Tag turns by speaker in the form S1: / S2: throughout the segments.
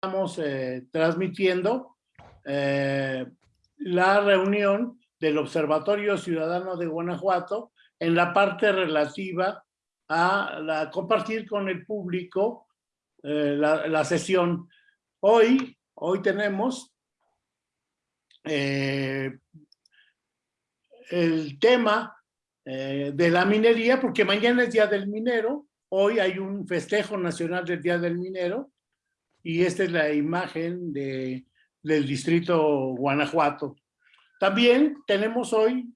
S1: estamos eh, transmitiendo eh, la reunión del Observatorio Ciudadano de Guanajuato en la parte relativa a la, compartir con el público eh, la, sesión. Hoy, hoy tenemos el tema de la minería, porque mañana es Día del Minero, hoy hay un festejo nacional del Día del Minero, y esta es la imagen de, del distrito Guanajuato. También tenemos hoy,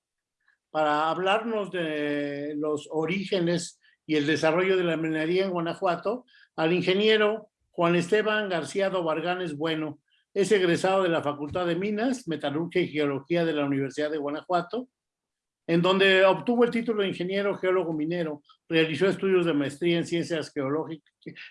S1: para hablarnos de los orígenes y el desarrollo de la minería en Guanajuato, al ingeniero Juan Esteban García Dobarganes Bueno. Es egresado de la Facultad de Minas, Metalurgia y Geología de la Universidad de Guanajuato en donde obtuvo el título de ingeniero geólogo minero, realizó estudios de maestría en ciencias,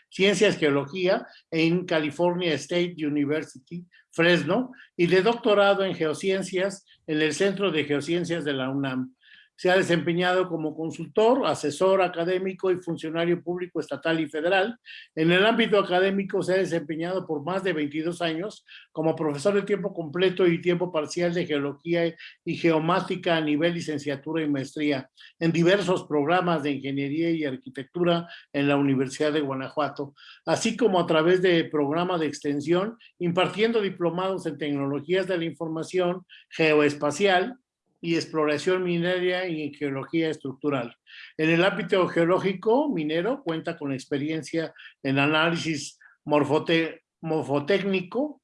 S1: ciencias geología en California State University, Fresno, y de doctorado en geociencias en el Centro de Geociencias de la UNAM. Se ha desempeñado como consultor, asesor académico y funcionario público estatal y federal. En el ámbito académico se ha desempeñado por más de 22 años como profesor de tiempo completo y tiempo parcial de geología y geomática a nivel licenciatura y maestría en diversos programas de ingeniería y arquitectura en la Universidad de Guanajuato, así como a través de programas de extensión impartiendo diplomados en tecnologías de la información geoespacial, y exploración minera y geología estructural. En el ámbito geológico minero cuenta con experiencia en análisis morfotécnico,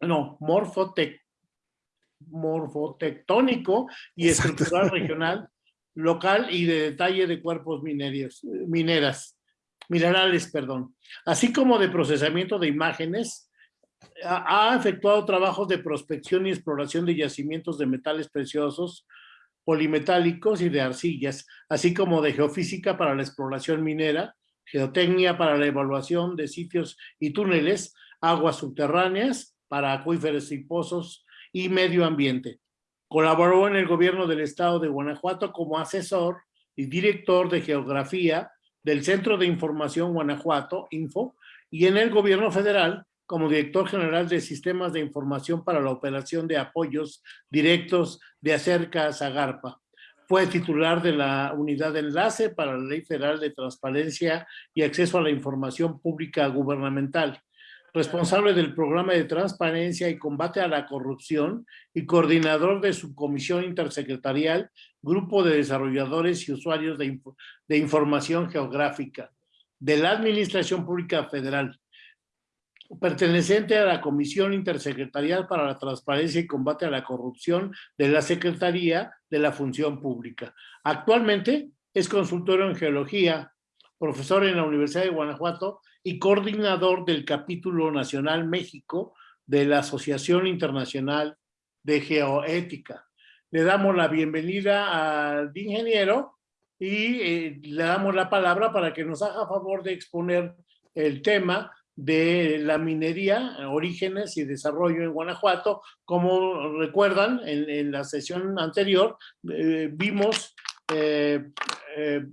S1: no, morfotectónico y estructural regional, local y de detalle de cuerpos mineros, mineras, minerales, perdón, así como de procesamiento de imágenes, ha efectuado trabajos de prospección y exploración de yacimientos de metales preciosos, polimetálicos y de arcillas, así como de geofísica para la exploración minera, geotecnia para la evaluación de sitios y túneles, aguas subterráneas para acuíferos y pozos y medio ambiente. Colaboró en el gobierno del estado de Guanajuato como asesor y director de geografía del Centro de Información Guanajuato, Info, y en el gobierno federal como director general de Sistemas de Información para la Operación de Apoyos Directos de Acerca a Zagarpa. Fue titular de la Unidad de Enlace para la Ley Federal de Transparencia y Acceso a la Información Pública Gubernamental, responsable del Programa de Transparencia y Combate a la Corrupción y coordinador de su Comisión Intersecretarial, Grupo de Desarrolladores y Usuarios de, de Información Geográfica de la Administración Pública Federal perteneciente a la Comisión Intersecretarial para la Transparencia y Combate a la Corrupción de la Secretaría de la Función Pública. Actualmente es consultor en geología, profesor en la Universidad de Guanajuato y coordinador del capítulo nacional México de la Asociación Internacional de Geoética. Le damos la bienvenida al ingeniero y eh, le damos la palabra para que nos haga favor de exponer el tema de la minería, orígenes y desarrollo en Guanajuato. Como recuerdan, en, la sesión anterior eh, vimos eh, eh,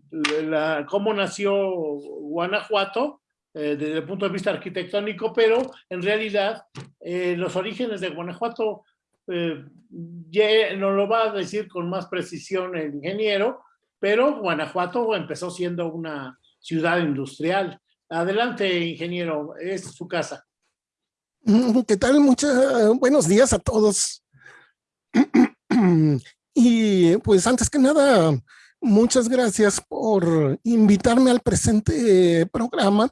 S1: cómo nació Guanajuato desde el punto de vista arquitectónico, pero en realidad los orígenes de Guanajuato ya nos lo va a decir con más precisión el ingeniero, pero Guanajuato empezó siendo una ciudad industrial Adelante, ingeniero, es su casa.
S2: Mm, ¿Qué tal? Muchos buenos días a todos. Y pues antes que nada, muchas gracias por invitarme al presente programa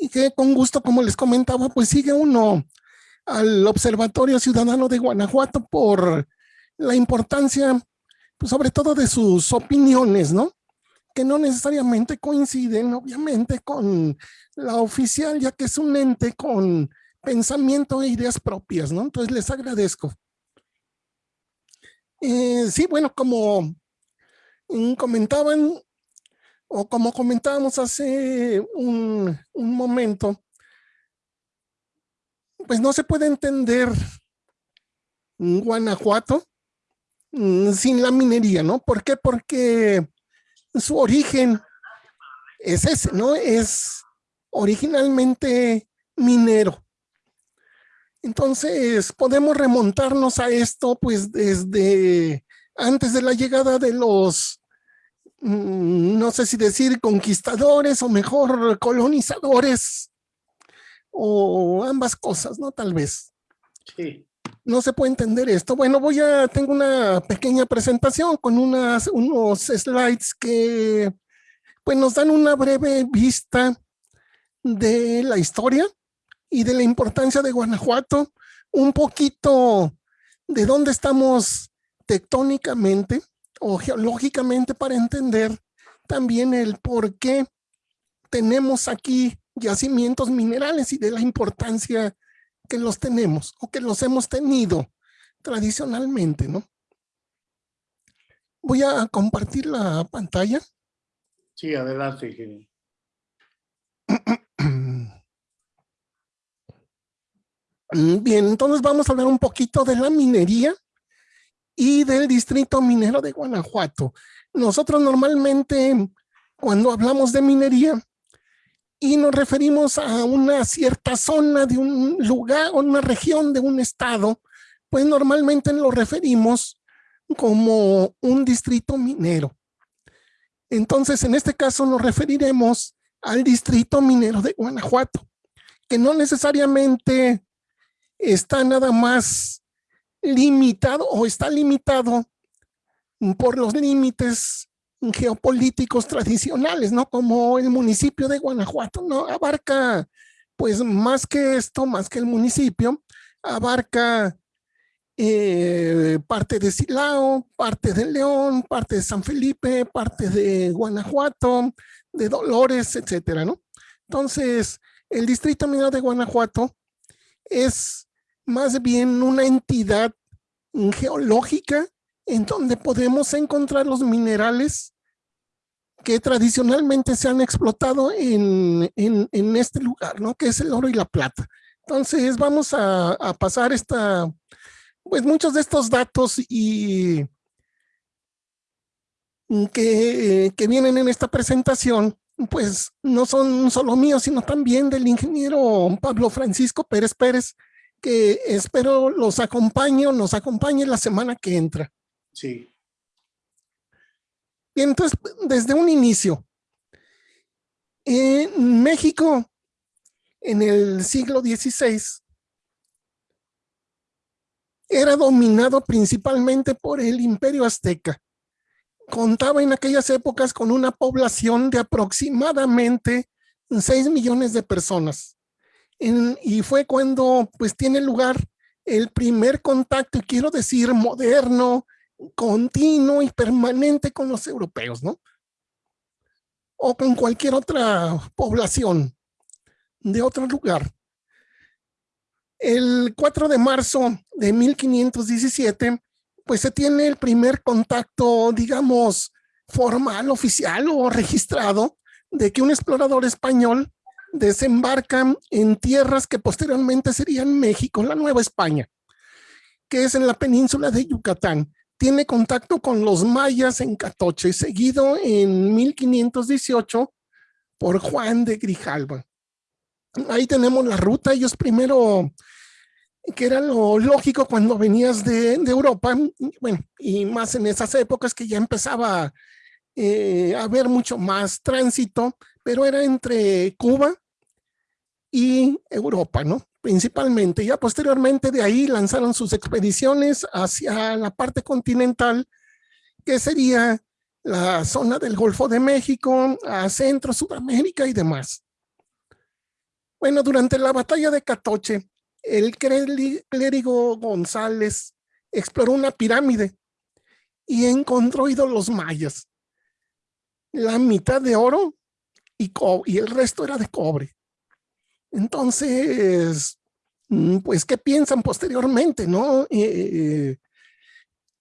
S2: y que con gusto, como les comentaba, pues sigue uno al Observatorio Ciudadano de Guanajuato por la importancia, pues sobre todo de sus opiniones, ¿no? Que no necesariamente coinciden, obviamente, con la oficial, ya que es un ente con pensamiento e ideas propias, ¿no? Entonces les agradezco. Eh, sí, bueno, como comentaban, o como comentábamos hace un, un momento, pues no se puede entender Guanajuato mm, sin la minería, ¿no? ¿Por qué? Porque su origen es ese, ¿no? Es originalmente minero. Entonces, podemos remontarnos a esto pues desde antes de la llegada de los, mm, no sé si decir conquistadores o mejor colonizadores o ambas cosas, ¿no? Tal vez.
S1: Sí.
S2: No se puede entender esto. Bueno, voy a, tengo una pequeña presentación con unas, unos slides que pues nos dan una breve vista de la historia y de la importancia de Guanajuato, un poquito de dónde estamos tectónicamente o geológicamente para entender también el por qué tenemos aquí yacimientos minerales y de la importancia que los tenemos o que los hemos tenido tradicionalmente, ¿no? Voy a compartir la pantalla.
S1: Sí, adelante,
S2: bien, entonces vamos a hablar un poquito de la minería y del distrito minero de Guanajuato. Nosotros normalmente cuando hablamos de minería y nos referimos a una cierta zona de un lugar o una región de un estado, pues normalmente lo referimos como un distrito minero. Entonces, en este caso nos referiremos al distrito minero de Guanajuato, que no necesariamente está nada más limitado o está limitado por los límites geopolíticos tradicionales, ¿no? Como el municipio de Guanajuato, ¿no? Abarca, pues, más que esto, más que el municipio, abarca eh, parte de Silao, parte de León, parte de San Felipe, parte de Guanajuato, de Dolores, etcétera, ¿no? Entonces, el distrito minero de Guanajuato es más bien una entidad geológica en donde podemos encontrar los minerales que tradicionalmente se han explotado en, este lugar, ¿no? Que es el oro y la plata. Entonces vamos a, pasar esta, pues muchos de estos datos y que, que vienen en esta presentación, pues no son solo míos, sino también del ingeniero Pablo Francisco Pérez Pérez, que espero los acompañe nos acompañe la semana que entra.
S1: Sí.
S2: Entonces, desde un inicio, en México, en el siglo XVI, era dominado principalmente por el imperio azteca. Contaba en aquellas épocas con una población de aproximadamente 6 millones de personas y fue cuando pues tiene lugar el primer contacto, y quiero decir moderno, continuo y permanente con los europeos, ¿no? O con cualquier otra población de otro lugar. El 4 de marzo de 1517, pues se tiene el primer contacto, digamos, formal, oficial o registrado de que un explorador español desembarcan en tierras que posteriormente serían México, la Nueva España, que es en la península de Yucatán. Tiene contacto con los mayas en Catoche, seguido en 1518 por Juan de Grijalva. Ahí tenemos la ruta. Ellos primero, que era lo lógico cuando venías de, Europa, bueno, y más en esas épocas que ya empezaba eh, a haber mucho más tránsito, pero era entre Cuba y Europa, ¿no? Principalmente. Ya posteriormente de ahí lanzaron sus expediciones hacia la parte continental, que sería la zona del Golfo de México, a Centro, Sudamérica y demás. Bueno, durante la batalla de Catoche, el clérigo González exploró una pirámide y encontró ídolos mayas. La mitad de oro y, y el resto era de cobre. Entonces, mm, pues, ¿qué piensan posteriormente, no? Eh,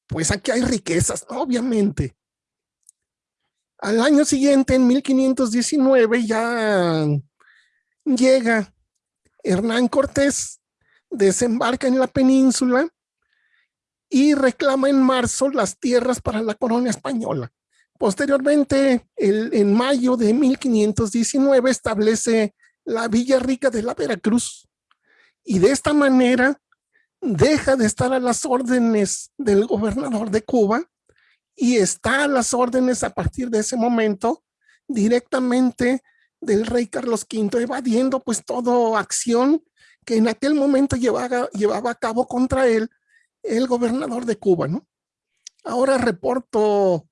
S2: pues aquí hay riquezas, obviamente. Al año siguiente, en 1519, ya llega Hernán Cortés, desembarca en la península y reclama en marzo las tierras para la corona española. Posteriormente, en mayo de 1519, establece la Villa Rica de la Veracruz. Y de esta manera deja de estar a las órdenes del gobernador de Cuba y está a las órdenes a partir de ese momento directamente del rey Carlos V, evadiendo pues toda acción que en aquel momento llevaba, llevaba a cabo contra él el gobernador de Cuba, ¿no? Ahora reporto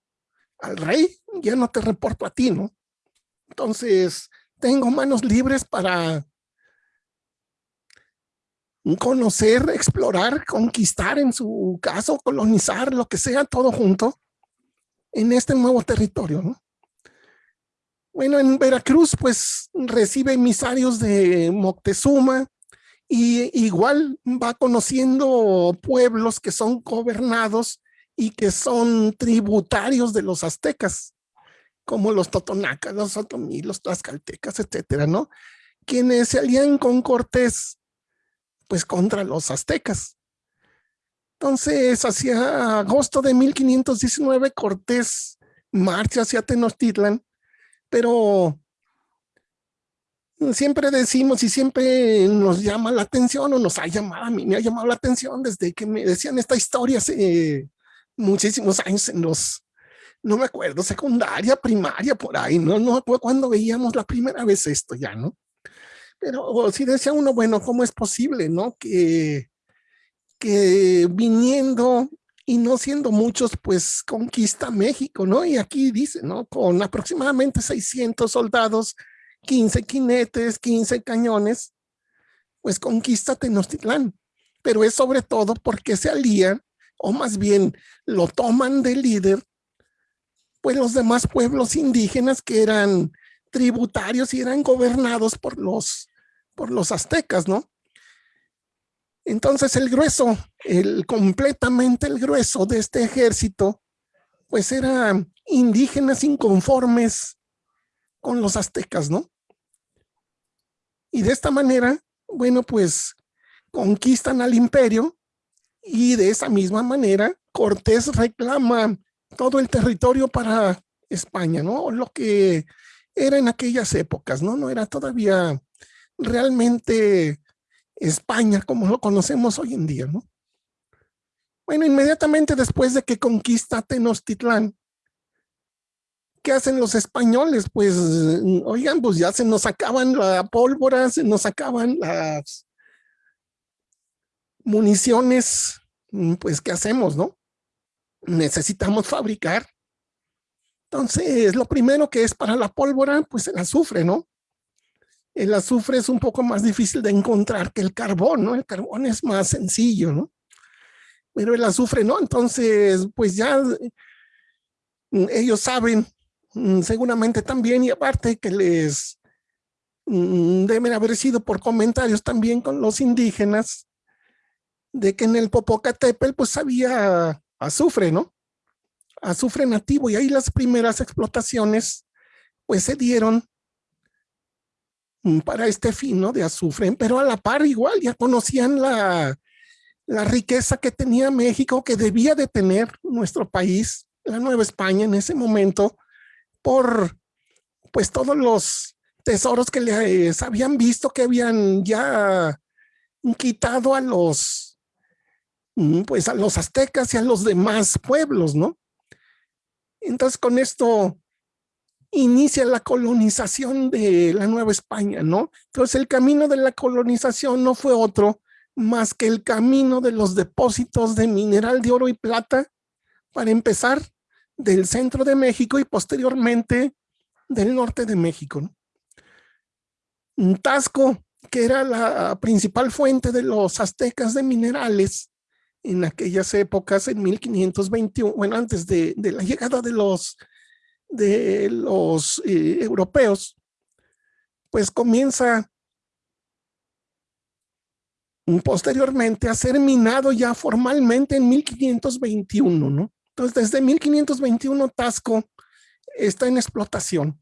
S2: al rey, ya no te reporto a ti, ¿no? Entonces, tengo manos libres para conocer, explorar, conquistar en su caso, colonizar, lo que sea, todo junto en este nuevo territorio. ¿no? Bueno, en Veracruz pues recibe emisarios de Moctezuma y igual va conociendo pueblos que son gobernados y que son tributarios de los aztecas, como los totonacas, los otomí, los tlaxcaltecas, etcétera, ¿no? Quienes se alían con Cortés, pues contra los aztecas. Entonces, hacia agosto de 1519, Cortés marcha hacia Tenochtitlan, pero siempre decimos y siempre nos llama la atención o nos ha llamado, a mí me ha llamado la atención desde que me decían esta historia hace muchísimos años en los, no me acuerdo, secundaria, primaria, por ahí, no, no cuando veíamos la primera vez esto ya, ¿no? Pero si decía uno, bueno, ¿cómo es posible, no? Que, que viniendo y no siendo muchos, pues conquista México, ¿no? Y aquí dice, ¿no? Con aproximadamente 600 soldados, 15 quinetes, 15 cañones, pues conquista Tenochtitlán. Pero es sobre todo porque se alían, o más bien lo toman de líder, pues los demás pueblos indígenas que eran tributarios y eran gobernados por los por los aztecas, ¿no? Entonces el grueso, el completamente el grueso de este ejército, pues eran indígenas inconformes con los aztecas, ¿no? Y de esta manera, bueno, pues conquistan al imperio y de esa misma manera Cortés reclama todo el territorio para España, ¿no? Lo que era en aquellas épocas, ¿no? No era todavía realmente España como lo conocemos hoy en día, ¿no? Bueno, inmediatamente después de que conquista Tenochtitlán, ¿qué hacen los españoles? Pues, oigan, pues ya se nos acaban la pólvora, se nos acaban las municiones, pues, ¿qué hacemos, no? Necesitamos fabricar. Entonces, lo primero que es para la pólvora, pues el azufre, ¿no? el azufre es un poco más difícil de encontrar que el carbón, ¿no? El carbón es más sencillo, ¿no? Pero el azufre no, entonces pues ya mm, ellos saben mm, seguramente también y aparte que les mm, deben haber sido por comentarios también con los indígenas de que en el Popocatépetl pues había azufre, ¿no? Azufre nativo y ahí las primeras explotaciones pues se dieron Mm, para este fin ¿no? de azufre, pero a la par igual ya conocían la, la riqueza que tenía México, que debía de tener nuestro país, la Nueva España en ese momento, por pues todos los tesoros que les habían visto que habían ya quitado a los mm, pues a los aztecas y a los demás pueblos, ¿no? Entonces con esto inicia la colonización de la Nueva España, ¿no? Entonces el camino de la colonización no fue otro más que el camino de los depósitos de mineral de oro y plata, para empezar del centro de México y posteriormente del norte de México. ¿no? Tasco, que era la principal fuente de los aztecas de minerales en aquellas épocas, en 1521, bueno, antes de, la llegada de los de los eh, europeos, pues comienza posteriormente a ser minado ya formalmente en 1521, ¿no? Entonces, desde 1521 Tasco está en explotación.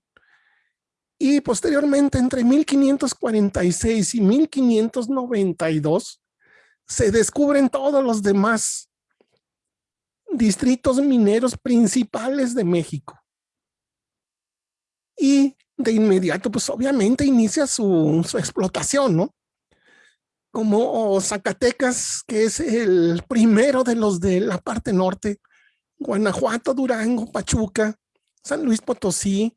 S2: Y posteriormente, entre 1546 y 1592, se descubren todos los demás distritos mineros principales de México y de inmediato, pues obviamente inicia su, su explotación, ¿no? Como Zacatecas, que es el primero de los de la parte norte, Guanajuato, Durango, Pachuca, San Luis Potosí,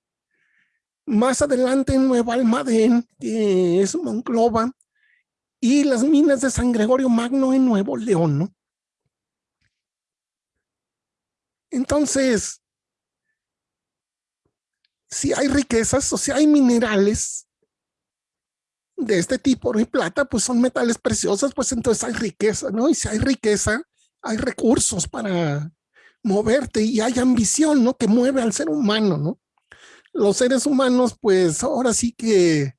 S2: más adelante Nueva Almadén, que es Monclova, y las minas de San Gregorio Magno en Nuevo León, ¿no? Entonces, si hay riquezas o si hay minerales de este tipo, oro y plata, pues son metales preciosos, pues entonces hay riqueza, ¿no? Y si hay riqueza, hay recursos para moverte y hay ambición, ¿no? Que mueve al ser humano, ¿no? Los seres humanos, pues ahora sí que,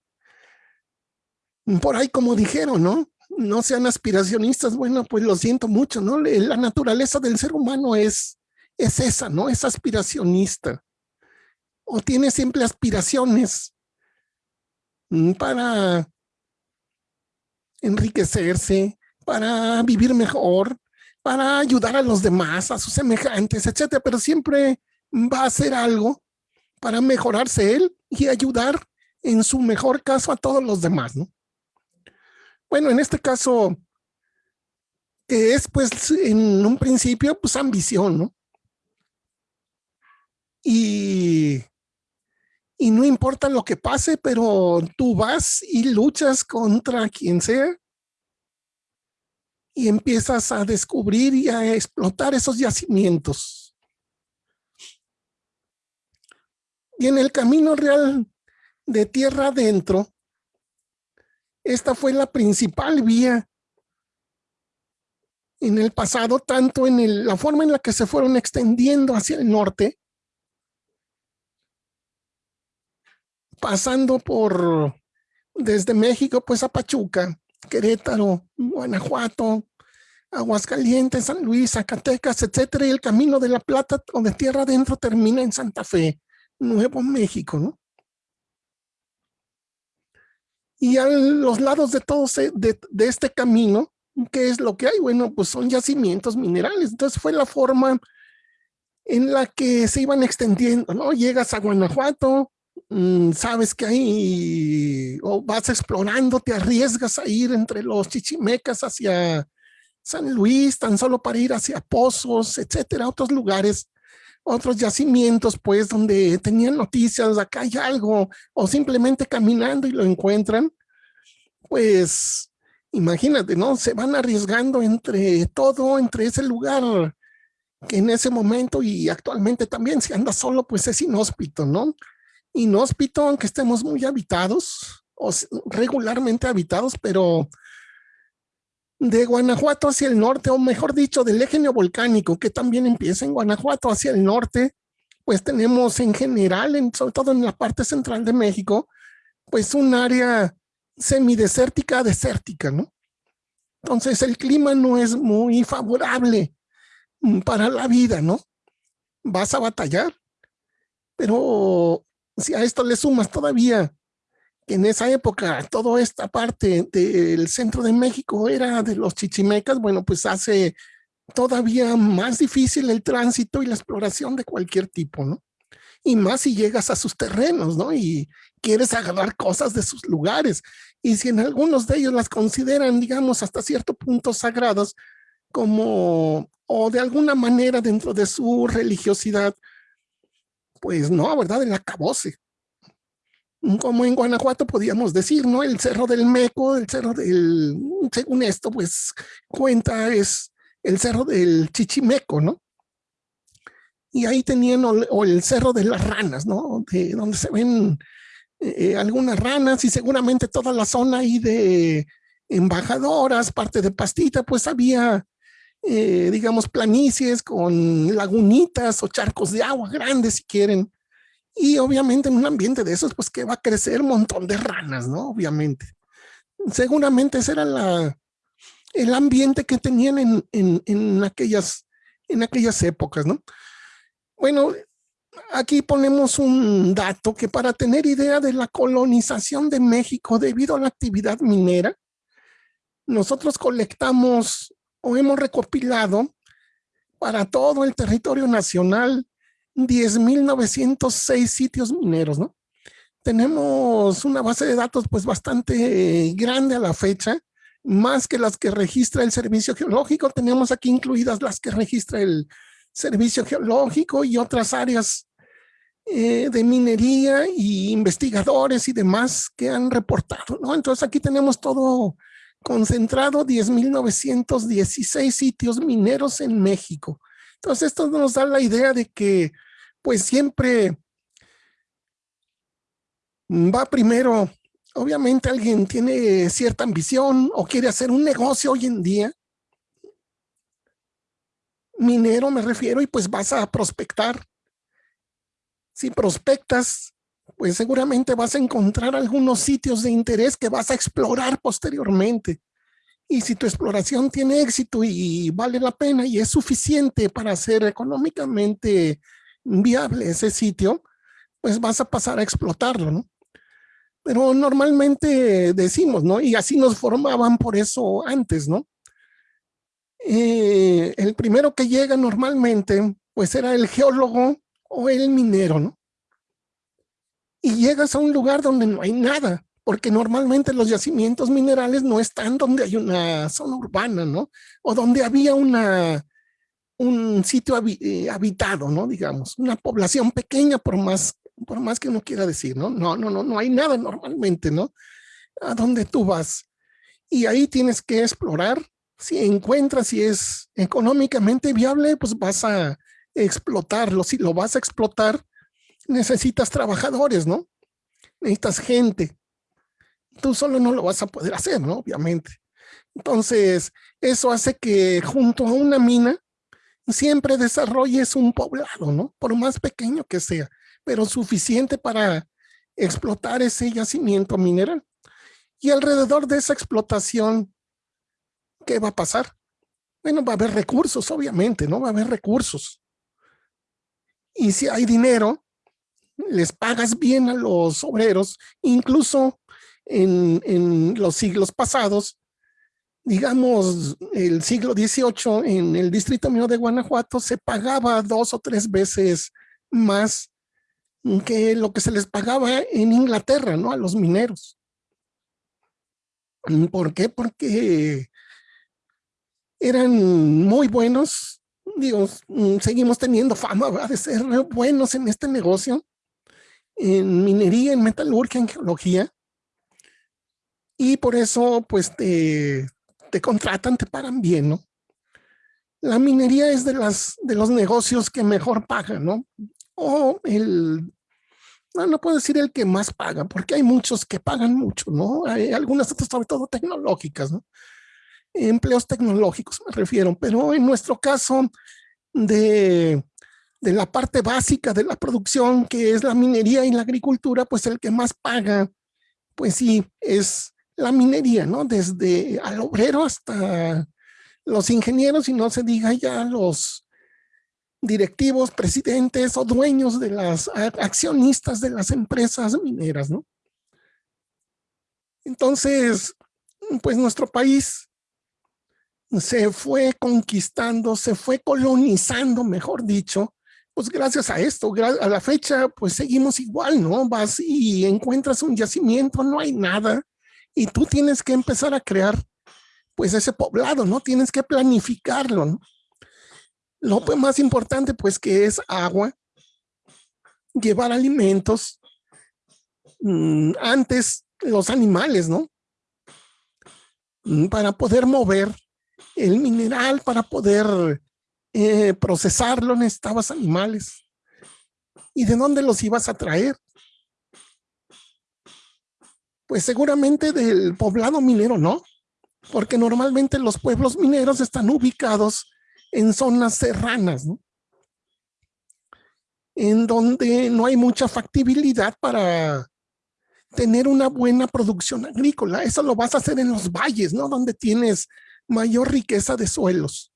S2: por ahí como dijeron, ¿no? No sean aspiracionistas, bueno, pues lo siento mucho, ¿no? La naturaleza del ser humano es, es esa, ¿no? Es aspiracionista. O tiene siempre aspiraciones mm, para enriquecerse, para vivir mejor, para ayudar a los demás, a sus semejantes, etcétera, pero siempre va a hacer algo para mejorarse él y ayudar en su mejor caso a todos los demás, ¿no? Bueno, en este caso, que es pues en un principio pues ambición, ¿no? Y, y no importa lo que pase, pero tú vas y luchas contra quien sea y empiezas a descubrir y a explotar esos yacimientos. Y en el camino real de tierra adentro, esta fue la principal vía en el pasado, tanto en la forma en la que se fueron extendiendo hacia el norte, pasando por desde México pues a Pachuca, Querétaro, Guanajuato, Aguascalientes, San Luis, Zacatecas, etcétera, y el camino de la Plata o de tierra adentro termina en Santa Fe, Nuevo México, ¿no? Y a los lados de todos de, de este camino, ¿qué es lo que hay? Bueno, pues son yacimientos minerales. Entonces fue la forma en la que se iban extendiendo, ¿no? Llegas a Guanajuato, Mm, sabes que ahí o vas explorando, te arriesgas a ir entre los chichimecas hacia San Luis, tan solo para ir hacia Pozos, etcétera, otros lugares, otros yacimientos, pues, donde tenían noticias, acá hay algo, o simplemente caminando y lo encuentran, pues, imagínate, ¿no? Se van arriesgando entre todo, entre ese lugar que en ese momento y actualmente también, si anda solo, pues es inhóspito, ¿no? inhóspito, aunque estemos muy habitados, o regularmente habitados, pero de Guanajuato hacia el norte, o mejor dicho, del eje neovolcánico, que también empieza en Guanajuato hacia el norte, pues tenemos en general, en, sobre todo en la parte central de México, pues un área semidesértica, desértica, ¿no? Entonces el clima no es muy favorable para la vida, ¿no? Vas a batallar, pero si a esto le sumas todavía en esa época toda esta parte del centro de México era de los chichimecas, bueno, pues hace todavía más difícil el tránsito y la exploración de cualquier tipo, ¿no? Y más si llegas a sus terrenos, ¿no? Y quieres agarrar cosas de sus lugares. Y si en algunos de ellos las consideran, digamos, hasta cierto punto sagrados, como, o de alguna manera dentro de su religiosidad, pues no, ¿verdad? El acabose. Como en Guanajuato podíamos decir, ¿no? El Cerro del Meco, el Cerro del, según esto, pues cuenta es el Cerro del Chichimeco, ¿no? Y ahí tenían o, el Cerro de las Ranas, ¿no? De donde se ven eh, algunas ranas y seguramente toda la zona ahí de embajadoras, parte de pastita, pues había eh, digamos, planicies con lagunitas o charcos de agua grandes si quieren. Y obviamente en un ambiente de esos, pues que va a crecer un montón de ranas, ¿no? Obviamente. Seguramente ese era la, el ambiente que tenían en, en, en, aquellas, en aquellas épocas, ¿no? Bueno, aquí ponemos un dato que para tener idea de la colonización de México debido a la actividad minera, nosotros colectamos o hemos recopilado para todo el territorio nacional 10.906 sitios mineros, ¿no? tenemos una base de datos pues bastante grande a la fecha, más que las que registra el servicio geológico. Tenemos aquí incluidas las que registra el servicio geológico y otras áreas eh, de minería y investigadores y demás que han reportado, ¿no? Entonces aquí tenemos todo concentrado, 10.916 sitios mineros en México. Entonces esto nos da la idea de que pues siempre va primero, obviamente alguien tiene cierta ambición o quiere hacer un negocio hoy en día, minero me refiero, y pues vas a prospectar. Si prospectas, pues seguramente vas a encontrar algunos sitios de interés que vas a explorar posteriormente. Y si tu exploración tiene éxito y vale la pena y es suficiente para hacer económicamente viable ese sitio, pues vas a pasar a explotarlo, ¿no? Pero normalmente decimos, ¿no? Y así nos formaban por eso antes, ¿no? Eh, el primero que llega normalmente, pues era el geólogo o el minero, ¿no? Y llegas a un lugar donde no hay nada, porque normalmente los yacimientos minerales no están donde hay una zona urbana, ¿no? O donde había una, un sitio eh, habitado, ¿no? Digamos, una población pequeña por más, por más que uno quiera decir, ¿no? No, no, no, no hay nada normalmente, ¿no? A donde tú vas. Y ahí tienes que explorar si encuentras si es económicamente viable, pues vas a explotarlo. Si lo vas a explotar, necesitas trabajadores, ¿no? Necesitas gente. Tú solo no lo vas a poder hacer, ¿no? Obviamente. Entonces, eso hace que junto a una mina siempre desarrolles un poblado, ¿no? Por más pequeño que sea, pero suficiente para explotar ese yacimiento mineral. Y alrededor de esa explotación ¿qué va a pasar? Bueno, va a haber recursos, obviamente, ¿no? Va a haber recursos. Y si hay dinero, les pagas bien a los obreros, incluso en, los siglos pasados, digamos, el siglo XVIII, en el distrito mío de Guanajuato, se pagaba dos o tres veces más que lo que se les pagaba en Inglaterra, ¿no? A los mineros. ¿Por qué? Porque eran muy buenos, digo, seguimos teniendo fama de ser buenos en este negocio, en minería, en metalurgia, en geología, y por eso pues te, te contratan, te pagan bien, ¿no? La minería es de, las, de los negocios que mejor pagan, ¿no? O el, no, no puedo decir el que más paga, porque hay muchos que pagan mucho, ¿no? Hay algunas sobre todo tecnológicas, ¿no? empleos tecnológicos me refiero, pero en nuestro caso de, de la parte básica de la producción, que es la minería y la agricultura, pues el que más paga, pues sí, es la minería, ¿no? Desde al obrero hasta los ingenieros y no se diga ya los directivos, presidentes o dueños de las accionistas de las empresas mineras, ¿no? Entonces, pues nuestro país se fue conquistando, se fue colonizando, mejor dicho, pues gracias a esto, a la fecha, pues seguimos igual, ¿no? Vas y encuentras un yacimiento, no hay nada, y tú tienes que empezar a crear, pues ese poblado, ¿no? Tienes que planificarlo, ¿no? Lo más importante, pues, que es agua, llevar alimentos, mm, antes los animales, ¿no? Mm, para poder mover el mineral para poder eh, procesarlo necesitabas animales. ¿Y de dónde los ibas a traer? Pues seguramente del poblado minero, ¿no? Porque normalmente los pueblos mineros están ubicados en zonas serranas, ¿no? En donde no hay mucha factibilidad para tener una buena producción agrícola. Eso lo vas a hacer en los valles, ¿no? Donde tienes mayor riqueza de suelos.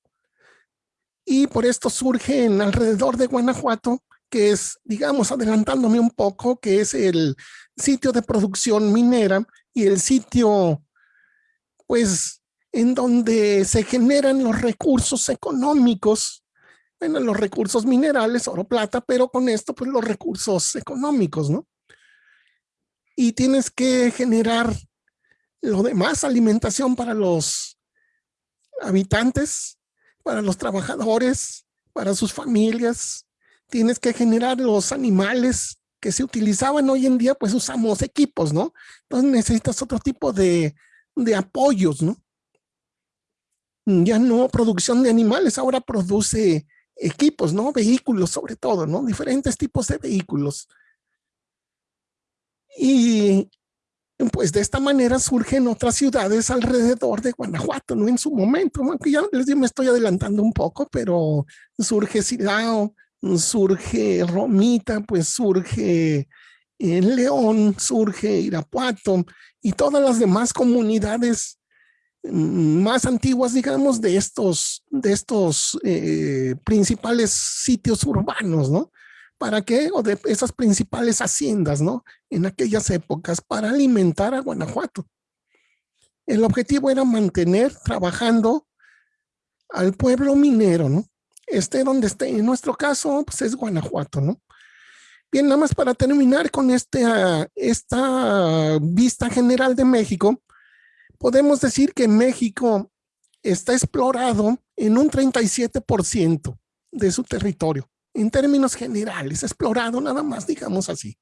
S2: Y por esto surge en alrededor de Guanajuato, que es, digamos, adelantándome un poco, que es el sitio de producción minera y el sitio, pues, en donde se generan los recursos económicos, bueno, los recursos minerales, oro, plata, pero con esto, pues, los recursos económicos, ¿no? y tienes que generar lo demás, alimentación para los habitantes, para los trabajadores, para sus familias. Tienes que generar los animales que se utilizaban hoy en día, pues usamos equipos, ¿no? Entonces necesitas otro tipo de, de apoyos, ¿no? Ya no producción de animales, ahora produce equipos, ¿no? Vehículos sobre todo, ¿no? Diferentes tipos de vehículos. Y pues de esta manera surgen otras ciudades alrededor de Guanajuato, ¿no? En su momento, aunque ya les me estoy adelantando un poco, pero surge Silao, surge Romita, pues surge eh, León, surge Irapuato y todas las demás comunidades mm, más antiguas, digamos, de estos, de estos eh, principales sitios urbanos, ¿no? ¿Para qué? O de esas principales haciendas, ¿no? En aquellas épocas para alimentar a Guanajuato. El objetivo era mantener trabajando al pueblo minero, ¿no? Esté donde esté. En nuestro caso, pues es Guanajuato, ¿no? Bien, nada más para terminar con este, ah, esta vista general de México, podemos decir que México está explorado en un 37% de su territorio en términos generales, explorado nada más, digamos así.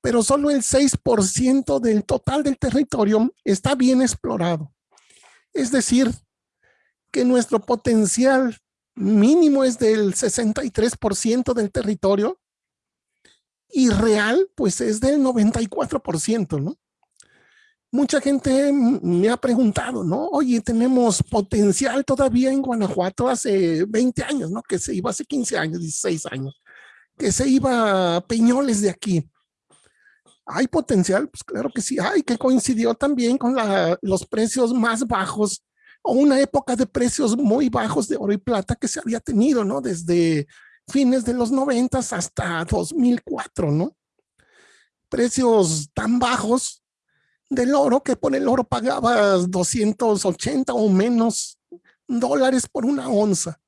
S2: Pero solo el 6% del total del territorio está bien explorado. Es decir, que nuestro potencial mínimo es del 63% del territorio y real pues es del 94%, ¿no? mucha gente me ha preguntado, ¿no? Oye, tenemos potencial todavía en Guanajuato hace 20 años, ¿no? Que se iba hace 15 años, 16 años, que se iba a Peñoles de aquí. ¿Hay potencial? Pues claro que sí hay, que coincidió también con los precios más bajos o una época de precios muy bajos de oro y plata que se había tenido, ¿no? Desde fines de los 90 hasta 2004, ¿no? Precios tan bajos del oro, que por el oro pagabas 280 o menos dólares por una onza,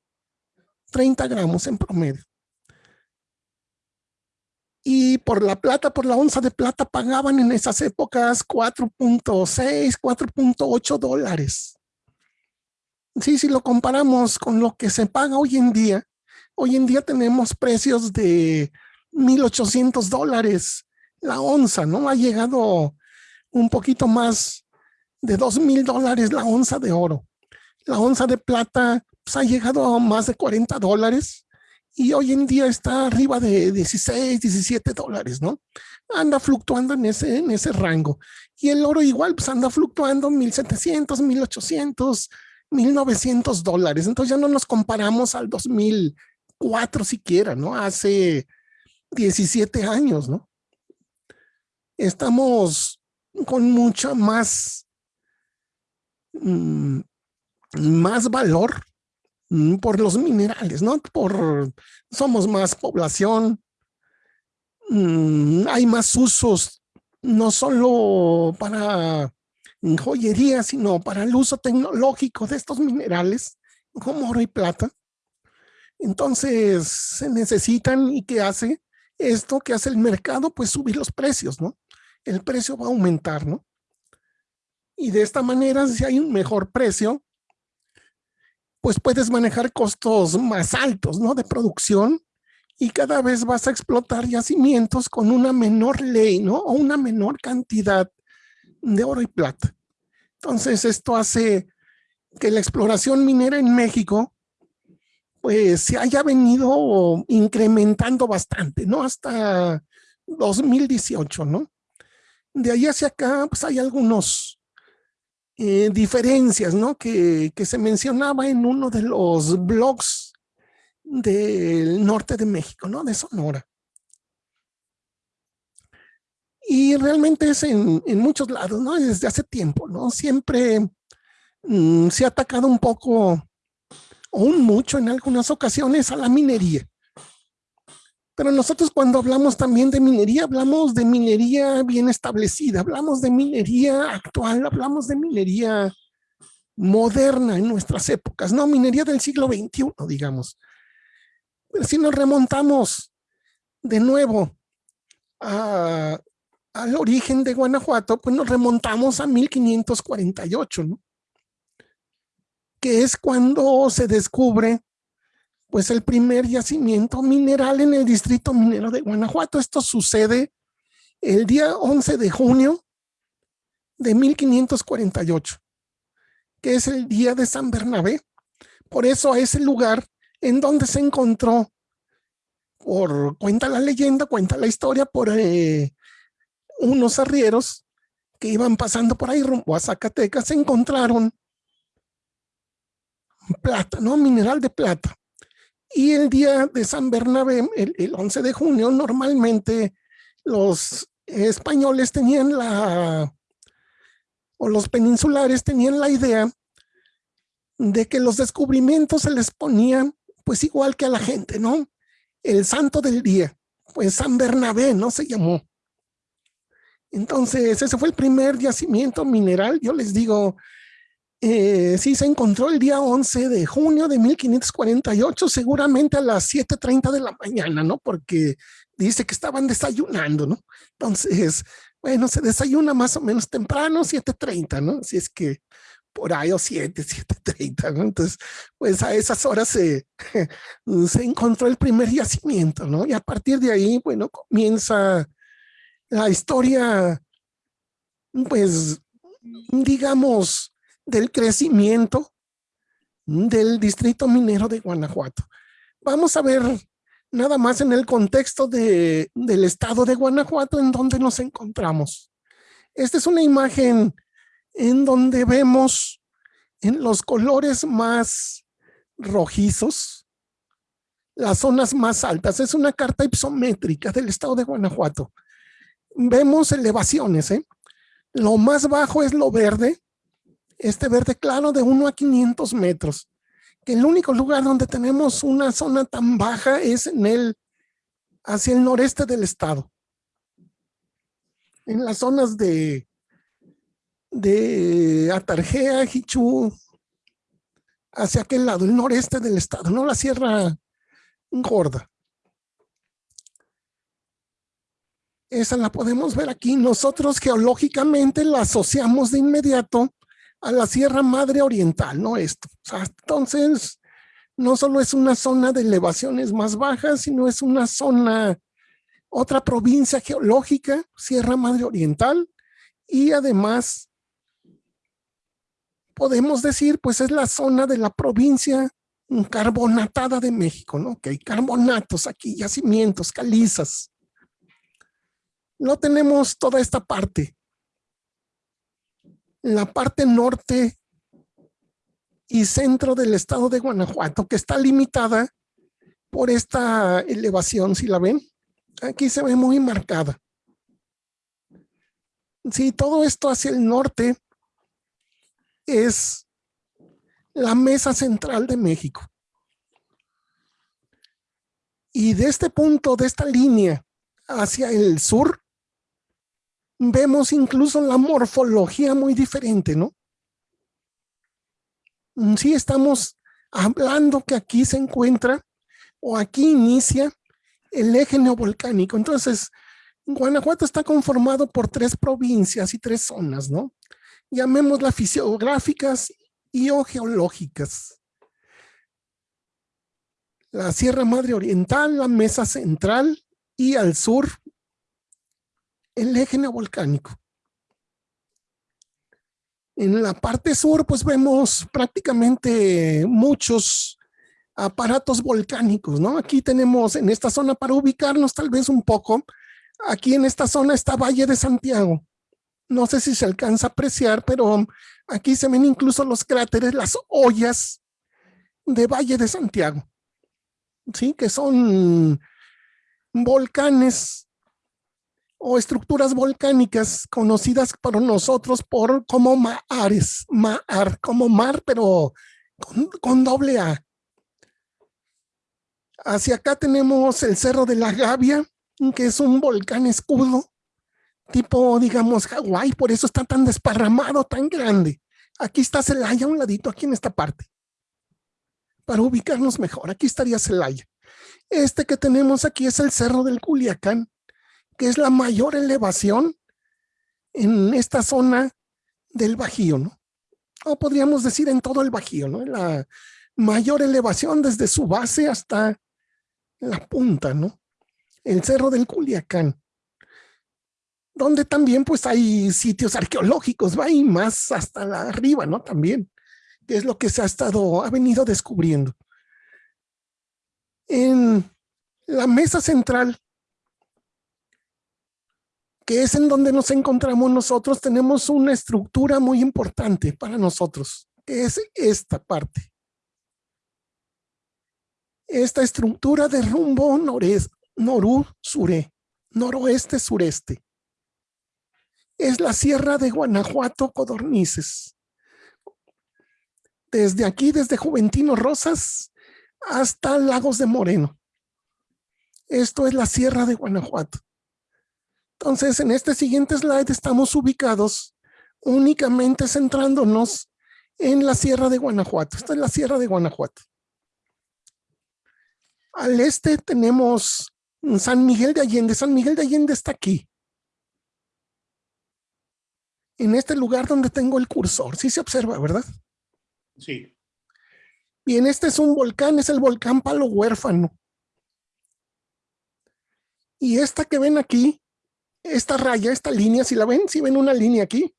S2: 30 gramos en promedio. Y por la plata, por la onza de plata pagaban en esas épocas 4.6, 4.8 dólares. Sí, si lo comparamos con lo que se paga hoy en día, hoy en día tenemos precios de 1.800 dólares la onza, ¿no? Ha llegado un poquito más de dos mil dólares la onza de oro. La onza de plata pues, ha llegado a más de 40 dólares y hoy en día está arriba de 16, 17 dólares, ¿no? Anda fluctuando en ese, en ese rango. Y el oro igual, pues anda fluctuando 1700, 1800, 1900 dólares. Entonces ya no nos comparamos al 2004 siquiera, ¿no? Hace 17 años, ¿no? Estamos con mucho más, mm, más valor mm, por los minerales, ¿no? Por, somos más población, mm, hay más usos, no solo para joyería, sino para el uso tecnológico de estos minerales, como oro y plata. Entonces se necesitan y qué hace esto que hace el mercado, pues subir los precios, ¿no? el precio va a aumentar, ¿no? Y de esta manera, si hay un mejor precio, pues puedes manejar costos más altos, ¿no? De producción y cada vez vas a explotar yacimientos con una menor ley, ¿no? O una menor cantidad de oro y plata. Entonces, esto hace que la exploración minera en México pues se haya venido incrementando bastante, ¿no? Hasta 2018, ¿no? de ahí hacia acá, pues hay algunos eh, diferencias, ¿no? Que, que, se mencionaba en uno de los blogs del norte de México, ¿no? De Sonora. Y realmente es en, en muchos lados, ¿no? Desde hace tiempo, ¿no? Siempre mm, se ha atacado un poco, o un mucho en algunas ocasiones, a la minería. Pero nosotros cuando hablamos también de minería, hablamos de minería bien establecida, hablamos de minería actual, hablamos de minería moderna en nuestras épocas, no minería del siglo XXI, digamos. Pero si nos remontamos de nuevo a, al origen de Guanajuato, pues nos remontamos a 1548, ¿no? Que es cuando se descubre pues el primer yacimiento mineral en el distrito minero de Guanajuato. Esto sucede el día 11 de junio de 1548, que es el día de San Bernabé. Por eso a ese lugar en donde se encontró, por cuenta la leyenda, cuenta la historia, por eh, unos arrieros que iban pasando por ahí rumbo a Zacatecas, se encontraron plata, ¿no? Mineral de plata. Y el día de San Bernabé, el, el 11 de junio, normalmente los españoles tenían la, o los peninsulares tenían la idea de que los descubrimientos se les ponían pues igual que a la gente, ¿no? El santo del día, pues San Bernabé, ¿no? Se llamó. Entonces, ese fue el primer yacimiento mineral. Yo les digo, eh, sí se encontró el día 11 de junio de 1548, seguramente a las 7.30 de la mañana, ¿no? Porque dice que estaban desayunando, ¿no? Entonces, bueno, se desayuna más o menos temprano, 7.30, ¿no? Si es que por ahí o 7, 7.30, ¿no? Entonces, pues a esas horas se, se encontró el primer yacimiento, ¿no? Y a partir de ahí, bueno, comienza la historia, pues, digamos, del crecimiento del distrito minero de Guanajuato. Vamos a ver nada más en el contexto de, del estado de Guanajuato en donde nos encontramos. Esta es una imagen en donde vemos en los colores más rojizos las zonas más altas. Es una carta isométrica del estado de Guanajuato. Vemos elevaciones. ¿eh? Lo más bajo es lo verde, este verde claro de 1 a 500 metros. Que el único lugar donde tenemos una zona tan baja es en el, hacia el noreste del estado. En las zonas de, de Atarjea, Jichú, hacia aquel lado, el noreste del estado, no la Sierra Gorda. Esa la podemos ver aquí. Nosotros geológicamente la asociamos de inmediato a la Sierra Madre Oriental, ¿no? Esto. entonces, no solo es una zona de elevaciones más bajas, sino es una zona, otra provincia geológica, Sierra Madre Oriental, y además podemos decir, pues es la zona de la provincia carbonatada de México, ¿no? Que hay carbonatos aquí, yacimientos, calizas. No tenemos toda esta parte la parte norte y centro del estado de Guanajuato, que está limitada por esta elevación, si la ven, aquí se ve muy marcada. Sí, todo esto hacia el norte es la mesa central de México. Y de este punto, de esta línea hacia el sur, vemos incluso la morfología muy diferente, ¿no? Mm, sí estamos hablando que aquí se encuentra o aquí inicia el eje neovolcánico. Entonces, Guanajuato está conformado por tres provincias y tres zonas, ¿no? Llamémoslas fisiográficas y o geológicas. La Sierra Madre Oriental, la Mesa Central y al sur el eje neovolcánico. En la parte sur, pues vemos prácticamente muchos aparatos volcánicos, ¿no? Aquí tenemos en esta zona, para ubicarnos tal vez un poco, aquí en esta zona está Valle de Santiago. No sé si se alcanza a apreciar, pero aquí se ven incluso los cráteres, las ollas de Valle de Santiago, ¿sí? Que son volcanes o estructuras volcánicas conocidas por nosotros por como mares, mar, como mar, pero con, doble A. Hacia acá tenemos el Cerro de la Gavia, que es un volcán escudo, tipo, digamos, Hawái, por eso está tan desparramado, tan grande. Aquí está Celaya a un ladito, aquí en esta parte. Para ubicarnos mejor, aquí estaría Celaya. Este que tenemos aquí es el Cerro del Culiacán, que es la mayor elevación en esta zona del Bajío, ¿no? O podríamos decir en todo el Bajío, ¿no? La mayor elevación desde su base hasta la punta, ¿no? El Cerro del Culiacán, donde también pues hay sitios arqueológicos, va y más hasta la arriba, ¿no? También, que es lo que se ha estado, ha venido descubriendo. En la mesa central que es en donde nos encontramos nosotros, tenemos una estructura muy importante para nosotros, que es esta parte. Esta estructura de rumbo noreste, norú, suré, noroeste, sureste. Es la sierra de Guanajuato, Codornices. Desde aquí, desde Juventino Rosas hasta Lagos de Moreno. Esto es la sierra de Guanajuato. Entonces, en este siguiente slide estamos ubicados únicamente centrándonos en la Sierra de Guanajuato. Esta es la Sierra de Guanajuato. Al este tenemos San Miguel de Allende. San Miguel de Allende está aquí. En este lugar donde tengo el cursor. Sí se observa, ¿verdad?
S1: Sí.
S2: Bien, este es un volcán, es el volcán Palo Huérfano. Y esta que ven aquí esta raya, esta línea, si la ven, si ven una línea aquí.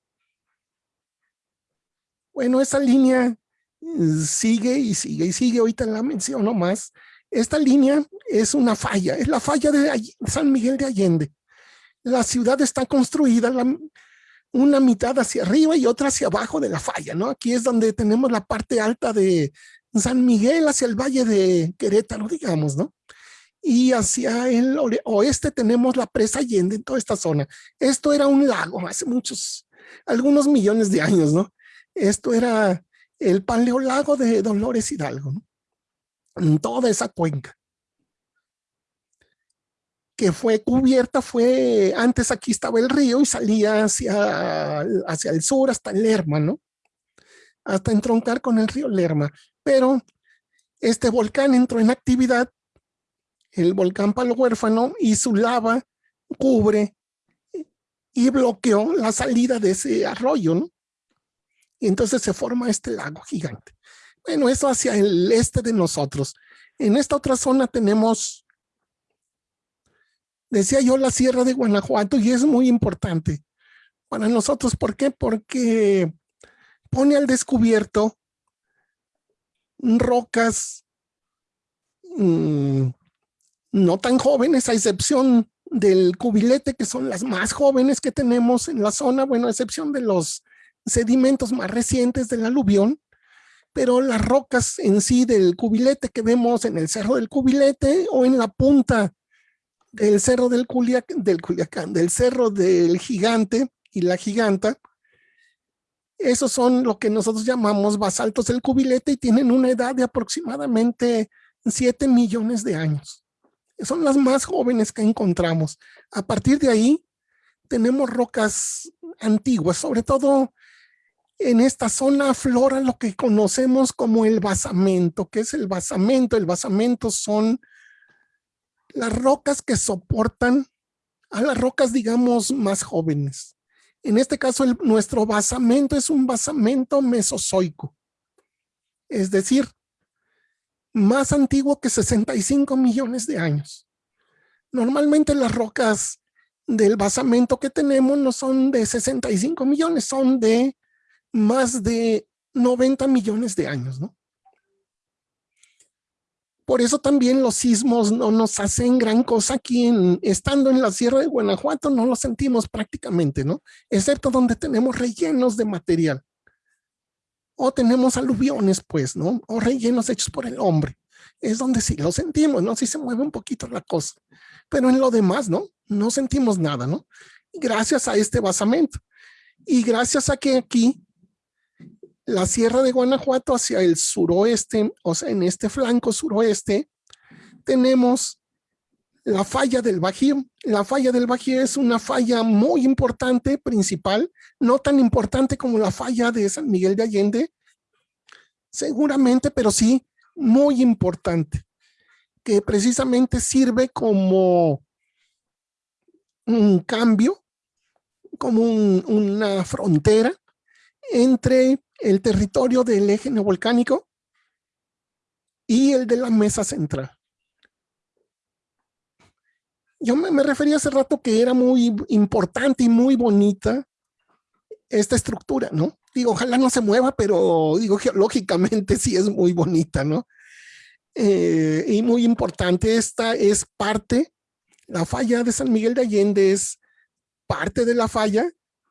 S2: Bueno, esa línea mm, sigue y sigue y sigue, ahorita la menciono más. Esta línea es una falla, es la falla de San Miguel de Allende. La ciudad está construida, una mitad hacia arriba y otra hacia abajo de la falla, ¿no? Aquí es donde tenemos la parte alta de San Miguel hacia el valle de Querétaro, digamos, ¿no? Y hacia el oeste tenemos la presa Allende en toda esta zona. Esto era un lago hace muchos, algunos millones de años, ¿no? Esto era el paleolago de Dolores Hidalgo, ¿no? En toda esa cuenca. Que fue cubierta, fue, antes aquí estaba el río y salía hacia, hacia el sur hasta Lerma, ¿no? Hasta entroncar con el río Lerma. Pero este volcán entró en actividad el volcán Palo Huérfano y su lava cubre y bloqueó la salida de ese arroyo, ¿no? Y entonces se forma este lago gigante. Bueno, eso hacia el este de nosotros. En esta otra zona tenemos, decía yo, la Sierra de Guanajuato y es muy importante para nosotros. ¿Por qué? Porque pone al descubierto rocas mmm, no tan jóvenes, a excepción del cubilete, que son las más jóvenes que tenemos en la zona, bueno, a excepción de los sedimentos más recientes del aluvión, pero las rocas en sí del cubilete que vemos en el cerro del cubilete o en la punta del cerro del, del Culiacán, del cerro del gigante y la giganta, esos son lo que nosotros llamamos basaltos del cubilete y tienen una edad de aproximadamente 7 millones de años son las más jóvenes que encontramos. A partir de ahí tenemos rocas antiguas, sobre todo en esta zona flora lo que conocemos como el basamento. ¿Qué es el basamento? El basamento son las rocas que soportan a las rocas, digamos, más jóvenes. En este caso, nuestro basamento es un basamento mesozoico. Es decir, más antiguo que 65 millones de años. Normalmente las rocas del basamento que tenemos no son de 65 millones, son de más de 90 millones de años, ¿no? Por eso también los sismos no nos hacen gran cosa aquí, estando en la Sierra de Guanajuato, no lo sentimos prácticamente, ¿no? Excepto donde tenemos rellenos de material o tenemos aluviones, pues, ¿no? O rellenos hechos por el hombre. Es donde sí lo sentimos, ¿no? Sí se mueve un poquito la cosa. Pero en lo demás, ¿no? No sentimos nada, ¿no? Gracias a este basamento. Y gracias a que aquí la Sierra de Guanajuato hacia el suroeste, o sea, en este flanco suroeste, tenemos la falla del Bajío. La falla del Bajío es una falla muy importante, principal, no tan importante como la falla de San Miguel de Allende, seguramente, pero sí muy importante, que precisamente sirve como un cambio, como una frontera entre el territorio del eje neovolcánico y el de la mesa central. Yo me, me refería hace rato que era muy importante y muy bonita esta estructura, ¿no? Digo, ojalá no se mueva, pero digo, geológicamente sí es muy bonita, ¿no? Eh, y muy importante, esta es parte, la falla de San Miguel de Allende es parte de la falla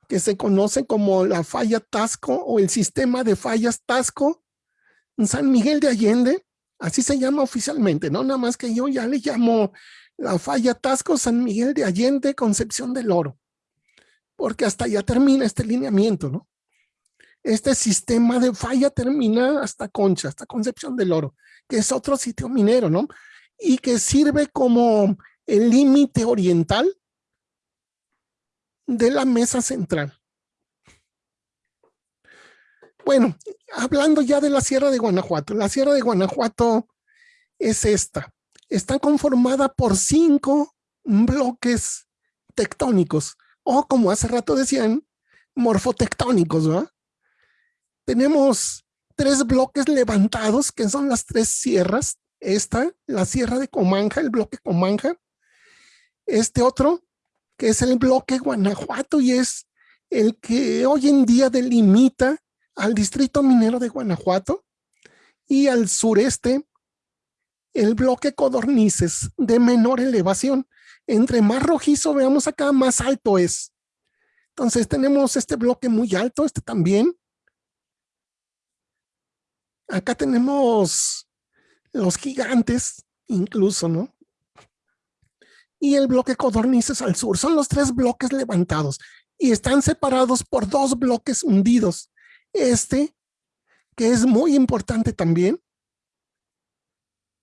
S2: que se conoce como la falla Tasco o el sistema de fallas Tasco San Miguel de Allende, así se llama oficialmente, ¿no? Nada más que yo ya le llamo la falla Tasco San Miguel de Allende Concepción del Oro, porque hasta allá termina este lineamiento, ¿no? Este sistema de falla termina hasta Concha, hasta Concepción del Oro, que es otro sitio minero, ¿no? Y que sirve como el límite oriental de la mesa central. Bueno, hablando ya de la Sierra de Guanajuato, la Sierra de Guanajuato es esta. Está conformada por cinco bloques tectónicos, o como hace rato decían, morfotectónicos, ¿no? Tenemos tres bloques levantados, que son las tres sierras. Esta, la sierra de Comanja, el bloque Comanja. Este otro, que es el bloque Guanajuato y es el que hoy en día delimita al distrito minero de Guanajuato y al sureste el bloque Codornices de menor elevación. Entre más rojizo veamos acá, más alto es. Entonces tenemos este bloque muy alto, este también. Acá tenemos los gigantes, incluso, ¿no? y el bloque codornices al sur. Son los tres bloques levantados y están separados por dos bloques hundidos. Este, que es muy importante también,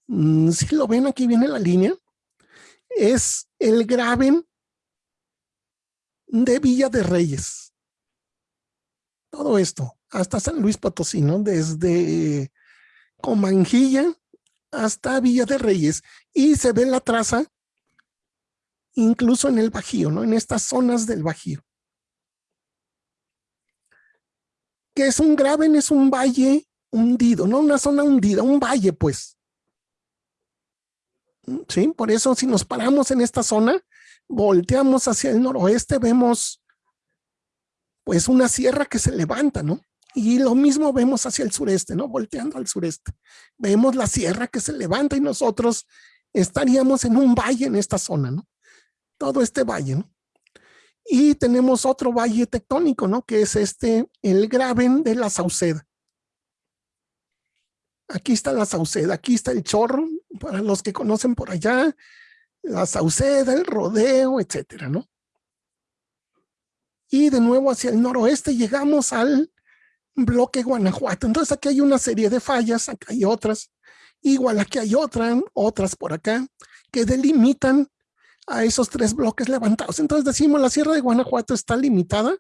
S2: si lo ven aquí viene la línea, es el graben de Villa de Reyes. Todo esto, hasta San Luis Potosí, ¿no? Desde Comanjilla hasta Villa de Reyes. Y se ve la traza incluso en el Bajío, ¿no? En estas zonas del Bajío. Que es un graben, es un valle hundido, no una zona hundida, un valle, pues. ¿Sí? Por eso si nos paramos en esta zona, volteamos hacia el noroeste, vemos pues una sierra que se levanta, ¿no? Y lo mismo vemos hacia el sureste, ¿no? Volteando al sureste. Vemos la sierra que se levanta y nosotros estaríamos en un valle en esta zona, ¿no? todo este valle, ¿no? Y tenemos otro valle tectónico, ¿no? Que es este, el Graben de la Sauceda. Aquí está la Sauceda, aquí está el Chorro, para los que conocen por allá, la Sauceda, el Rodeo, etcétera, ¿no? Y de nuevo hacia el noroeste llegamos al bloque Guanajuato. Entonces aquí hay una serie de fallas, acá hay otras, igual aquí hay otras, otras por acá, que delimitan a esos tres bloques levantados. Entonces decimos la Sierra de Guanajuato está limitada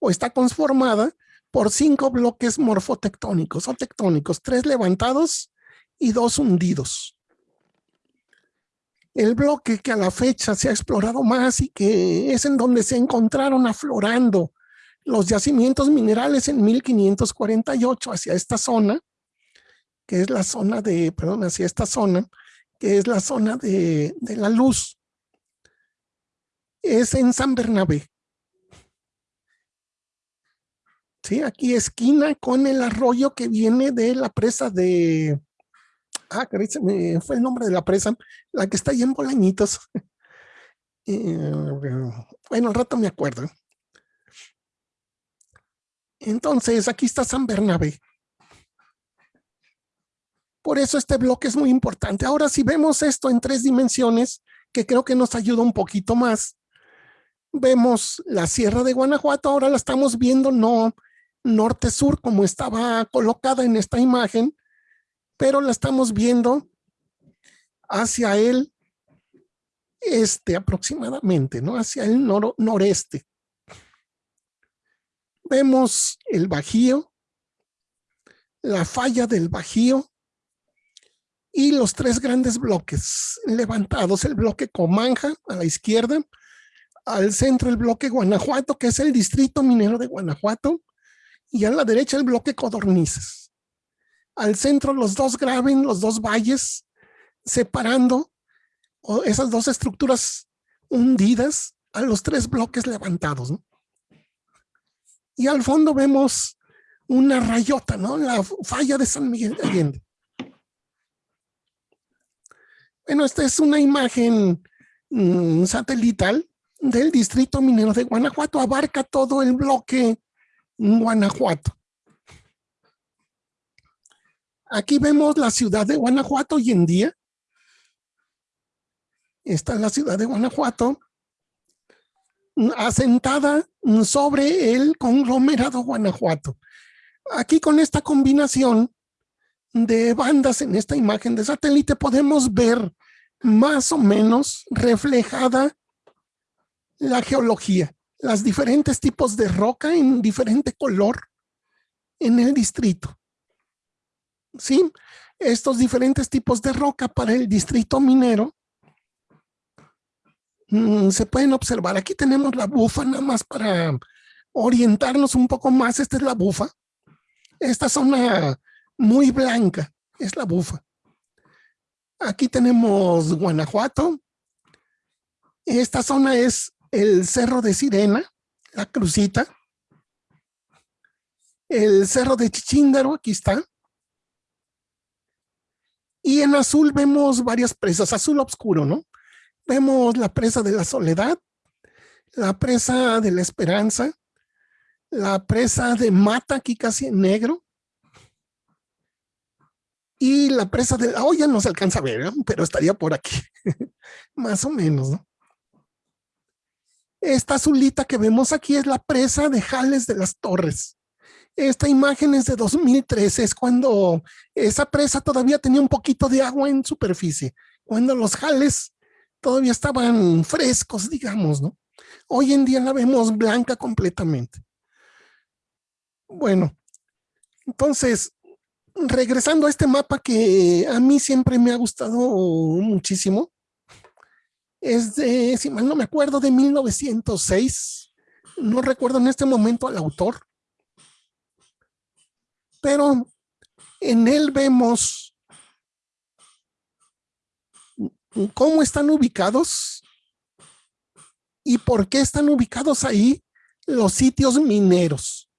S2: o está conformada por cinco bloques morfotectónicos o tectónicos, tres levantados y dos hundidos. El bloque que a la fecha se ha explorado más y que es en donde se encontraron aflorando los yacimientos minerales en 1548 hacia esta zona, que es la zona de, perdón, hacia esta zona, que es la zona de, de la luz, es en San Bernabé. Sí, aquí esquina con el arroyo que viene de la presa de... Ah, que me fue el nombre de la presa, la que está ahí en Bolañitos. Eh, bueno, al rato me acuerdo. Entonces, aquí está San Bernabé. Por eso este bloque es muy importante. Ahora, si vemos esto en tres dimensiones, que creo que nos ayuda un poquito más, vemos la Sierra de Guanajuato, ahora la estamos viendo no norte-sur como estaba colocada en esta imagen, pero la estamos viendo hacia el este aproximadamente, ¿no? Hacia el noreste. Vemos el Bajío, la falla del Bajío y los tres grandes bloques levantados, el bloque Comanja a la izquierda, Al centro el bloque Guanajuato, que es el distrito minero de Guanajuato, y a la derecha el bloque Codornices. Al centro los dos graben, los dos valles, separando esas dos estructuras hundidas a los tres bloques levantados. Y al fondo vemos una rayota, ¿no? La falla de San Miguel de Allende. Bueno, esta es una imagen mm, satelital del distrito minero de Guanajuato. Abarca todo el bloque Guanajuato. Aquí vemos la ciudad de Guanajuato hoy en día. Esta es la ciudad de Guanajuato, asentada sobre el conglomerado Guanajuato. Aquí con esta combinación de bandas en esta imagen de satélite podemos ver más o menos reflejada la geología, las diferentes tipos de roca en diferente color en el distrito. ¿Sí? Estos diferentes tipos de roca para el distrito minero mm, se pueden observar. Aquí tenemos la bufa nada más para orientarnos un poco más. Esta es la bufa. Esta zona muy blanca es la bufa. Aquí tenemos Guanajuato. Esta zona es el Cerro de Sirena, la crucita. El Cerro de Chichíndaro, aquí está. Y en azul vemos varias presas, azul oscuro, ¿no? Vemos la presa de la Soledad, la presa de la Esperanza, la presa de Mata, aquí casi en negro, y la presa de la olla no se alcanza a ver, pero estaría por aquí, más o menos. ¿no? Esta azulita que vemos aquí es la presa de Jales de las Torres. Esta imagen es de 2013, es cuando esa presa todavía tenía un poquito de agua en superficie, cuando los jales todavía estaban frescos, digamos, ¿no? Hoy en día la vemos blanca completamente. Bueno, entonces, regresando a este mapa que a mí siempre me ha gustado muchísimo, es de, si mal no me acuerdo, de 1906. No recuerdo en este momento al autor. Pero en él vemos cómo están ubicados y por qué están ubicados ahí los sitios mineros.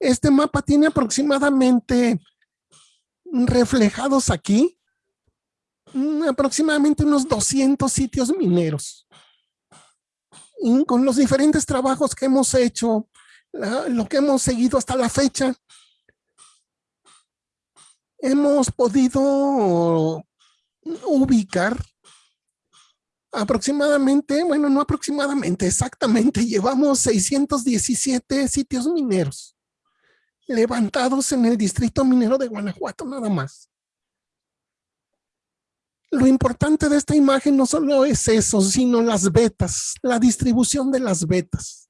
S2: Este mapa tiene aproximadamente reflejados aquí aproximadamente unos 200 sitios mineros. Con los diferentes trabajos que hemos hecho, lo que hemos seguido hasta la fecha, hemos podido ubicar aproximadamente, bueno, no aproximadamente, exactamente, llevamos 617 sitios mineros levantados en el distrito minero de Guanajuato, nada más. Lo importante de esta imagen no solo es eso, sino las vetas, la distribución de las vetas.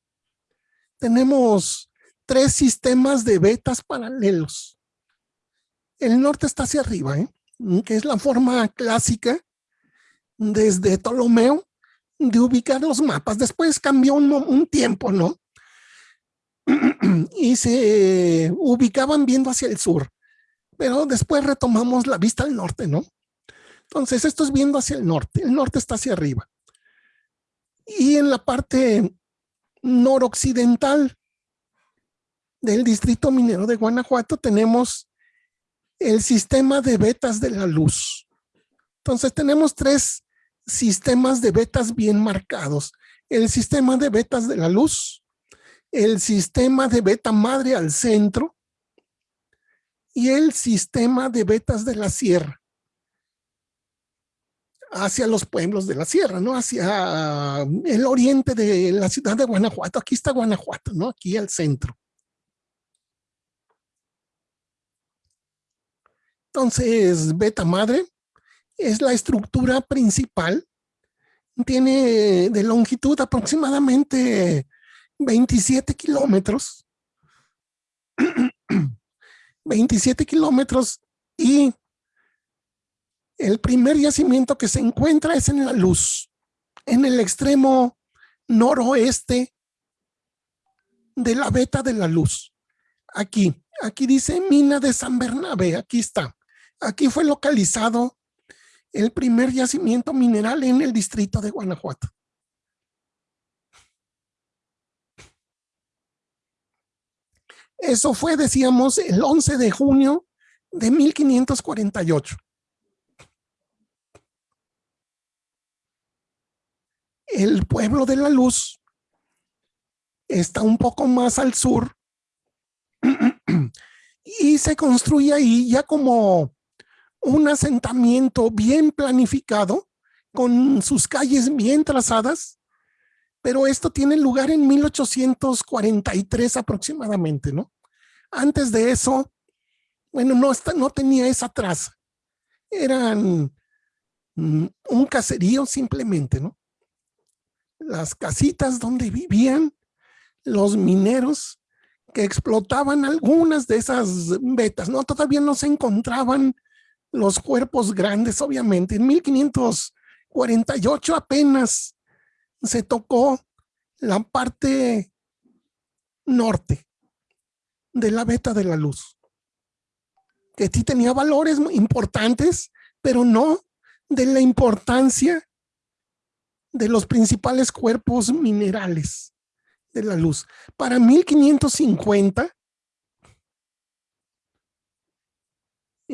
S2: Tenemos tres sistemas de vetas paralelos. El norte está hacia arriba, ¿eh? que es la forma clásica desde Ptolomeo de ubicar los mapas. Después cambió un, un tiempo, ¿no? y se ubicaban viendo hacia el sur. Pero después retomamos la vista al norte, ¿no? Entonces, esto es viendo hacia el norte. El norte está hacia arriba. Y en la parte noroccidental del distrito minero de Guanajuato tenemos el sistema de vetas de la luz. Entonces tenemos tres sistemas de vetas bien marcados. El sistema de vetas de la luz, el sistema de beta madre al centro y el sistema de betas de la sierra hacia los pueblos de la sierra, ¿no? Hacia el oriente de la ciudad de Guanajuato. Aquí está Guanajuato, ¿no? Aquí al centro. Entonces, beta madre es la estructura principal. Tiene de longitud aproximadamente 27 kilómetros. 27 kilómetros y el primer yacimiento que se encuentra es en la luz, en el extremo noroeste de la beta de la luz. Aquí, aquí dice mina de San Bernabé, aquí está. Aquí fue localizado el primer yacimiento mineral en el distrito de Guanajuato. Eso fue, decíamos, el 11 de junio de 1548. El pueblo de la luz está un poco más al sur y se construye ahí ya como un asentamiento bien planificado con sus calles bien trazadas, pero esto tiene lugar en 1843 aproximadamente, ¿no? Antes de eso, bueno, no, no tenía esa traza. Eran mm, un caserío simplemente, ¿no? Las casitas donde vivían los mineros que explotaban algunas de esas vetas, ¿no? Todavía no se encontraban los cuerpos grandes, obviamente. En 1548 apenas se tocó la parte norte de la beta de la luz, que sí tenía valores importantes, pero no de la importancia de los principales cuerpos minerales de la luz. Para 1550,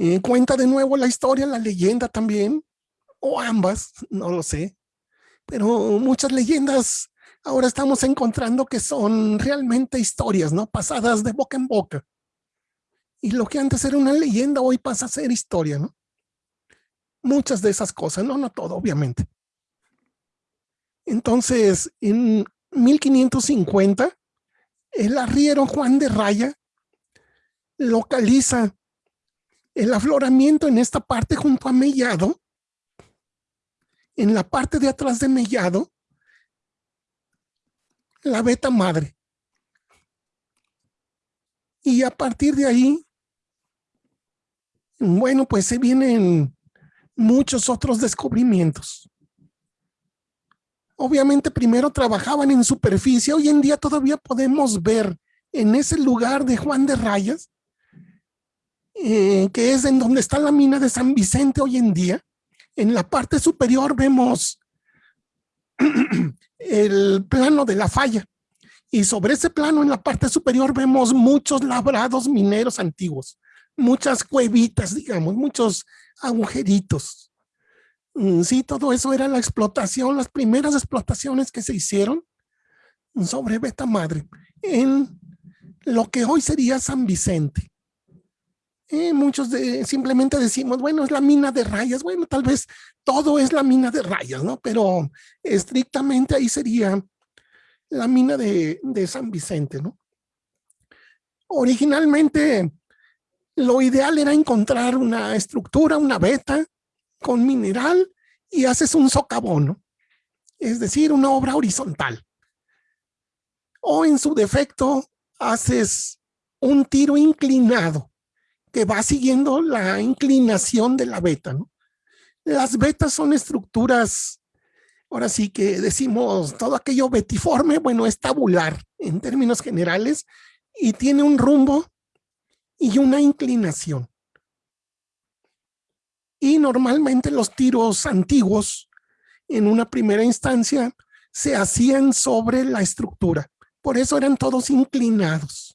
S2: eh, cuenta de nuevo la historia, la leyenda también, o ambas, no lo sé, pero muchas leyendas ahora estamos encontrando que son realmente historias, ¿no? Pasadas de boca en boca. Y lo que antes era una leyenda hoy pasa a ser historia, ¿no? Muchas de esas cosas, no, no todo, obviamente. Entonces, en 1550, el arriero Juan de Raya localiza el afloramiento en esta parte junto a Mellado, en la parte de atrás de Mellado, la beta madre. Y a partir de ahí, bueno, pues se vienen muchos otros descubrimientos. Obviamente primero trabajaban en superficie, hoy en día todavía podemos ver en ese lugar de Juan de Rayas, eh, que es en donde está la mina de San Vicente hoy en día, en la parte superior vemos el plano de la falla y sobre ese plano en la parte superior vemos muchos labrados mineros antiguos, muchas cuevitas, digamos, muchos agujeritos. Mm, sí, todo eso era la explotación, las primeras explotaciones que se hicieron sobre Beta Madre en lo que hoy sería San Vicente. Eh, muchos de, simplemente decimos, bueno, es la mina de rayas. Bueno, tal vez todo es la mina de rayas, ¿no? Pero estrictamente ahí sería la mina de, de San Vicente, ¿no? Originalmente, lo ideal era encontrar una estructura, una beta con mineral y haces un socavón, ¿no? Es decir, una obra horizontal. O en su defecto, haces un tiro inclinado que va siguiendo la inclinación de la beta. ¿no? Las betas son estructuras, ahora sí que decimos, todo aquello betiforme, bueno, es tabular en términos generales y tiene un rumbo y una inclinación. Y normalmente los tiros antiguos, en una primera instancia, se hacían sobre la estructura. Por eso eran todos inclinados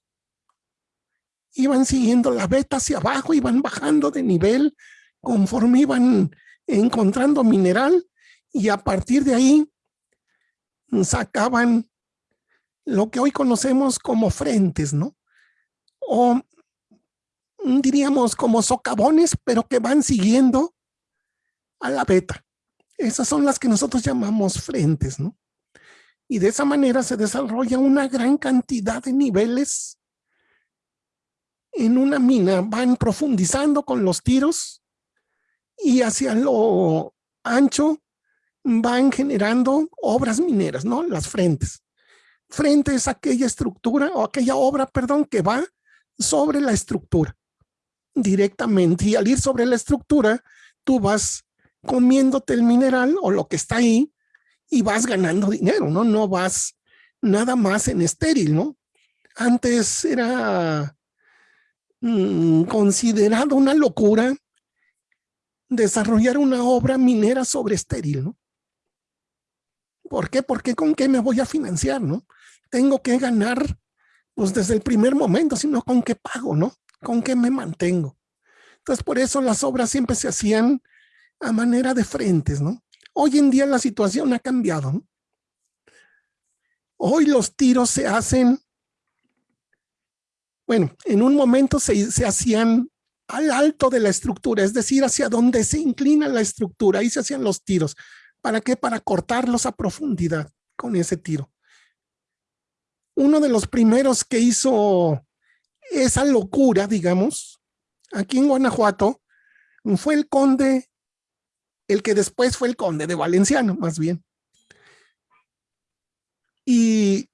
S2: iban siguiendo la beta hacia abajo, iban bajando de nivel conforme iban encontrando mineral y a partir de ahí sacaban lo que hoy conocemos como frentes, ¿no? O diríamos como socavones, pero que van siguiendo a la beta. Esas son las que nosotros llamamos frentes, ¿no? Y de esa manera se desarrolla una gran cantidad de niveles en una mina van profundizando con los tiros y hacia lo ancho van generando obras mineras, ¿no? Las frentes. Frente es aquella estructura o aquella obra, perdón, que va sobre la estructura directamente. Y al ir sobre la estructura, tú vas comiéndote el mineral o lo que está ahí y vas ganando dinero, ¿no? No vas nada más en estéril, ¿no? Antes era mm, considerado una locura desarrollar una obra minera sobre estéril, ¿no? ¿Por qué? Porque con qué me voy a financiar, ¿no? Tengo que ganar, pues desde el primer momento, sino con qué pago, ¿no? Con qué me mantengo. Entonces, por eso las obras siempre se hacían a manera de frentes, ¿no? Hoy en día la situación ha cambiado, ¿no? Hoy los tiros se hacen, bueno, en un momento se, hacían al alto de la estructura, es decir, hacia donde se inclina la estructura, ahí se hacían los tiros. ¿Para qué? Para cortarlos a profundidad con ese tiro. Uno de los primeros que hizo esa locura, digamos, aquí en Guanajuato, fue el conde, el que después fue el conde de Valenciano, más bien. Y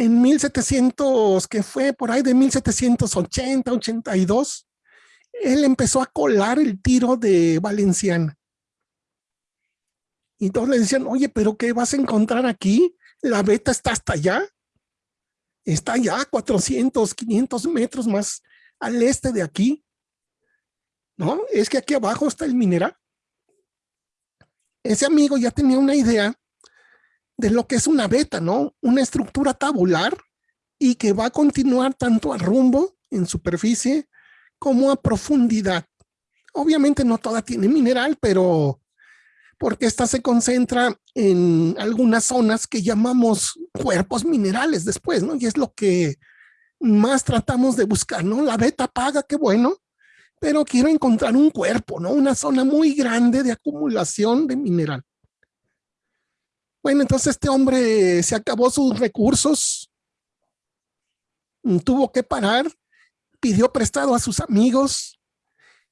S2: en 1700, que fue por ahí de 1780, 82, él empezó a colar el tiro de Valenciana. Y todos le decían, oye, pero ¿qué vas a encontrar aquí? La beta está hasta allá. Está allá 400, 500 metros más al este de aquí. ¿No? Es que aquí abajo está el mineral. Ese amigo ya tenía una idea de lo que es una beta, ¿no? Una estructura tabular y que va a continuar tanto a rumbo en superficie como a profundidad. Obviamente no toda tiene mineral, pero porque esta se concentra en algunas zonas que llamamos cuerpos minerales después, ¿no? Y es lo que más tratamos de buscar, ¿no? La beta paga, qué bueno, pero quiero encontrar un cuerpo, ¿no? Una zona muy grande de acumulación de mineral. Bueno, entonces este hombre se acabó sus recursos, tuvo que parar, pidió prestado a sus amigos,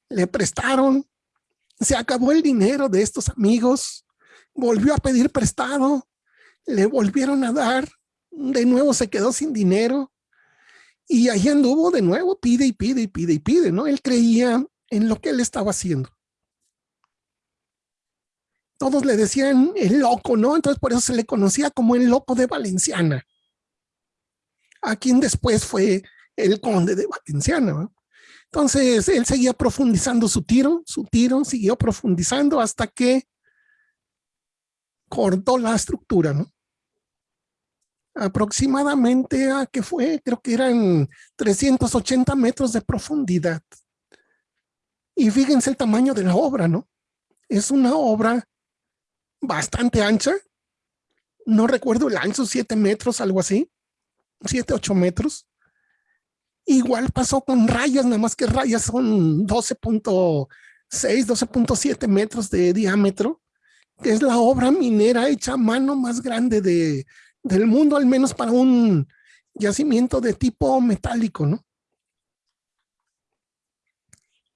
S2: le prestaron, se acabó el dinero de estos amigos, volvió a pedir prestado, le volvieron a dar, de nuevo se quedó sin dinero y ahí anduvo de nuevo, pide y pide y pide y pide, ¿no? Él creía en lo que él estaba haciendo. Todos le decían el loco, ¿no? Entonces por eso se le conocía como el loco de Valenciana. A quien después fue el conde de Valenciana, ¿no? Entonces, él seguía profundizando su tiro, su tiro siguió profundizando hasta que cortó la estructura, ¿no? Aproximadamente a que fue, creo que eran 380 metros de profundidad. Y fíjense el tamaño de la obra, ¿no? Es una obra bastante ancha. No recuerdo el ancho, 7 metros, algo así. 7, 8 metros. Igual pasó con rayas, nada más que rayas son 12.6, 12.7 metros de diámetro, que es la obra minera hecha a mano más grande de, del mundo, al menos para un yacimiento de tipo metálico, ¿no?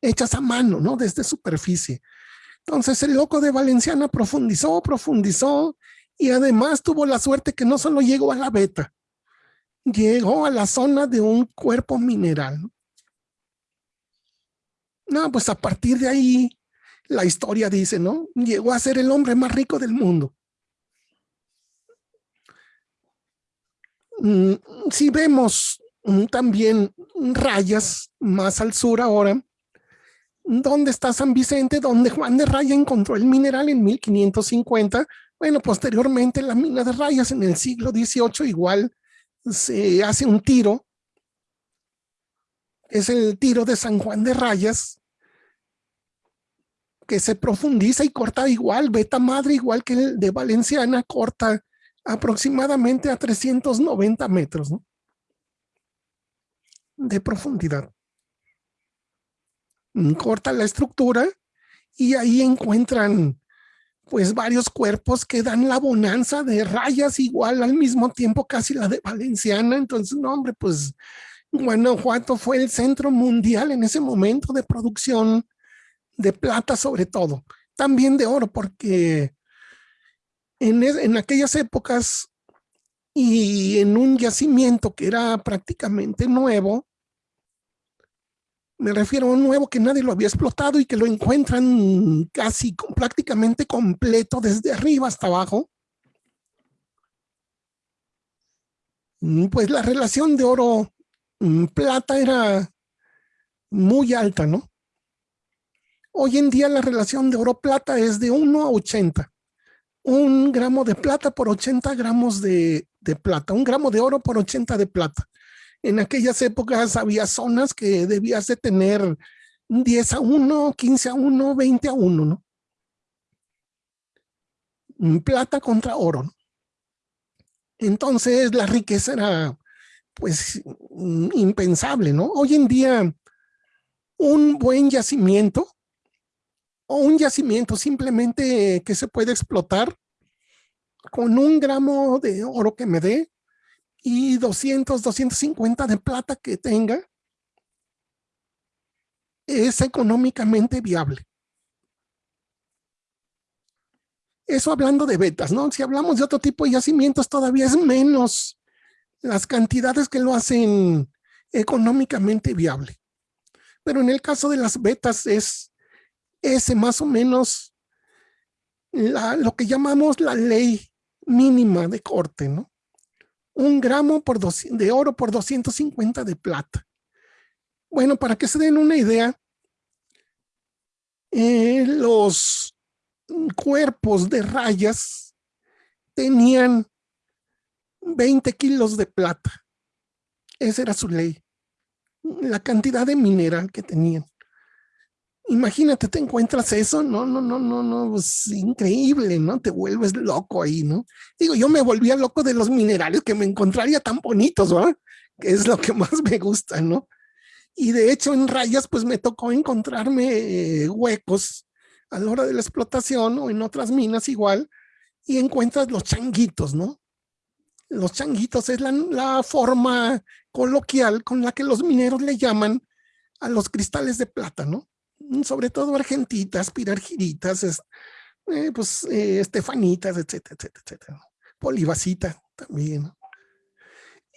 S2: Hechas a mano, ¿no? Desde superficie. Entonces el loco de Valenciana profundizó, profundizó y además tuvo la suerte que no solo llegó a la beta, llegó a la zona de un cuerpo mineral. No, pues a partir de ahí, la historia dice, ¿no? Llegó a ser el hombre más rico del mundo. Mm, si vemos mm, también rayas más al sur ahora, ¿dónde está San Vicente? Donde Juan de Raya encontró el mineral en 1550. Bueno, posteriormente la mina de rayas en el siglo XVIII igual se hace un tiro, es el tiro de San Juan de Rayas, que se profundiza y corta igual, beta madre igual que el de Valenciana, corta aproximadamente a 390 metros de profundidad. Corta la estructura y ahí encuentran pues varios cuerpos que dan la bonanza de rayas igual al mismo tiempo casi la de Valenciana. Entonces, no, hombre, pues Guanajuato fue el centro mundial en ese momento de producción de plata sobre todo. También de oro, porque en, en aquellas épocas y en un yacimiento que era prácticamente nuevo, Me refiero a un nuevo que nadie lo había explotado y que lo encuentran casi prácticamente completo desde arriba hasta abajo. Mm, pues la relación de oro mm, era muy alta, ¿no? Hoy en día la relación de oro plata es de 1 a 80. Un gramo de plata por 80 gramos de, de plata. Un gramo de oro por 80 de plata. En aquellas épocas había zonas que debías de tener 10 a 1, 15 a 1, 20 a 1, ¿no? Plata contra oro. Entonces la riqueza era pues impensable, ¿no? Hoy en día un buen yacimiento o un yacimiento simplemente que se puede explotar con un gramo de oro que me dé y 200, 250 de plata que tenga, es económicamente viable. Eso hablando de betas, ¿no? Si hablamos de otro tipo de yacimientos, todavía es menos las cantidades que lo hacen económicamente viable. Pero en el caso de las betas es ese más o menos lo que llamamos la ley mínima de corte, ¿no? Un gramo por de oro por 250 de plata. Bueno, para que se den una idea, eh, los cuerpos de rayas tenían 20 kilos de plata. Esa era su ley. La cantidad de mineral que tenían. Imagínate, te encuentras eso, no, no, no, no, no, es increíble, ¿no? Te vuelves loco ahí, ¿no? Digo, yo me volvía loco de los minerales que me encontraría tan bonitos, ¿verdad? Que es lo que más me gusta, ¿no? Y de hecho en rayas, pues me tocó encontrarme eh, huecos a la hora de la explotación o en otras minas igual, y encuentras los changuitos, ¿no? Los changuitos es la, la forma coloquial con la que los mineros le llaman a los cristales de plata, ¿no? Mm, sobre todo argentitas, pirargiritas, eh, pues eh, estefanitas, etcétera, etcétera, etcétera. Polibacita también.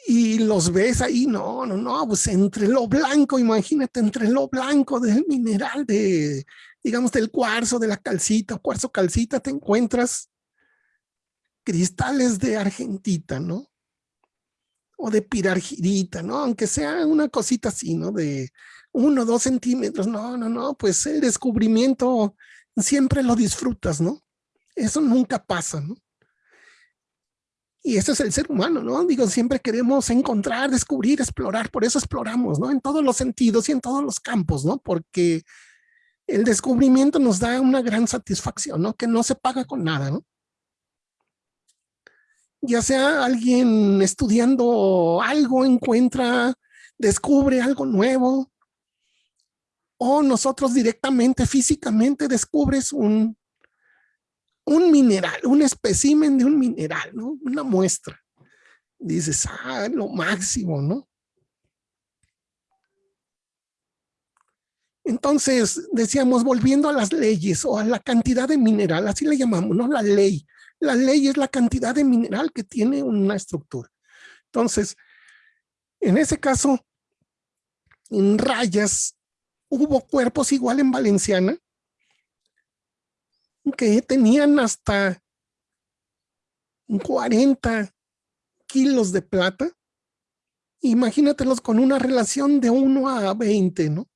S2: Y los ves ahí, no, no, no, pues entre lo blanco, imagínate, entre lo blanco del mineral, de, digamos, del cuarzo, de la calcita, cuarzo calcita, te encuentras cristales de argentita, ¿no? O de pirargirita, ¿no? Aunque sea una cosita así, ¿no? De, uno, dos centímetros. No, no, no, pues el descubrimiento siempre lo disfrutas, ¿no? Eso nunca pasa, ¿no? Y ese es el ser humano, ¿no? Digo, siempre queremos encontrar, descubrir, explorar, por eso exploramos, ¿no? En todos los sentidos y en todos los campos, ¿no? Porque el descubrimiento nos da una gran satisfacción, ¿no? Que no se paga con nada, ¿no? Ya sea alguien estudiando algo, encuentra, descubre algo nuevo, o nosotros directamente, físicamente descubres un, un mineral, un espécimen de un mineral, ¿no? Una muestra. Dices, ah, lo máximo, ¿no? Entonces, decíamos, volviendo a las leyes o a la cantidad de mineral, así le llamamos, ¿no? La ley. La ley es la cantidad de mineral que tiene una estructura. Entonces, en ese caso, en rayas hubo cuerpos igual en Valenciana que tenían hasta 40 kilos de plata. Imagínatelos con una relación de 1 a 20, ¿no?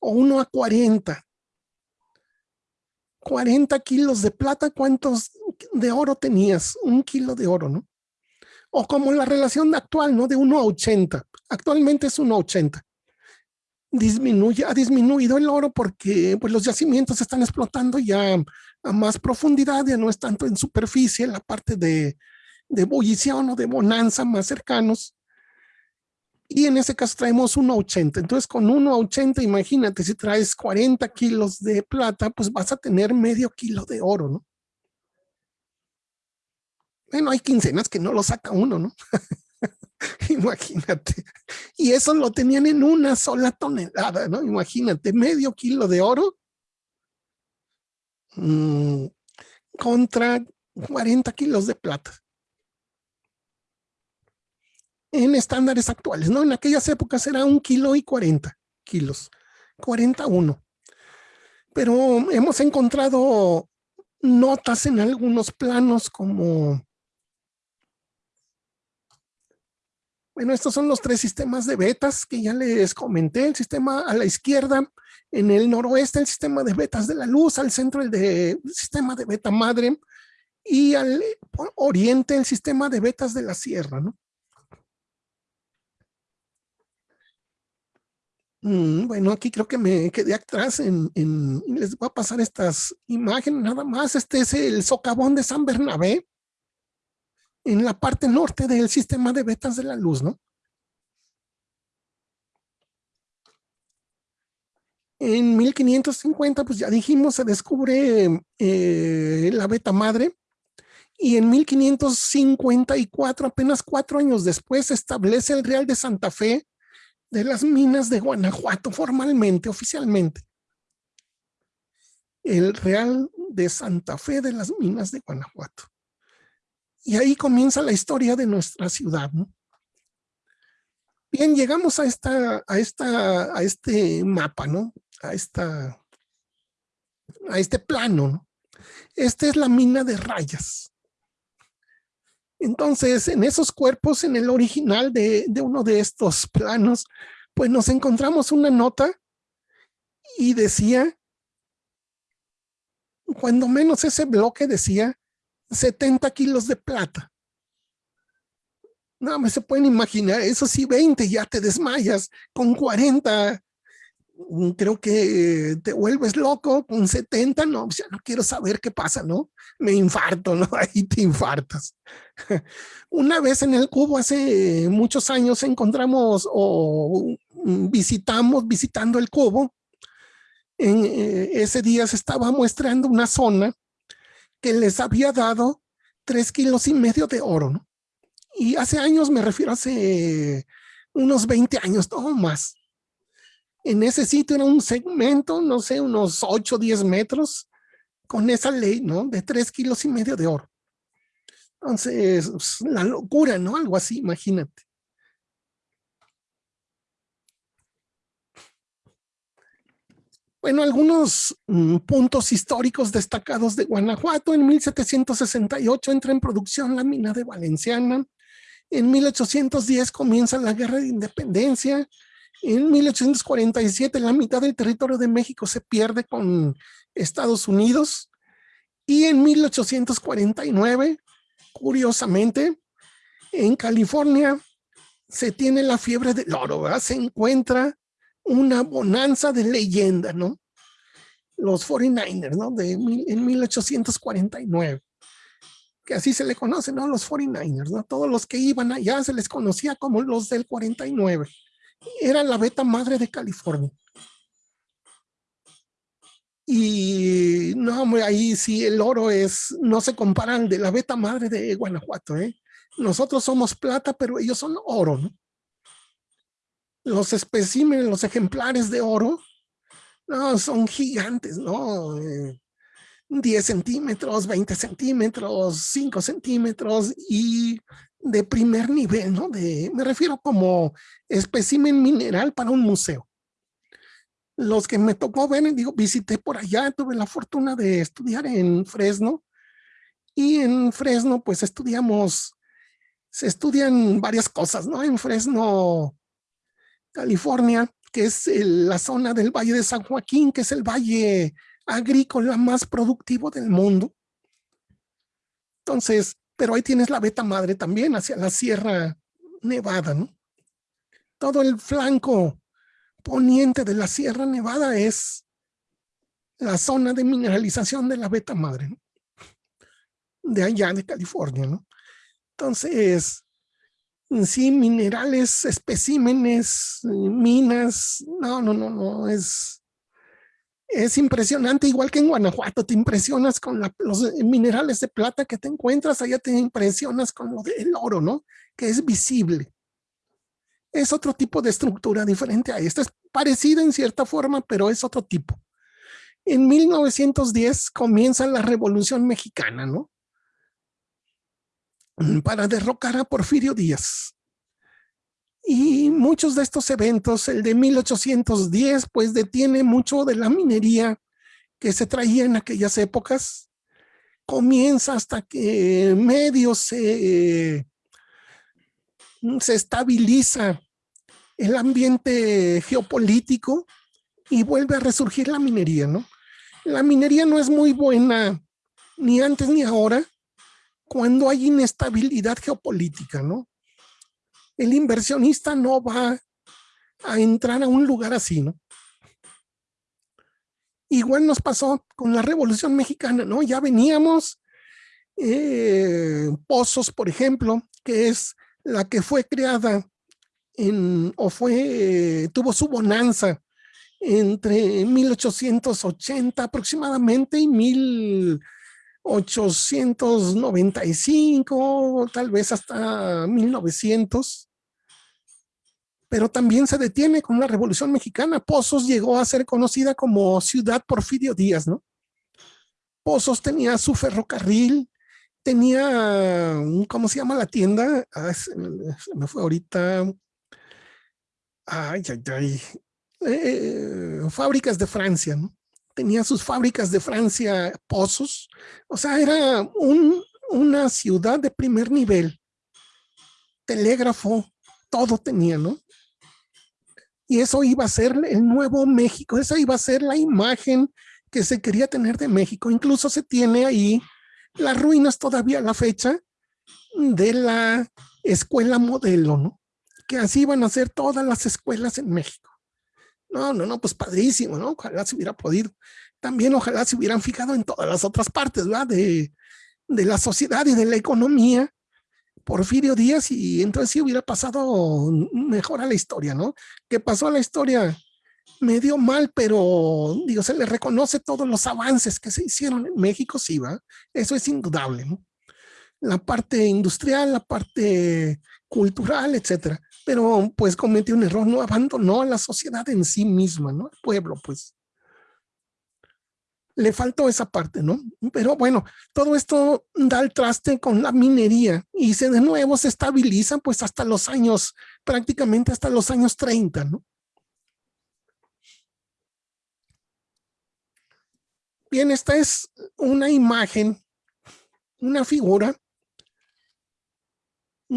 S2: O 1 a 40. 40 kilos de plata, ¿cuántos de oro tenías? Un kilo de oro, ¿no? O como la relación actual, ¿no? De 1 a 80. Actualmente es 1 a 80 disminuye, ha disminuido el oro porque pues, los yacimientos están explotando ya a más profundidad, ya no es tanto en superficie, en la parte de, de ebullición o de bonanza más cercanos. Y en ese caso traemos 1,80. Entonces con 1,80, imagínate, si traes 40 kilos de plata, pues vas a tener medio kilo de oro, ¿no? Bueno, hay quincenas que no lo saca uno, ¿no? Imagínate. Y eso lo tenían en una sola tonelada, ¿no? Imagínate, medio kilo de oro mm, contra 40 kilos de plata. en estándares actuales, ¿no? En aquellas épocas era un kilo y 40 kilos, 41. Pero hemos encontrado notas en algunos planos como... Bueno, estos son los tres sistemas de betas que ya les comenté. El sistema a la izquierda, en el noroeste, el sistema de betas de la luz, al centro el, sistema de beta madre y al oriente el sistema de betas de la sierra. ¿no? Mm, bueno, aquí creo que me quedé atrás en, les voy a pasar estas imágenes nada más. Este es el socavón de San Bernabé en la parte norte del sistema de vetas de la luz, ¿no? En 1550, pues ya dijimos, se descubre eh, la beta madre y en 1554, apenas cuatro años después, se establece el Real de Santa Fe de las minas de Guanajuato formalmente, oficialmente. El Real de Santa Fe de las minas de Guanajuato. Y ahí comienza la historia de nuestra ciudad. Bien, llegamos a, esta, a, esta, a este mapa, ¿no? A, esta, a este plano, ¿no? Esta es la mina de rayas. Entonces, en esos cuerpos, en el original de, uno de estos planos, pues nos encontramos una nota y decía, cuando menos ese bloque decía 70 kilos de plata. No, me se pueden imaginar, eso sí, 20 ya te desmayas, con 40 Mm, creo que te vuelves loco con 70, no, ya no quiero saber qué pasa, ¿no? Me infarto, ¿no? Ahí te infartas. Una vez en el cubo, hace muchos años, encontramos o mm, visitamos, visitando el cubo, eh, ese día se estaba muestrando una zona que les había dado tres kilos y medio de oro, ¿no? Y hace años, me refiero hace unos 20 años, no más en ese sitio era un segmento, no sé, unos 8 o 10 metros, con esa ley, ¿no? De 3 kilos y medio de oro. Entonces, pues, la locura, ¿no? Algo así, imagínate. Bueno, algunos mm, puntos históricos destacados de Guanajuato. En 1768 entra en producción la mina de Valenciana. En 1810 comienza la Guerra de Independencia. En 1847 la mitad del territorio de México se pierde con Estados Unidos y en 1849, curiosamente, en California se tiene la fiebre del oro, se encuentra una bonanza de leyenda, ¿no? Los 49ers, ¿no? De, en 1849, que así se le conoce, ¿no? Los 49ers, ¿no? Todos los que iban allá se les conocía como los del 49 era la beta madre de California. Y no, ahí sí el oro es, no se comparan de la beta madre de Guanajuato, ¿eh? Nosotros somos plata, pero ellos son oro, ¿no? Los especímenes, los ejemplares de oro, no, son gigantes, ¿no? 10 eh, centímetros, 20 centímetros, 5 centímetros y de primer nivel, ¿no? De, me refiero como espécimen mineral para un museo. Los que me tocó ver, digo, visité por allá, tuve la fortuna de estudiar en Fresno y en Fresno pues estudiamos, se estudian varias cosas, ¿no? En Fresno, California, que es la zona del Valle de San Joaquín, que es el valle agrícola más productivo del mundo. Entonces, pero ahí tienes la beta madre también hacia la Sierra Nevada, ¿no? Todo el flanco poniente de la Sierra Nevada es la zona de mineralización de la beta madre, ¿no? de allá de California, ¿no? Entonces, sí, minerales, especímenes, minas, no, no, no, no, es, es impresionante, igual que en Guanajuato, te impresionas con los minerales de plata que te encuentras, allá te impresionas con lo del oro, ¿no? Que es visible. Es otro tipo de estructura diferente a esta, es parecida en cierta forma, pero es otro tipo. En 1910 comienza la Revolución Mexicana, ¿no? Para derrocar a Porfirio Díaz. Y muchos de estos eventos, el de 1810, pues detiene mucho de la minería que se traía en aquellas épocas. Comienza hasta que medio se, se estabiliza el ambiente geopolítico y vuelve a resurgir la minería, ¿no? La minería no es muy buena ni antes ni ahora cuando hay inestabilidad geopolítica, ¿no? El inversionista no va a entrar a un lugar así, ¿no? Igual nos pasó con la Revolución Mexicana, ¿no? Ya veníamos, eh, Pozos, por ejemplo, que es la que fue creada en, o fue, tuvo su bonanza entre 1880 aproximadamente y 1895, tal vez hasta 1900. Pero también se detiene con la Revolución Mexicana. Pozos llegó a ser conocida como Ciudad Porfirio Díaz, ¿no? Pozos tenía su ferrocarril, tenía, ¿cómo se llama la tienda? Ah, me fue ahorita, ay, ay, ay, eh, fábricas de Francia, ¿no? Tenía sus fábricas de Francia, pozos, o sea, era una ciudad de primer nivel. Telégrafo, todo tenía, ¿no? Y eso iba a ser el nuevo México, esa iba a ser la imagen que se quería tener de México. Incluso se tiene ahí las ruinas todavía a la fecha de la escuela modelo, ¿no? que así van a ser todas las escuelas en México. No, no, no, pues padrísimo, ¿no? Ojalá se hubiera podido. También ojalá se hubieran fijado en todas las otras partes, ¿verdad? De, de la sociedad y de la economía. Porfirio Díaz y entonces sí hubiera pasado mejor a la historia, ¿no? Que pasó a la historia medio mal, pero digo, se le reconoce todos los avances que se hicieron en México, sí, va. Eso es indudable, ¿no? La parte industrial, la parte cultural, etcétera pero pues cometió un error, no abandonó a la sociedad en sí misma, ¿no? El pueblo, pues. Le faltó esa parte, ¿no? Pero bueno, todo esto da el traste con la minería y se de nuevo se estabiliza pues hasta los años, prácticamente hasta los años 30, ¿no? Bien, esta es una imagen, una figura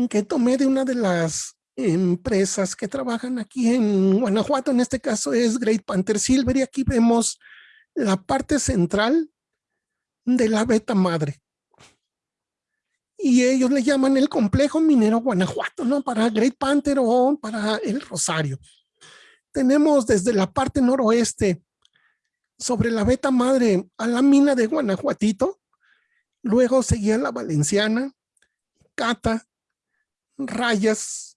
S2: que tomé de una de las empresas que trabajan aquí en Guanajuato, en este caso es Great Panther Silver y aquí vemos la parte central de la beta madre. Y ellos le llaman el complejo minero Guanajuato, ¿no? Para Great Panther o para el Rosario. Tenemos desde la parte noroeste sobre la beta madre a la mina de Guanajuatito, luego seguía la Valenciana, Cata, Rayas,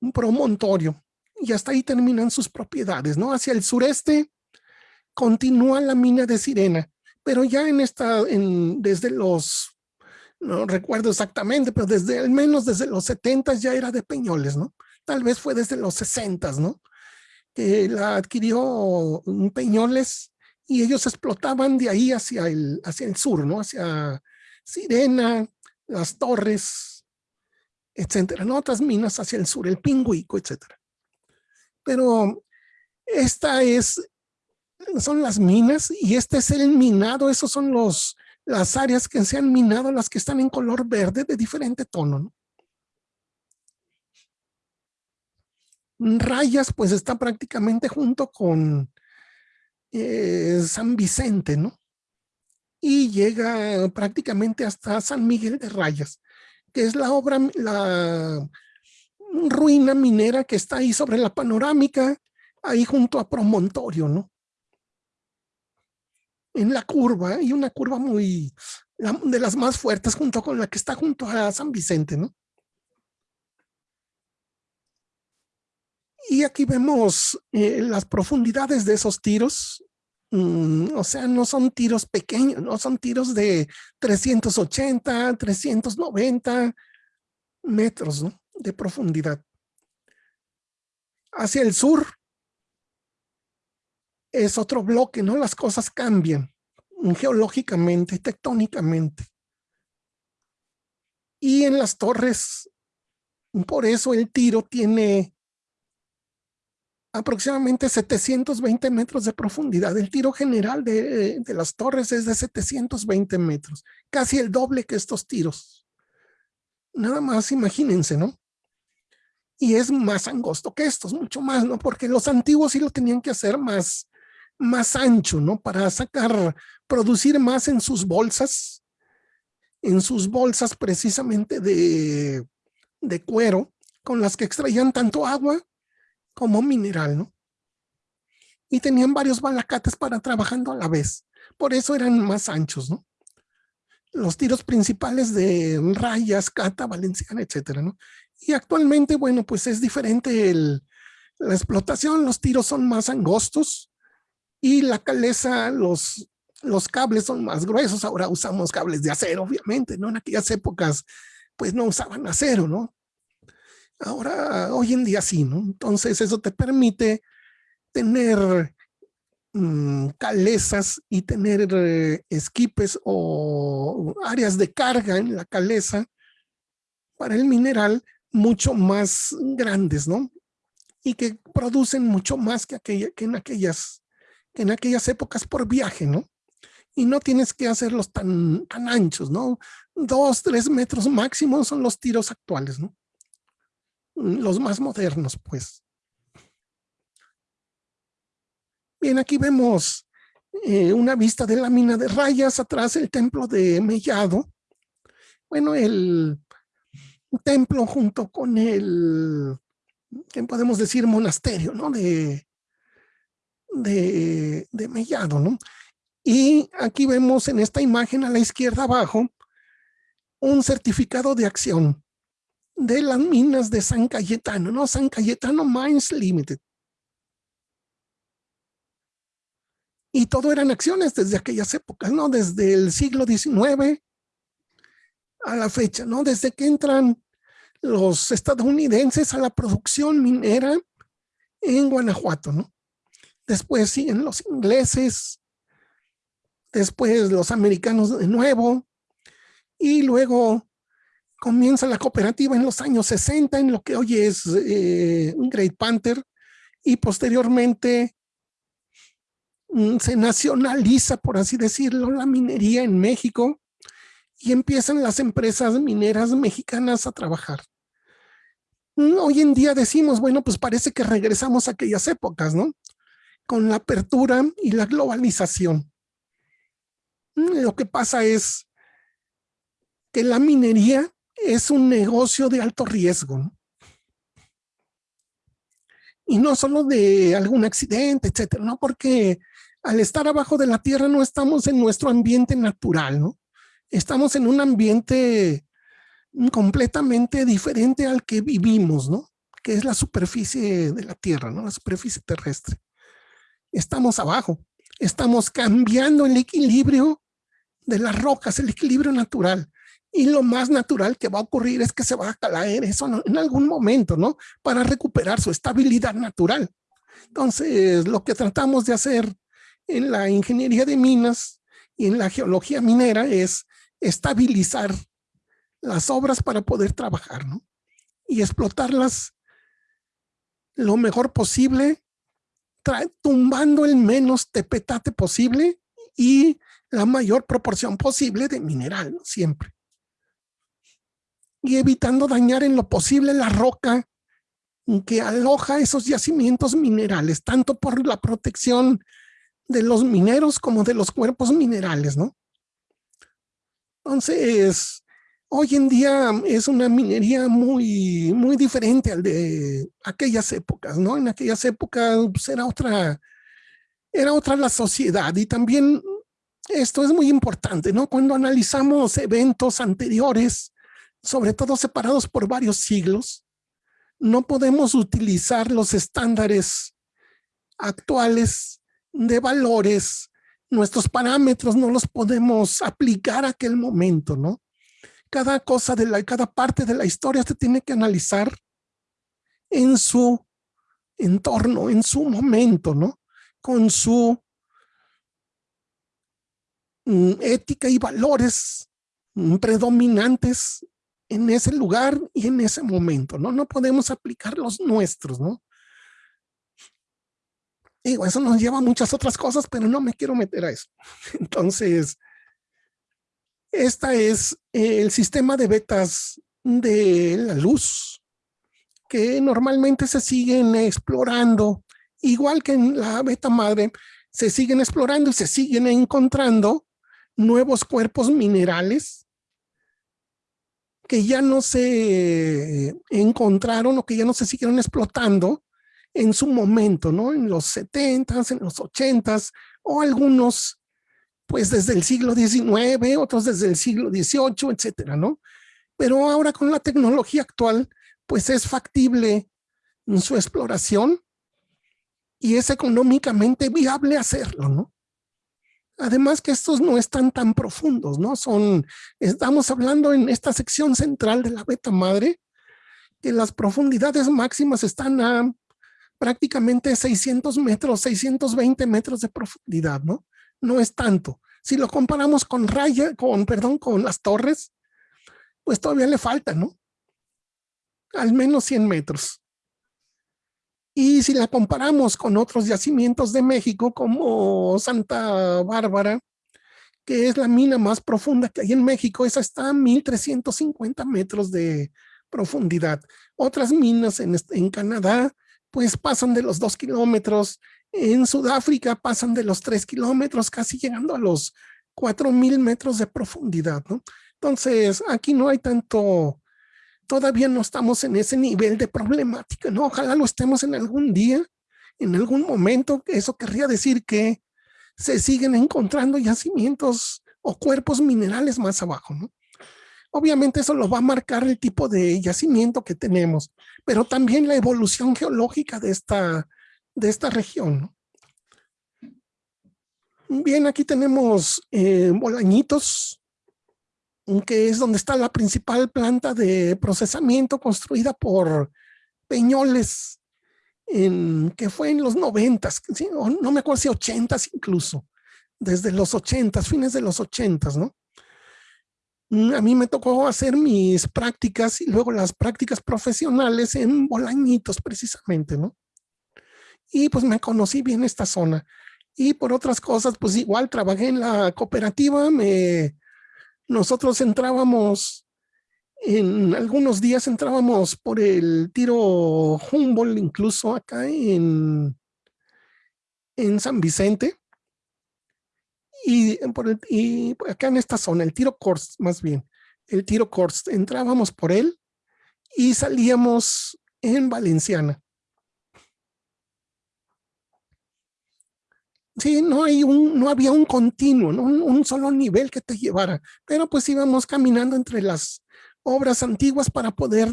S2: un promontorio y hasta ahí terminan sus propiedades, ¿no? Hacia el sureste continúa la mina de Sirena, pero ya en esta, en, desde los, no recuerdo exactamente, pero desde al menos desde los 70 ya era de Peñoles, ¿no? Tal vez fue desde los 60, ¿no? Que la adquirió Peñoles y ellos explotaban de ahí hacia el, hacia el sur, ¿no? Hacia Sirena, las torres, etcétera, ¿no? Otras minas hacia el sur, el Pingüico, etcétera. Pero esta es, son las minas y este es el minado, esos son los, las áreas que se han minado, las que están en color verde de diferente tono, ¿no? Rayas, pues está prácticamente junto con eh, San Vicente, ¿no? Y llega prácticamente hasta San Miguel de Rayas que es la obra, la ruina minera que está ahí sobre la panorámica, ahí junto a Promontorio, ¿no? En la curva, y una curva muy, de las más fuertes junto con la que está junto a San Vicente, ¿no? Y aquí vemos eh, las profundidades de esos tiros, Mm, o sea, no son tiros pequeños, no son tiros de 380, 390 metros de profundidad. Hacia el sur es otro bloque, ¿no? Las cosas cambian Por eso el tiro tiene aproximadamente 720 metros de profundidad. El tiro general de, de, las torres es de 720 metros, casi el doble que estos tiros. Nada más imagínense, ¿no? Y es más angosto que estos, mucho más, ¿no? Porque los antiguos sí lo tenían que hacer más, más ancho, ¿no? Para sacar, producir más en sus bolsas, en sus bolsas precisamente de, de cuero, con las que extraían tanto agua como mineral, ¿no? Y tenían varios balacates para trabajando a la vez. Por eso eran más anchos, ¿no? Los tiros principales de rayas, cata, valenciana, etcétera, ¿no? Y actualmente, bueno, pues es diferente el, la explotación, los tiros son más angostos y la caleza, los, los cables son más gruesos. Ahora usamos cables de acero, obviamente, ¿no? En aquellas épocas, pues no usaban acero, ¿no? Ahora, hoy en día sí, ¿no? Entonces eso te permite tener mmm, calezas y tener eh, esquipes o áreas de carga en la caleza para el mineral mucho más grandes, ¿no? Y que producen mucho más que, aquella, que, en aquellas, que en aquellas épocas por viaje, ¿no? Y no tienes que hacerlos tan, tan anchos, ¿no? Dos, tres metros máximo son los tiros actuales, ¿no? Los más modernos, pues. Bien, aquí vemos eh, una vista de la mina de rayas, atrás el templo de Mellado. Bueno, el templo junto con el, ¿qué podemos decir? Monasterio, ¿no? De, de, de Mellado, ¿no? Y aquí vemos en esta imagen a la izquierda abajo un certificado de acción de las minas de San Cayetano, ¿no? San Cayetano Mines Limited. Y todo eran acciones desde aquellas épocas, ¿no? Desde el siglo XIX a la fecha, ¿no? Desde que entran los estadounidenses a la producción minera en Guanajuato, ¿no? Después siguen los ingleses, después los americanos de nuevo, y luego comienza la cooperativa en los años 60 en lo que hoy es eh, Great Panther y posteriormente mm, se nacionaliza, por así decirlo, la minería en México y empiezan las empresas mineras mexicanas a trabajar. Hoy en día decimos, bueno, pues parece que regresamos a aquellas épocas, ¿no? Con la apertura y la globalización. Lo que pasa es que la minería es un negocio de alto riesgo. Y no solo de algún accidente, etcétera, ¿no? Porque al estar abajo de la tierra no estamos en nuestro ambiente natural, ¿no? Estamos en un ambiente completamente diferente al que vivimos, ¿no? Que es la superficie de la tierra, ¿no? La superficie terrestre. Estamos abajo, estamos cambiando el equilibrio de las rocas, el equilibrio natural y lo más natural que va a ocurrir es que se va a caer eso en algún momento, ¿no? Para recuperar su estabilidad natural. Entonces, lo que tratamos de hacer en la ingeniería de minas y en la geología minera es estabilizar las obras para poder trabajar, ¿no? Y explotarlas lo mejor posible, tumbando el menos tepetate posible y la mayor proporción posible de mineral, ¿no? siempre y evitando dañar en lo posible la roca que aloja esos yacimientos minerales, tanto por la protección de los mineros como de los cuerpos minerales, ¿no? Entonces, hoy en día es una minería muy, muy diferente al de aquellas épocas, ¿no? En aquellas épocas pues, era otra, era otra la sociedad y también esto es muy importante, ¿no? Cuando analizamos eventos anteriores, sobre todo separados por varios siglos, no podemos utilizar los estándares actuales de valores, nuestros parámetros no los podemos aplicar a aquel momento, ¿no? Cada cosa de la, cada parte de la historia se tiene que analizar en su entorno, en su momento, ¿no? Con su mm, ética y valores mm, predominantes en ese lugar y en ese momento, ¿no? No podemos aplicar los nuestros, ¿no? Digo, eso nos lleva a muchas otras cosas, pero no me quiero meter a eso. Entonces, esta es el sistema de betas de la luz, que normalmente se siguen explorando, igual que en la beta madre, se siguen explorando y se siguen encontrando nuevos cuerpos minerales que ya no se encontraron o que ya no se siguieron explotando en su momento, ¿no? En los 70s, en los 80s, o algunos pues desde el siglo XIX, otros desde el siglo XVIII, etcétera, ¿no? Pero ahora con la tecnología actual, pues es factible su exploración y es económicamente viable hacerlo, ¿no? Además que estos no están tan profundos, ¿no? Son, estamos hablando en esta sección central de la beta madre, que las profundidades máximas están a prácticamente 600 metros, 620 metros de profundidad, ¿no? No es tanto. Si lo comparamos con Raya, con, perdón, con las torres, pues todavía le falta, ¿no? Al menos 100 metros. Y si la comparamos con otros yacimientos de México como Santa Bárbara, que es la mina más profunda que hay en México, esa está a 1350 metros de profundidad. Otras minas en, en Canadá, pues pasan de los dos kilómetros. En Sudáfrica pasan de los tres kilómetros, casi llegando a los cuatro mil metros de profundidad, ¿no? Entonces, aquí no hay tanto todavía no estamos en ese nivel de problemática, ¿no? Ojalá lo estemos en algún día, en algún momento. Eso querría decir que se siguen encontrando yacimientos o cuerpos minerales más abajo, ¿no? Obviamente eso lo va a marcar el tipo de yacimiento que tenemos, pero también la evolución geológica de esta, de esta región. Bien, aquí tenemos eh, bolañitos, que es donde está la principal planta de procesamiento construida por Peñoles, en, que fue en los noventas, no me acuerdo si ochentas incluso, desde los ochentas, fines de los ochentas, ¿no? Mm, a mí me tocó hacer mis prácticas y luego las prácticas profesionales en Bolañitos precisamente, ¿no? Y pues me conocí bien esta zona. Y por otras cosas, pues igual trabajé en la cooperativa, me nosotros entrábamos, en algunos días entrábamos por el tiro Humboldt, incluso acá en, en San Vicente. Y, por y acá en esta zona, el tiro Kors, más bien, el tiro Kors, entrábamos por él y salíamos en Valenciana. Sí, no, hay un, no había un continuo, un, solo nivel que te llevara, pero pues íbamos caminando entre las obras antiguas para poder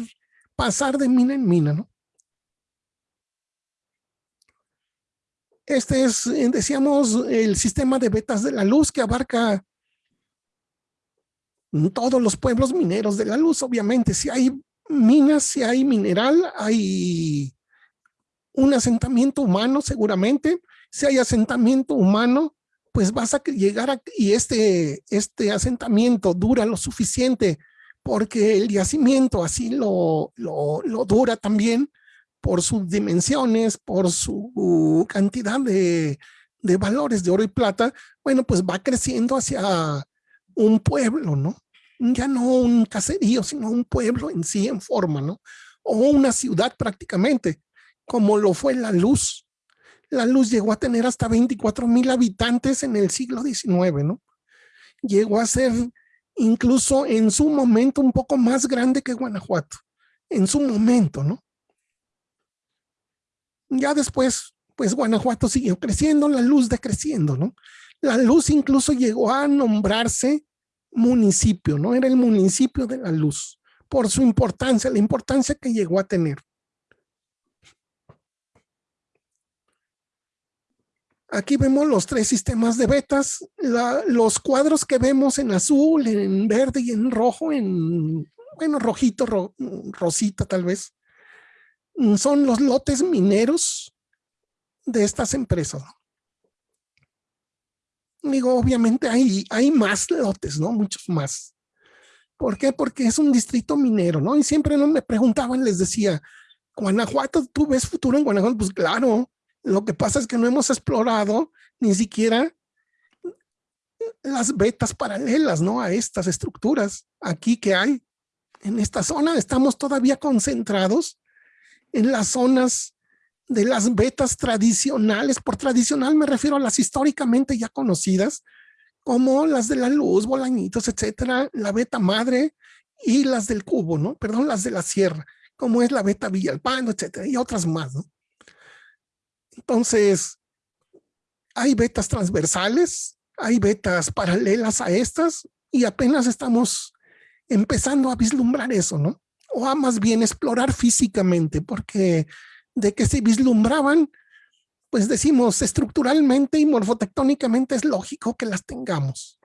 S2: pasar de mina en mina, ¿no? Este es, eh, decíamos, el sistema de vetas de la luz que abarca todos los pueblos mineros de la luz, obviamente. Si hay minas, si hay mineral, hay un asentamiento humano seguramente, si hay asentamiento humano, pues vas a llegar a, y este, este asentamiento dura lo suficiente porque el yacimiento así lo, lo, lo dura también por sus dimensiones, por su cantidad de, de valores de oro y plata, bueno, pues va creciendo hacia un pueblo, ¿no? Ya no un caserío, sino un pueblo en sí en forma, ¿no? O una ciudad prácticamente, como lo fue la luz la luz llegó a tener hasta 24 mil habitantes en el siglo XIX, ¿no? Llegó a ser incluso en su momento un poco más grande que Guanajuato, en su momento, ¿no? Ya después, pues Guanajuato siguió creciendo, la luz decreciendo, ¿no? La luz incluso llegó a nombrarse municipio, ¿no? Era el municipio de la luz, por su importancia, la importancia que llegó a tener. Aquí vemos los tres sistemas de betas, los cuadros que vemos en azul, en verde y en rojo, en, bueno, rojito, rosita tal vez, mm, son los lotes mineros de estas empresas. Digo, obviamente hay, hay más lotes, ¿no? Muchos más. ¿Por qué? Porque es un distrito minero, ¿no? Y siempre me preguntaban, les decía, Guanajuato, ¿tú ves futuro en Guanajuato? Pues claro, lo que pasa es que no hemos explorado ni siquiera las vetas paralelas, ¿no? A estas estructuras aquí que hay. En esta zona estamos todavía concentrados en las zonas de las vetas tradicionales. Por tradicional me refiero a las históricamente ya conocidas, como las de la luz, bolañitos, etcétera, la beta madre y las del cubo, ¿no? Perdón, las de la sierra, como es la beta Villalpando, etcétera, y otras más, ¿no? Entonces, hay betas transversales, hay betas paralelas a estas y apenas estamos empezando a vislumbrar eso, ¿no? O a más bien explorar físicamente, porque de que se vislumbraban, pues decimos estructuralmente y morfotectónicamente es lógico que las tengamos.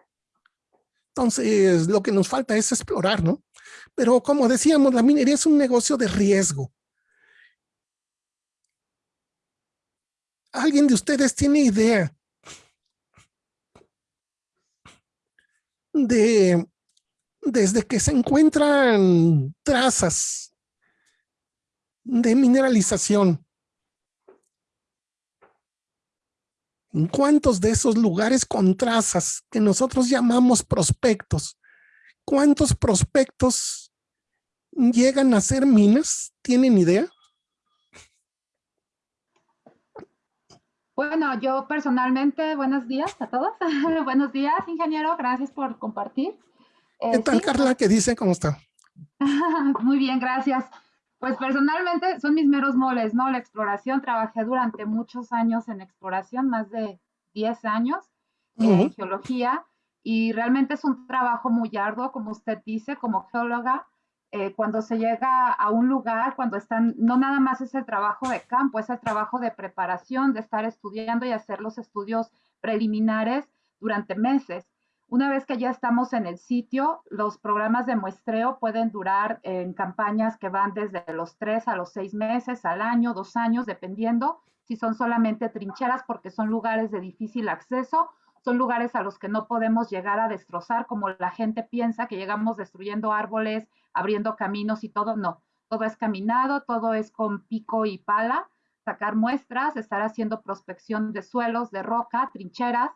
S2: Entonces, lo que nos falta es explorar, ¿no? Pero como decíamos, la minería es un negocio de riesgo. ¿Alguien de ustedes tiene idea de desde que se encuentran trazas de mineralización ¿En cuántos de esos lugares con trazas que nosotros llamamos prospectos, cuántos prospectos llegan a ser minas? ¿Tienen idea?
S3: Bueno, yo personalmente, buenos días a todos. buenos días, ingeniero, gracias por compartir.
S2: ¿Qué eh, tal, Carla? ¿Qué dice? ¿Cómo está?
S3: Muy bien, gracias. Pues personalmente son mis meros moles, ¿no? La exploración, trabajé durante muchos años en exploración, más de 10 años en geología, y realmente es un trabajo muy arduo, como usted dice, como geóloga, eh, cuando se llega a un lugar, cuando están, no nada más es el trabajo de campo, es el trabajo de preparación, de estar estudiando y hacer los estudios preliminares durante meses. Una vez que ya estamos en el sitio, los programas de muestreo pueden durar en campañas que van desde los tres a los seis meses, al año, dos años, dependiendo si son solamente trincheras porque son lugares de difícil acceso, son lugares a los que no podemos llegar a destrozar como la gente piensa que llegamos destruyendo árboles, abriendo caminos y todo, no. Todo es caminado, todo es con pico y pala, sacar muestras, estar haciendo prospección de suelos, de roca, trincheras,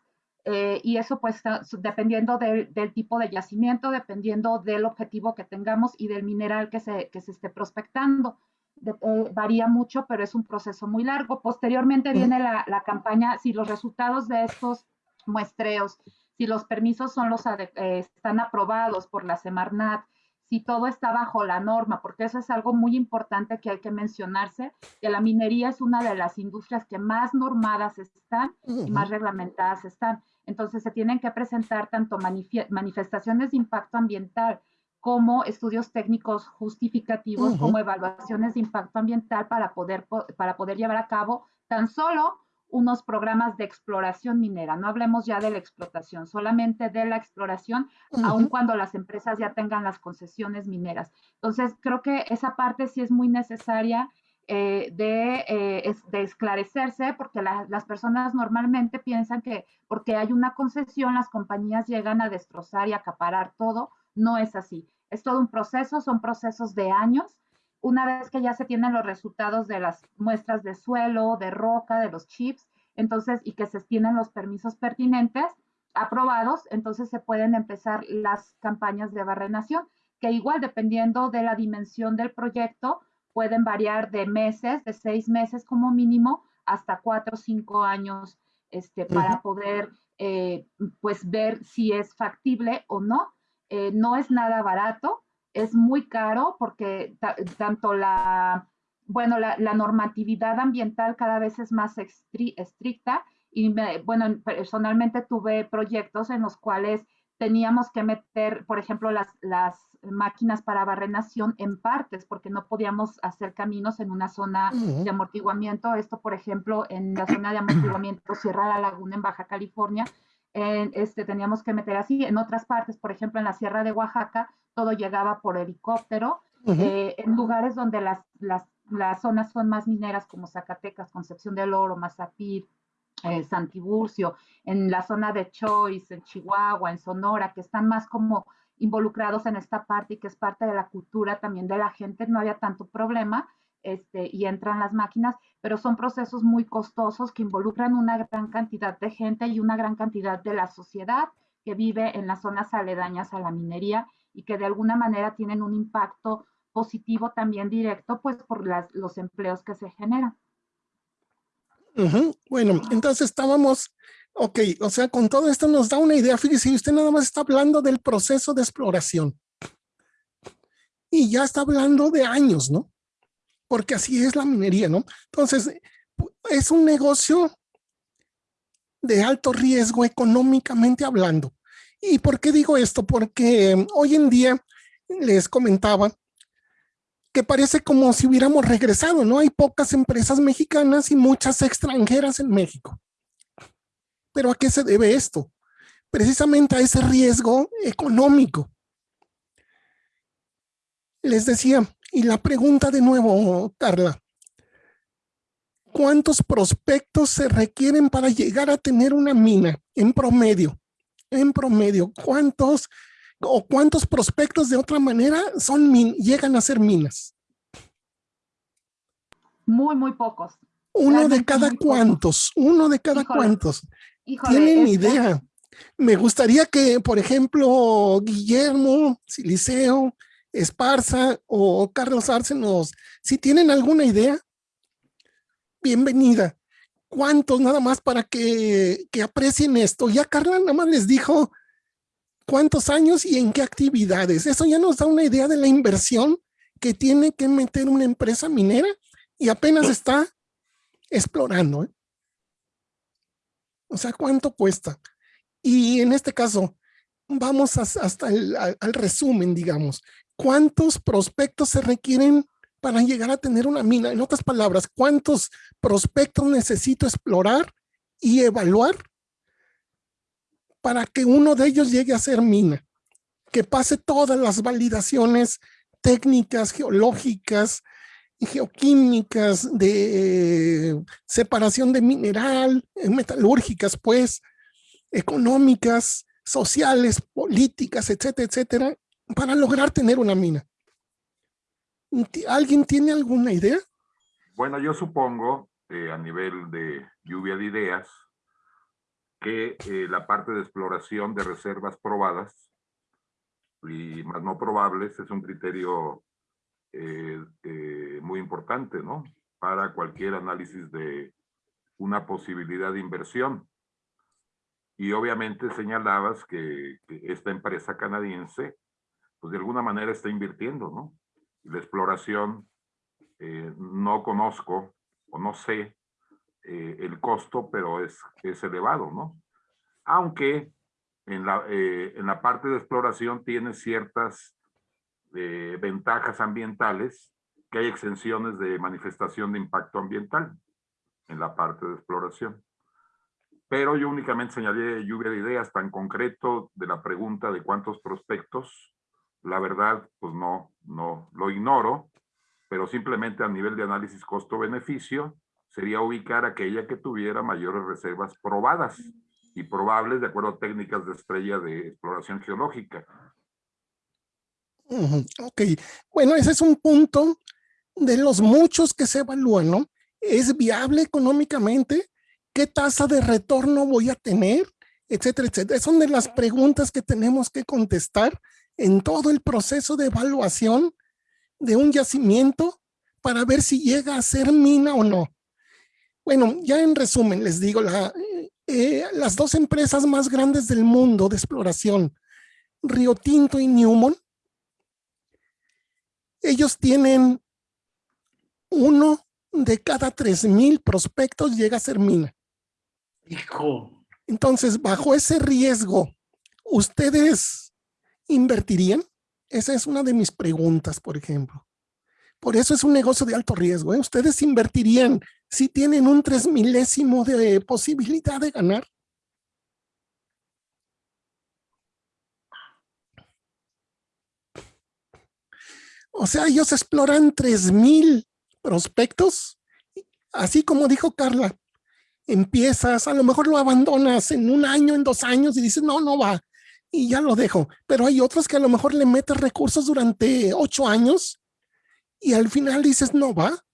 S3: eh, y eso pues dependiendo del tipo de yacimiento, dependiendo del objetivo que tengamos y del mineral que se, que se esté prospectando. Eh, varía mucho, pero es un proceso muy largo. Posteriormente viene la, la, campaña, si los resultados de estos muestreos, si los permisos son los eh, están aprobados por la Semarnat, si todo está bajo la norma, porque eso es algo muy importante que hay que mencionarse, que la minería es una de las industrias que más normadas están y más reglamentadas están. Entonces se tienen que presentar tanto manifestaciones de impacto ambiental como estudios técnicos justificativos, como evaluaciones de impacto ambiental para poder, para poder llevar a cabo tan solo unos programas de exploración minera. No hablemos ya de la explotación, solamente de la exploración, aun cuando las empresas ya tengan las concesiones mineras. Entonces, creo que esa parte sí es muy necesaria eh, de, eh, de, esclarecerse, porque las personas normalmente piensan que porque hay una concesión, las compañías llegan a destrozar y acaparar todo. No es así. Es todo un proceso, son procesos de años. Una vez que ya se tienen los resultados de las muestras de suelo, de roca, de los chips, entonces, y que se tienen los permisos pertinentes aprobados, entonces se pueden empezar las campañas de barrenación, que igual dependiendo de la dimensión del proyecto, pueden variar de meses, de seis meses como mínimo, hasta cuatro o cinco años este, para poder eh, pues ver si es factible o no. Eh, no es nada barato, es muy caro porque tanto la, bueno, la, normatividad ambiental cada vez es más estricta y bueno, personalmente tuve proyectos en los cuales teníamos que meter, por ejemplo, las, las máquinas para barrenación en partes, porque no podíamos hacer caminos en una zona de amortiguamiento. Esto, por ejemplo, en la zona de amortiguamiento Sierra la Laguna, en Baja California, este, teníamos que meter así. En otras partes, por ejemplo, en la Sierra de Oaxaca, todo llegaba por helicóptero. Eh, en lugares donde las, las, las zonas son más mineras, como Zacatecas, Concepción del Oro, Mazapir, eh, Santiburcio, en la zona de Choice, en Chihuahua, en Sonora, que están más como involucrados en esta parte y que es parte de la cultura también de la gente, no había tanto problema este, y entran las máquinas, pero son procesos muy costosos que involucran una gran cantidad de gente y una gran cantidad de la sociedad que vive en las zonas aledañas a la minería y que de alguna manera tienen un impacto positivo también directo, pues por las, los empleos que se generan.
S2: Bueno, entonces estábamos, ok, o sea, con todo esto nos da una idea, fíjese, usted nada más está hablando del proceso de exploración. Y ya está hablando de años, ¿no? Porque así es la minería, ¿no? Entonces, es un negocio de alto riesgo económicamente hablando. ¿Y por qué digo esto? Porque hoy en día, les comentaba, que parece como si hubiéramos regresado, ¿no? Hay pocas empresas mexicanas y muchas extranjeras en México. Pero ¿a qué se debe esto? Precisamente a ese riesgo económico. Les decía, y la pregunta de nuevo, Carla, ¿cuántos prospectos se requieren para llegar a tener una mina en promedio? En promedio, ¿cuántos o cuántos prospectos de otra manera son llegan a ser minas?
S3: Muy, muy pocos.
S2: Uno de cada cuantos, uno de cada cuantos. Tienen idea. Me gustaría que, por ejemplo, Guillermo, Siliceo, Esparza o Carlos Arcenos, si tienen alguna idea, bienvenida. ¿Cuántos nada más para que, que aprecien esto? Ya Carla nada más les dijo cuántos años y en qué actividades. Eso ya nos da una idea de la inversión que tiene que meter una empresa minera y apenas está explorando. ¿eh? O sea, ¿cuánto cuesta? Y en este caso, vamos hasta el, al resumen, digamos. ¿Cuántos prospectos se requieren para llegar a tener una mina? En otras palabras, ¿cuántos prospectos necesito explorar y evaluar para que uno de ellos llegue a ser mina, que pase todas las validaciones técnicas, geológicas, geoquímicas, de separación de mineral, eh, metalúrgicas, pues, económicas, sociales, políticas, etcétera, etcétera, para lograr tener una mina. ¿Alguien tiene alguna idea?
S4: Bueno, yo supongo, eh, a nivel de lluvia de ideas, que eh, la parte de exploración de reservas probadas y más no probables es un criterio eh, eh, muy importante, ¿no? Para cualquier análisis de una posibilidad de inversión. Y obviamente señalabas que, esta empresa canadiense, pues de alguna manera está invirtiendo, ¿no? La exploración, no conozco o no sé eh, el costo, pero es, es elevado, ¿no? Aunque en la, eh, en la parte de exploración tiene ciertas eh, ventajas ambientales, que hay exenciones de manifestación de impacto ambiental en la parte de exploración. Pero yo únicamente señalé lluvia de ideas tan concreto de la pregunta de cuántos prospectos. La verdad, pues no, no, lo ignoro, pero simplemente a nivel de análisis costo-beneficio, sería ubicar aquella que tuviera mayores reservas probadas y probables de acuerdo a técnicas de estrella de exploración geológica.
S2: Ok, bueno, ese es un punto de los muchos que se evalúan, ¿no? ¿Es viable económicamente? ¿Qué tasa de retorno voy a tener? Etcétera, etcétera. Son de las preguntas que tenemos que contestar en todo el proceso de evaluación de un yacimiento para ver si llega a ser mina o no. Bueno, ya en resumen les digo, la, eh, las dos empresas más grandes del mundo de exploración, Río Tinto y Newmont, ellos tienen uno de cada tres mil prospectos llega a ser mina.
S1: Hijo.
S2: Entonces, bajo ese riesgo, ¿ustedes invertirían? Esa es una de mis preguntas, por ejemplo. Por eso es un negocio de alto riesgo. ¿eh? ¿Ustedes invertirían si tienen un tres milésimo de posibilidad de ganar? O sea, ellos exploran tres mil prospectos, así como dijo Carla, empiezas, a lo mejor lo abandonas en un año, en dos años y dices, no, no va. Y ya lo dejo. Pero hay otros que a lo mejor le metes recursos durante ocho años y al final dices, no va.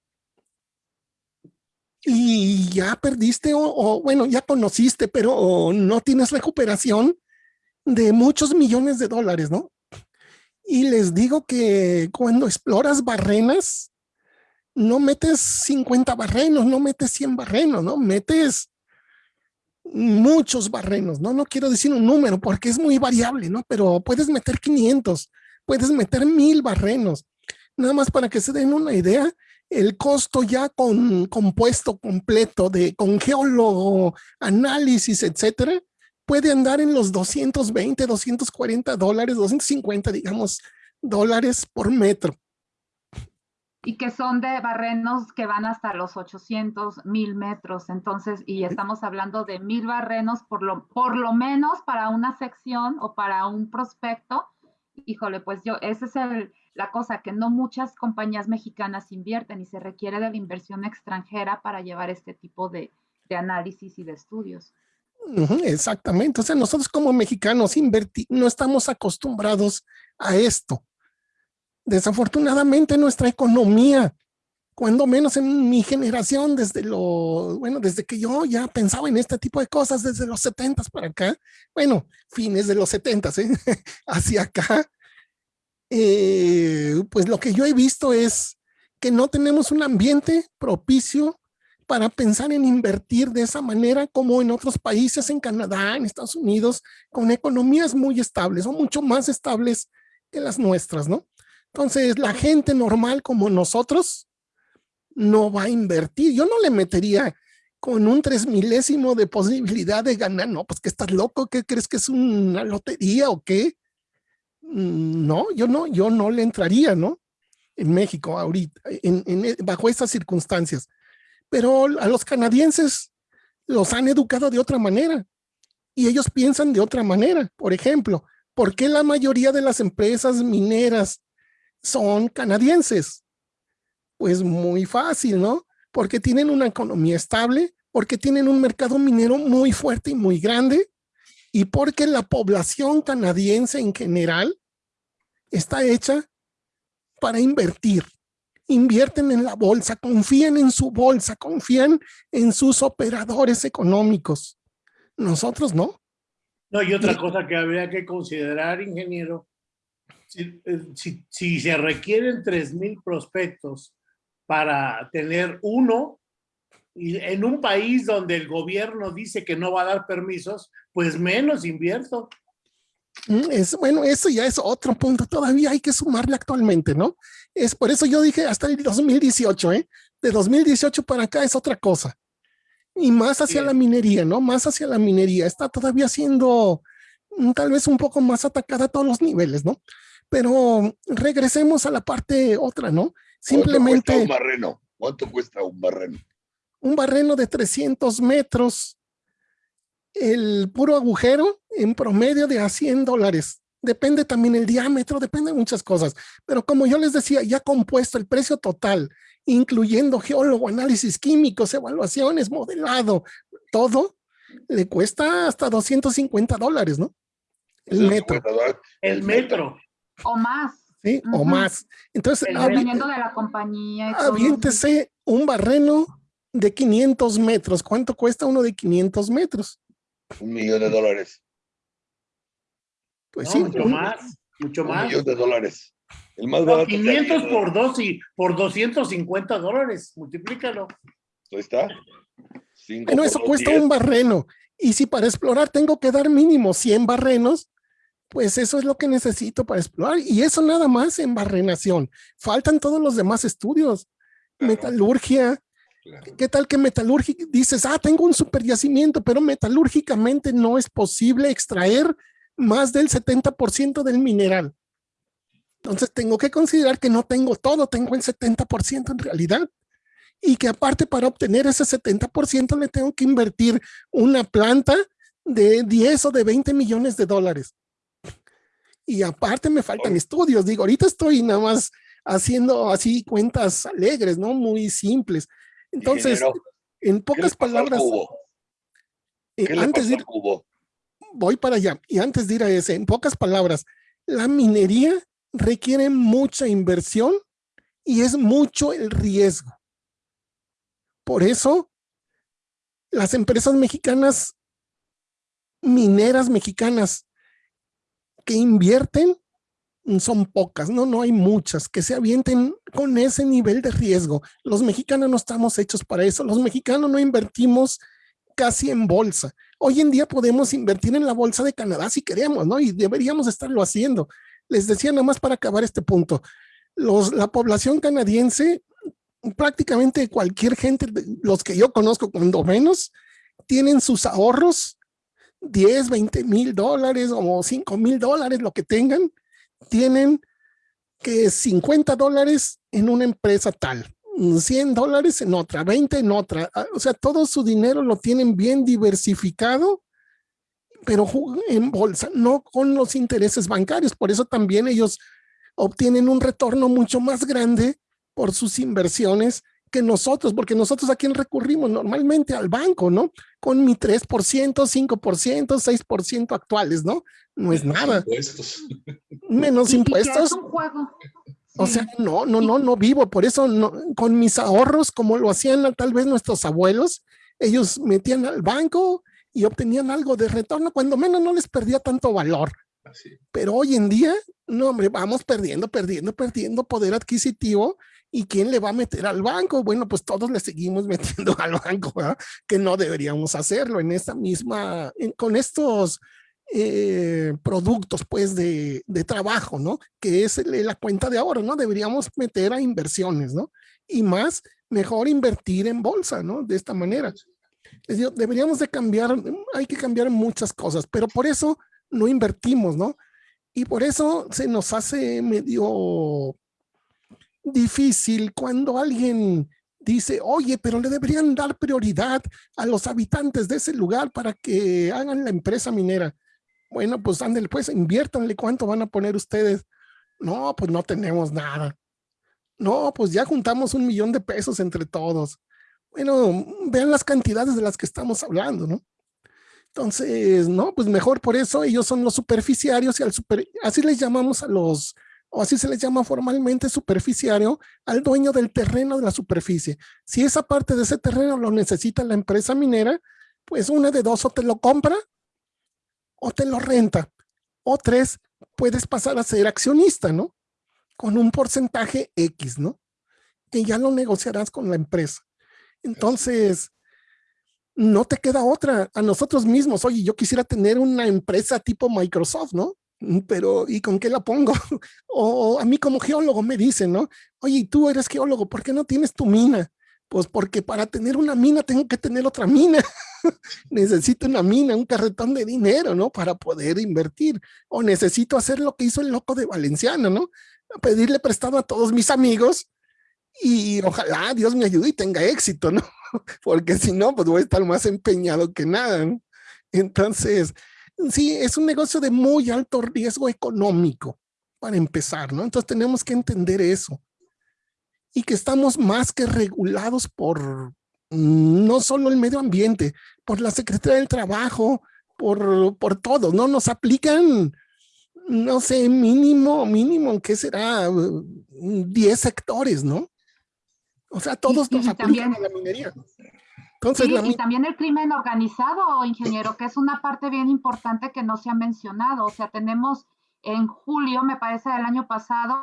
S2: Y ya perdiste o, bueno, ya conociste, pero no tienes recuperación de muchos millones de dólares, ¿no? Y les digo que cuando exploras barrenas, no metes 50 barrenos, no metes 100 barrenos, ¿no? Metes muchos barrenos, ¿no? No quiero decir un número porque es muy variable, ¿no? Pero puedes meter 500, puedes meter 1000 barrenos. Nada más para que se den una idea, el costo ya con compuesto completo de con geólogo, análisis, etcétera, puede andar en los 220, 240 dólares, 250, digamos, dólares por metro
S3: y que son de barrenos que van hasta los 800, 1000 metros. Entonces, y estamos hablando de mil barrenos por lo, por lo menos para una sección o para un prospecto. Híjole, pues yo, esa es el, la cosa, que no muchas compañías mexicanas invierten y se requiere de la inversión extranjera para llevar este tipo de, de análisis y de estudios.
S2: Exactamente. O sea, nosotros como mexicanos no estamos acostumbrados a esto. Desafortunadamente nuestra economía, cuando menos en mi generación, desde lo, bueno, desde que yo ya pensaba en este tipo de cosas, desde los 70 para acá, bueno, fines de los 70 ¿eh? hacia acá, eh, pues lo que yo he visto es que no tenemos un ambiente propicio para pensar en invertir de esa manera como en otros países, en Canadá, en Estados Unidos, con economías muy estables o mucho más estables que las nuestras, ¿no? Entonces, la gente normal como nosotros no va a invertir. Yo no le metería con un tres milésimo de posibilidad de ganar. No, pues que estás loco, ¿qué crees que es una lotería o qué? Mm, no, yo no, yo no le entraría, ¿no? En México ahorita, en, bajo estas circunstancias. Pero a los canadienses los han educado de otra manera y ellos piensan de otra manera. Por ejemplo, ¿por qué la mayoría de las empresas mineras son canadienses. Pues muy fácil, ¿no? Porque tienen una economía estable, porque tienen un mercado minero muy fuerte y muy grande, y porque la población canadiense en general está hecha para invertir. Invierten en la bolsa, confían en su bolsa, confían en sus operadores económicos. Nosotros no.
S1: No, y otra cosa que habría que considerar, ingeniero, eh, si, si, se requieren 3.000 prospectos para tener uno, y en un país donde el gobierno dice que no va a dar permisos, pues menos invierto.
S2: Mm, es, bueno, eso ya es otro punto, todavía hay que sumarle actualmente, ¿no? Es por eso yo dije hasta el 2018, ¿eh? De 2018 para acá es otra cosa. Y más hacia la minería, ¿no? Más hacia la minería. Está todavía siendo mm, tal vez un poco más atacada a todos los niveles, ¿no? Pero regresemos a la parte otra, ¿no?
S5: Simplemente... ¿Cuánto cuesta un barreno? ¿Cuánto cuesta un barreno?
S2: Un barreno de 300 metros, el puro agujero en promedio de a 100 dólares. Depende también el diámetro, depende de muchas cosas. Pero como yo les decía, ya compuesto el precio total, incluyendo geólogo, análisis químicos, evaluaciones, modelado, todo, le cuesta hasta 250 dólares, ¿no?
S1: El metro. El metro.
S3: O más.
S2: Sí, o más. Entonces,
S3: dependiendo de la compañía.
S2: Aviéntese un barreno de 500 metros. ¿Cuánto cuesta uno de 500 metros?
S5: Un millón de dólares.
S1: Pues sí. Mucho más, mucho más.
S5: Un millón de dólares.
S1: El más barato. 500 por dos y por 250 dólares. Multiplícalo.
S5: Ahí está.
S2: bueno, eso cuesta un barreno. Y si para explorar tengo que dar mínimo 100 barrenos, pues eso es lo que necesito para explorar. Y eso nada más en barrenación. Faltan todos los demás estudios. Metalurgia. ¿Qué tal que metalurgia? Dices, ah, tengo un super yacimiento, pero metalúrgicamente no es posible extraer más del 70% del mineral. Entonces tengo que considerar que no tengo todo, tengo el 70% en realidad. Y que aparte para obtener ese 70% le tengo que invertir una planta de 10 o de 20 millones de dólares y aparte me faltan estudios. Digo, ahorita estoy nada más haciendo así cuentas alegres, ¿no? Muy simples. Entonces, en pocas palabras,
S5: eh, antes de ir,
S2: voy para allá. Y antes de ir a ese, en pocas palabras, la minería requiere mucha inversión y es mucho el riesgo. Por eso, las empresas mexicanas, mineras mexicanas, que invierten son pocas, no, no hay muchas que se avienten con ese nivel de riesgo. Los mexicanos no estamos hechos para eso. Los mexicanos no invertimos casi en bolsa. Hoy en día podemos invertir en la bolsa de Canadá si queremos, ¿no? Y deberíamos estarlo haciendo. Les decía nada más para acabar este punto. La población canadiense, prácticamente cualquier gente, los que yo conozco cuando menos, tienen sus ahorros 10, 20 mil dólares o 5 mil dólares, lo que tengan, tienen que 50 dólares en una empresa tal, 100 dólares en otra, 20 en otra. Ah, o sea, todo su dinero lo tienen bien diversificado, pero en bolsa, no con los intereses bancarios. Por eso también ellos obtienen un retorno mucho más grande por sus inversiones que nosotros, porque nosotros a quién recurrimos normalmente al banco, ¿no? Con mi 3%, 5%, 6% actuales, ¿no? No es nada. Menos impuestos. O sea, no, no, no, no vivo. Por eso no, con mis ahorros, como lo hacían tal vez nuestros abuelos, ellos metían al banco y obtenían algo de retorno, cuando menos no les perdía tanto valor. Pero hoy en día, no, hombre, vamos perdiendo, perdiendo, perdiendo poder adquisitivo ¿Y quién le va a meter al banco? Bueno, pues todos le seguimos metiendo al banco, ¿verdad? que no deberíamos hacerlo en esta misma, con estos eh, productos pues de, de, trabajo, ¿no? Que es la cuenta de ahorro, ¿no? Deberíamos meter a inversiones, ¿no? Y más, mejor invertir en bolsa, ¿no? De esta manera. Deberíamos de cambiar, hay que cambiar muchas cosas, pero por eso no invertimos, ¿no? Y por eso se nos hace medio difícil cuando alguien dice, oye, pero le deberían dar prioridad a los habitantes de ese lugar para que hagan la empresa minera. Bueno, pues ándale, pues inviértanle cuánto van a poner ustedes. No, pues no tenemos nada. No, pues ya juntamos un millón de pesos entre todos. Bueno, vean las cantidades de las que estamos hablando, ¿no? Entonces, no, pues mejor por eso ellos son los superficiarios y al super, así les llamamos a los o así se les llama formalmente superficiario, al dueño del terreno de la superficie. Si esa parte de ese terreno lo necesita la empresa minera, pues una de dos o te lo compra o te lo renta. O tres, puedes pasar a ser accionista, ¿no? Con un porcentaje X, ¿no? Que ya lo negociarás con la empresa. Entonces, no te queda otra. A nosotros mismos, oye, yo quisiera tener una empresa tipo Microsoft, ¿no? Mm, pero ¿y con qué la pongo? o a mí como geólogo me dicen, ¿no? Oye, tú eres geólogo, ¿por qué no tienes tu mina? Pues porque para tener una mina tengo que tener otra mina. necesito una mina, un carretón de dinero, ¿no? Para poder invertir. O necesito hacer lo que hizo el loco de Valenciano, ¿no? Pedirle prestado a todos mis amigos y ojalá Dios me ayude y tenga éxito, ¿no? Porque si no, pues voy a estar más empeñado que nada, ¿no? Entonces, sí, es un negocio de muy alto riesgo económico para empezar, ¿no? Entonces tenemos que entender eso. Y que estamos más que regulados por mm, no solo el medio ambiente, por la Secretaría del Trabajo, por, por todo, ¿no? Nos aplican, no sé, mínimo, mínimo, ¿qué será? 10 sectores, ¿no? O sea, todos nos aplican a la minería
S3: y también el crimen organizado, ingeniero, que es una parte bien importante que no se ha mencionado. O sea, tenemos en julio, me parece, del año pasado,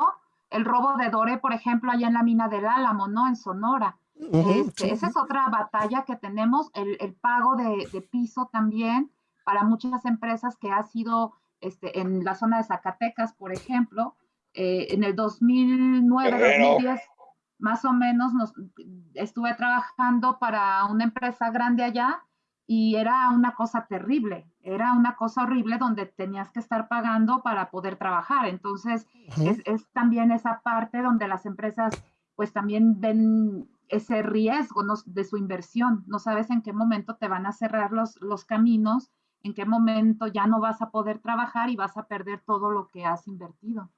S3: el robo de Dore, por ejemplo, allá en la mina del Álamo, ¿no? En Sonora. Este, esa es otra batalla que tenemos, el, pago de, piso también para muchas empresas que ha sido este, en la zona de Zacatecas, por ejemplo, eh, en el 2009, 2010 más o menos nos, estuve trabajando para una empresa grande allá y era una cosa terrible, era una cosa horrible donde tenías que estar pagando para poder trabajar. Entonces, es, también esa parte donde las empresas pues también ven ese riesgo de su inversión. No sabes en qué momento te van a cerrar los, los caminos, en qué momento ya no vas a poder trabajar y vas a perder todo lo que has invertido.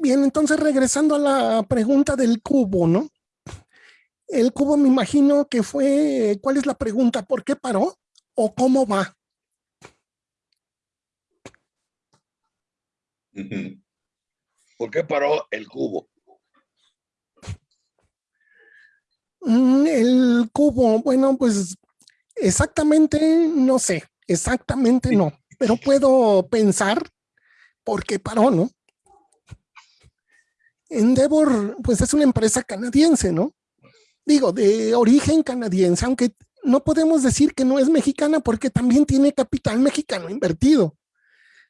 S2: Bien, entonces regresando a la pregunta del cubo, ¿no? El cubo me imagino que fue, ¿cuál es la pregunta? ¿Por qué paró? ¿O cómo va?
S5: ¿Por qué paró el cubo?
S2: Mm, el cubo, bueno, pues exactamente no sé, exactamente no, pero puedo pensar por qué paró, ¿no? Endeavor, pues es una empresa canadiense, ¿no? Digo, de origen canadiense, aunque no podemos decir que no es mexicana porque también tiene capital mexicano invertido.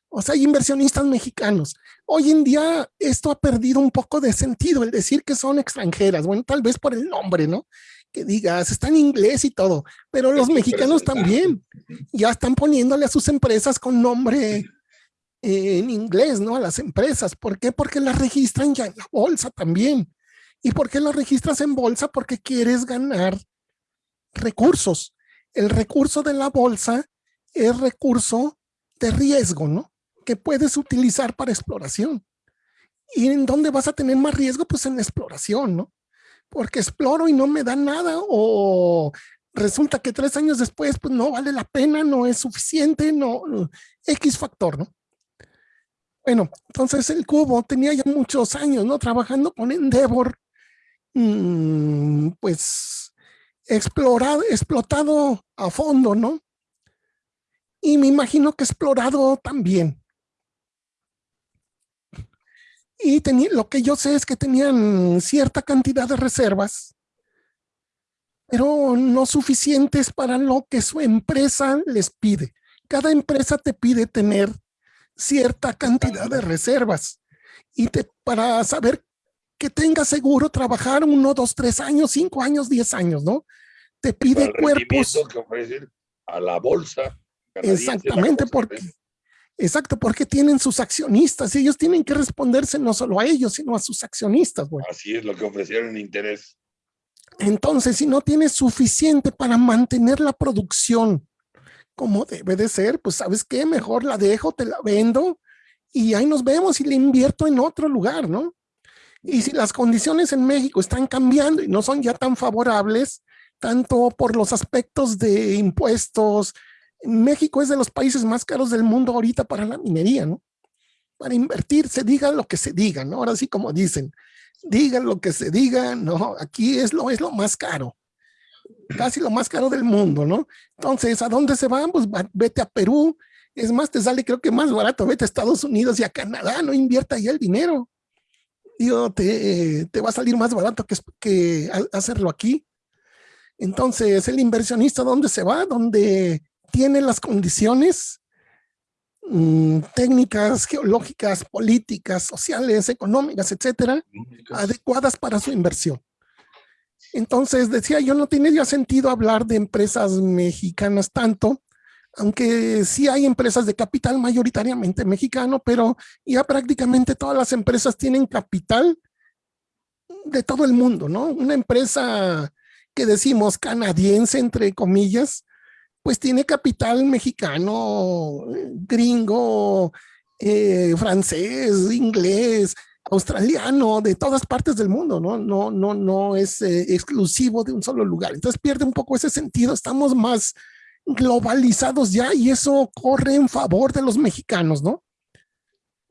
S2: O sea, hay inversionistas mexicanos. Hoy en día esto ha perdido un poco de sentido, el decir que son extranjeras. Bueno, tal vez por el nombre, ¿no? Que digas, está en inglés y todo, pero los mexicanos también ya están poniéndole a sus empresas con nombre en inglés, ¿no? A las empresas. ¿Por qué? Porque las registran ya en la bolsa también. ¿Y por qué las registras en bolsa? Porque quieres ganar recursos. El recurso de la bolsa es recurso de riesgo, ¿no? Que puedes utilizar para exploración. ¿Y en dónde vas a tener más riesgo? Pues en exploración, ¿no? Porque exploro y no me da nada o resulta que tres años después pues no vale la pena, no es suficiente, no, X factor, ¿no? Bueno, entonces el cubo tenía ya muchos años, ¿no? Trabajando con Endeavor, mmm, pues explorado, explotado a fondo, ¿no? Y me imagino que explorado también. Y tenía, lo que yo sé es que tenían cierta cantidad de reservas, pero no suficientes para lo que su empresa les pide. Cada empresa te pide tener cierta cantidad de reservas y te, para saber que tengas seguro trabajar uno, dos, tres años, cinco años, diez años, ¿no? Te pide cuerpos.
S5: que ofrecen a la bolsa.
S2: Exactamente, porque, exacto, porque tienen sus accionistas y ellos tienen que responderse no solo a ellos, sino a sus accionistas.
S5: Así es lo que ofrecieron interés.
S2: Entonces, si no tienes suficiente para mantener la producción como debe de ser, pues sabes qué, mejor la dejo, te la vendo y ahí nos vemos y le invierto en otro lugar, ¿no? Y si las condiciones en México están cambiando y no son ya tan favorables, tanto por los aspectos de impuestos, México es de los países más caros del mundo ahorita para la minería, ¿no? Para invertir, se diga lo que se diga, ¿no? Ahora sí como dicen, digan lo que se diga, no, aquí es lo, es lo más caro, casi lo más caro del mundo, ¿no? Entonces, ¿a dónde se van? Pues vete a Perú, es más, te sale creo que más barato, vete a Estados Unidos y a Canadá, no invierta ahí el dinero. Digo, te, te va a salir más barato que, que hacerlo aquí. Entonces, el inversionista, ¿dónde se va? Donde tiene las condiciones mmm, técnicas, geológicas, políticas, sociales, económicas, etcétera, adecuadas para su inversión. Entonces, decía yo, no tiene ya sentido hablar de empresas mexicanas tanto, aunque sí hay empresas de capital mayoritariamente mexicano, pero ya prácticamente todas las empresas tienen capital de todo el mundo, ¿no? Una empresa que decimos canadiense, entre comillas, pues tiene capital mexicano, gringo, eh, francés, inglés, australiano, de todas partes del mundo, ¿no? No, no, no es eh, exclusivo de un solo lugar. Entonces pierde un poco ese sentido, estamos más globalizados ya y eso corre en favor de los mexicanos, ¿no?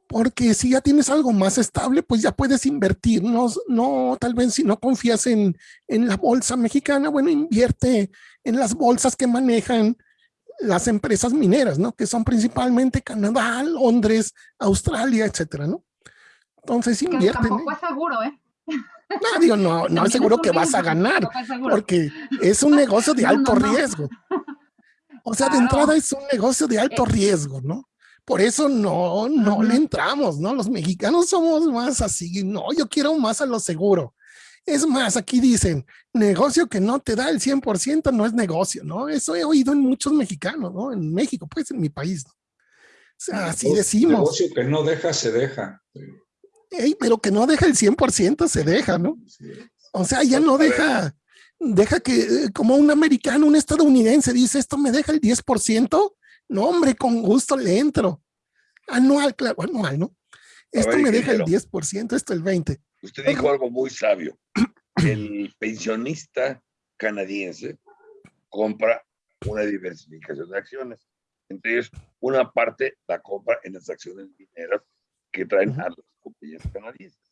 S2: Porque si ya tienes algo más estable, pues ya puedes invertir, no, no tal vez si no confías en, en la bolsa mexicana, bueno, invierte en las bolsas que manejan las empresas mineras, ¿no? Que son principalmente Canadá, Londres, Australia, etcétera, ¿no? Entonces invierte.
S3: Tampoco es seguro, ¿eh?
S2: No, digo, no, no es seguro que vas a ganar, porque es un negocio de alto no, no, no. riesgo. O sea, claro. de entrada es un negocio de alto riesgo, ¿no? Por eso no, no uh -huh. le entramos, ¿no? Los mexicanos somos más así, no, yo quiero más a lo seguro. Es más, aquí dicen, negocio que no te da el 100% no es negocio, ¿no? Eso he oído en muchos mexicanos, ¿no? En México, pues en mi país. ¿no? O sea, así decimos.
S6: Negocio que no deja, se deja.
S2: Ey, pero que no deja el 100% se deja, ¿no? O sea, ya no deja, deja que eh, como un americano, un estadounidense dice, esto me deja el 10%, no hombre, con gusto le entro. Anual, claro, anual, ¿no? Esto ver, me deja el 10%, esto el 20%.
S5: Usted dijo algo muy sabio. El pensionista canadiense compra una diversificación de acciones. Entonces, una parte la compra en las acciones mineras que traen a las compañías canadienses.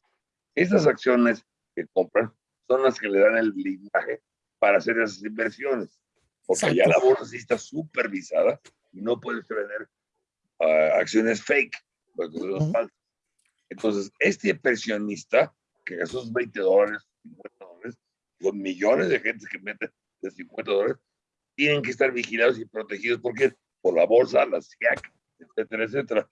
S5: Esas acciones que compran son las que le dan el blindaje para hacer esas inversiones, porque ya la bolsa sí está supervisada y no puedes vender ah, acciones fake, porque son falsas. Entonces, este inversionista que sus 20 dólares, 50 dólares, con millones de gente que mete de 50 dólares, tienen que estar vigilados y protegidos porque por la bolsa, la SIAC, etcétera, etcétera.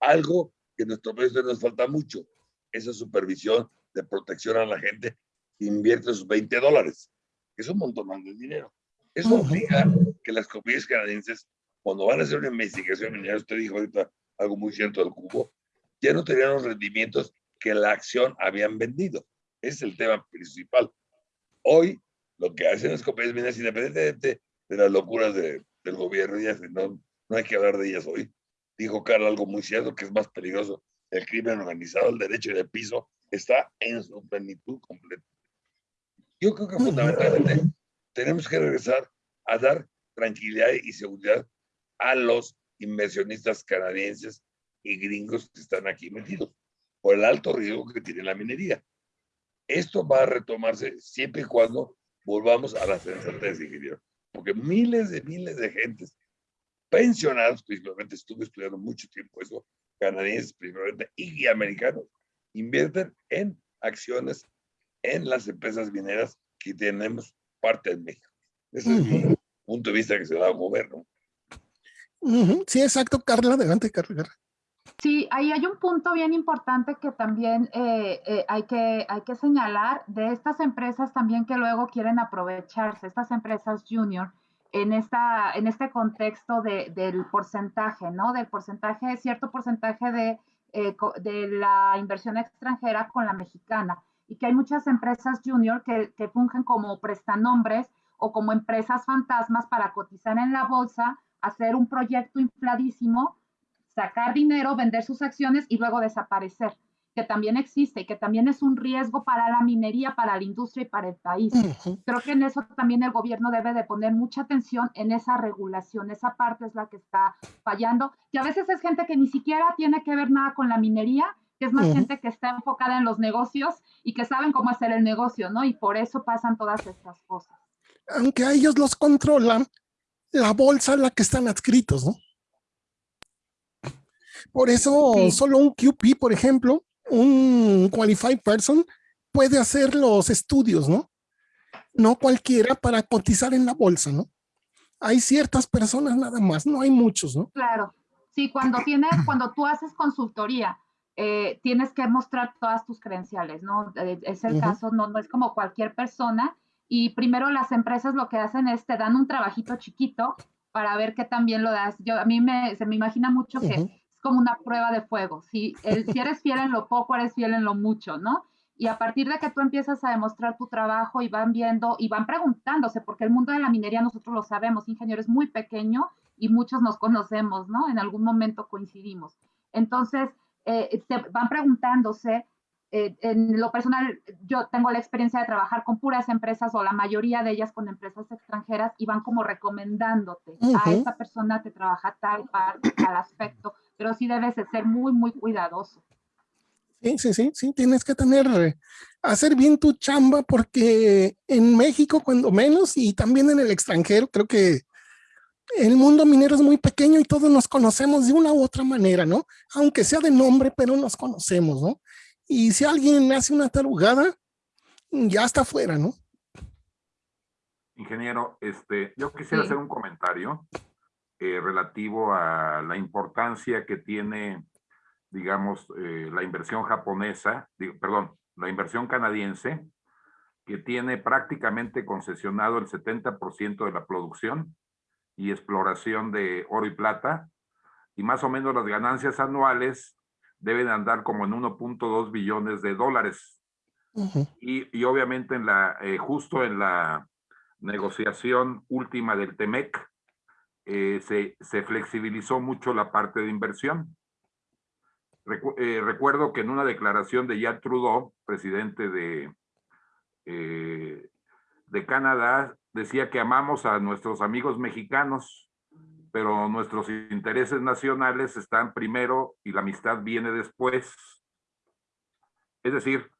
S5: Algo que en nuestro país nos falta mucho, esa supervisión de protección a la gente que invierte sus 20 dólares, que es un montón de dinero. Eso obliga que las compañías canadienses, cuando van a hacer una investigación minera, usted dijo ahorita algo muy cierto del cubo, ya no tenían los rendimientos que la acción habían vendido. Es el tema principal. Hoy, lo que hacen las compañías mineras, independientemente de las locuras de, del gobierno, ya no, no hay que hablar de ellas hoy, dijo Carlos algo muy cierto, que es más peligroso el crimen organizado, el derecho de piso, está en su plenitud completa. Yo creo que fundamentalmente tenemos que regresar a dar tranquilidad y seguridad a los inversionistas canadienses y gringos que están aquí metidos por el alto riesgo que tiene la minería. Esto va a retomarse siempre y cuando volvamos a la sensatez, ingeniero, porque miles de miles de gentes pensionados, principalmente estuve estudiando mucho tiempo eso, canadienses principalmente y americanos, invierten en acciones en las empresas mineras que tenemos parte en México. Ese es mi punto de vista que se da al gobierno.
S2: Sí, exacto, Carla, adelante, Carla.
S3: Sí, ahí hay un punto bien importante que también eh, eh, hay, que, hay que señalar de estas empresas también que luego quieren aprovecharse, estas empresas junior, en, esta, en este contexto de, del porcentaje, ¿no? Del porcentaje, cierto porcentaje de, eh, de la inversión extranjera con la mexicana. Y que hay muchas empresas junior que, que fungen como prestanombres o como empresas fantasmas para cotizar en la bolsa, hacer un proyecto infladísimo sacar dinero, vender sus acciones y luego desaparecer, que también existe y que también es un riesgo para la minería, para la industria y para el país. Creo que en eso también el gobierno debe de poner mucha atención en esa regulación, esa parte es la que está fallando, y a veces es gente que ni siquiera tiene que ver nada con la minería, que es más gente que está enfocada en los negocios y que saben cómo hacer el negocio, ¿no? Y por eso pasan todas estas cosas.
S2: Aunque a ellos los controlan, la bolsa es la que están adscritos, ¿no? Por eso solo un QP, por ejemplo, un qualified person puede hacer los estudios, ¿no? No cualquiera para cotizar en la bolsa, ¿no? Hay ciertas personas nada más, no hay muchos, ¿no?
S3: Claro. Sí, cuando tienes, cuando tú haces consultoría, eh, tienes que mostrar todas tus credenciales, ¿no? Eh, es el caso, no, no es como cualquier persona. Y primero las empresas lo que hacen es te dan un trabajito chiquito para ver qué también lo das. Yo, a mí me, se me imagina mucho que como una prueba de fuego. Si, si eres fiel en lo poco, eres fiel en lo mucho, ¿no? Y a partir de que tú empiezas a demostrar tu trabajo y van viendo y van preguntándose, porque el mundo de la minería nosotros lo sabemos, ingeniero es muy pequeño y muchos nos conocemos, ¿no? En algún momento coincidimos. Entonces, eh, van preguntándose, eh, en lo personal, yo tengo la experiencia de trabajar con puras empresas o la mayoría de ellas con empresas extranjeras y van como recomendándote, a esta persona te trabaja tal parte, tal aspecto pero sí debes de ser muy, muy cuidadoso.
S2: Sí, sí, sí, sí, tienes que tener, eh, hacer bien tu chamba porque en México cuando menos y también en el extranjero creo que el mundo minero es muy pequeño y todos nos conocemos de una u otra manera, ¿no? Aunque sea de nombre, pero nos conocemos, ¿no? Y si alguien hace una tarugada, ya está fuera, ¿no?
S4: Ingeniero, este, yo quisiera hacer un comentario eh, relativo a la importancia que tiene, digamos, eh, la inversión japonesa, perdón, la inversión canadiense, que tiene prácticamente concesionado el 70% de la producción y exploración de oro y plata, y más o menos las ganancias anuales deben andar como en 1.2 billones de dólares. y, obviamente en la, eh, justo en la negociación última del TEMEC, eh, se, flexibilizó mucho la parte de inversión. Eh, recuerdo que en una declaración de Jacques Trudeau, presidente de, de Canadá, decía que amamos a nuestros amigos mexicanos pero nuestros intereses nacionales están primero y la amistad viene después. Es decir,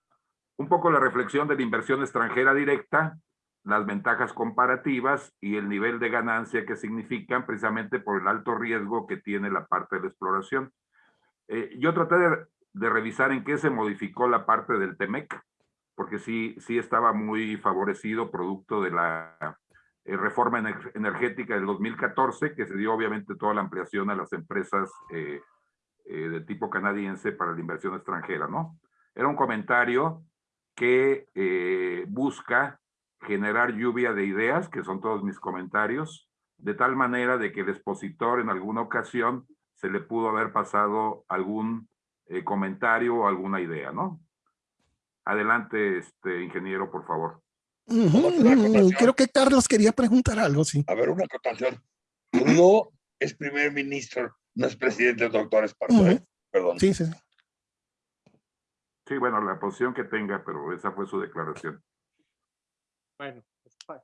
S4: un poco la reflexión de la inversión extranjera directa, las ventajas comparativas y el nivel de ganancia que significan precisamente por el alto riesgo que tiene la parte de la exploración. Eh, yo traté de, de, revisar en qué se modificó la parte del TEMEC, porque sí, sí estaba muy favorecido producto de la eh, reforma energética del 2014, que se dio obviamente toda la ampliación a las empresas eh, eh, de tipo canadiense para la inversión extranjera, ¿no? Era un comentario que busca generar lluvia de ideas, que son todos mis comentarios, de tal manera de que el expositor en alguna ocasión se le pudo haber pasado algún comentario o alguna idea, ¿no? Adelante, este ingeniero, por favor.
S2: Creo que Carlos quería preguntar algo, sí.
S5: A ver, una acotación. No es primer ministro, no es presidente del doctor Esparza, ¿eh? Perdón.
S2: Sí, sí.
S4: Sí, bueno, la posición que tenga, pero esa fue su declaración.
S7: Bueno,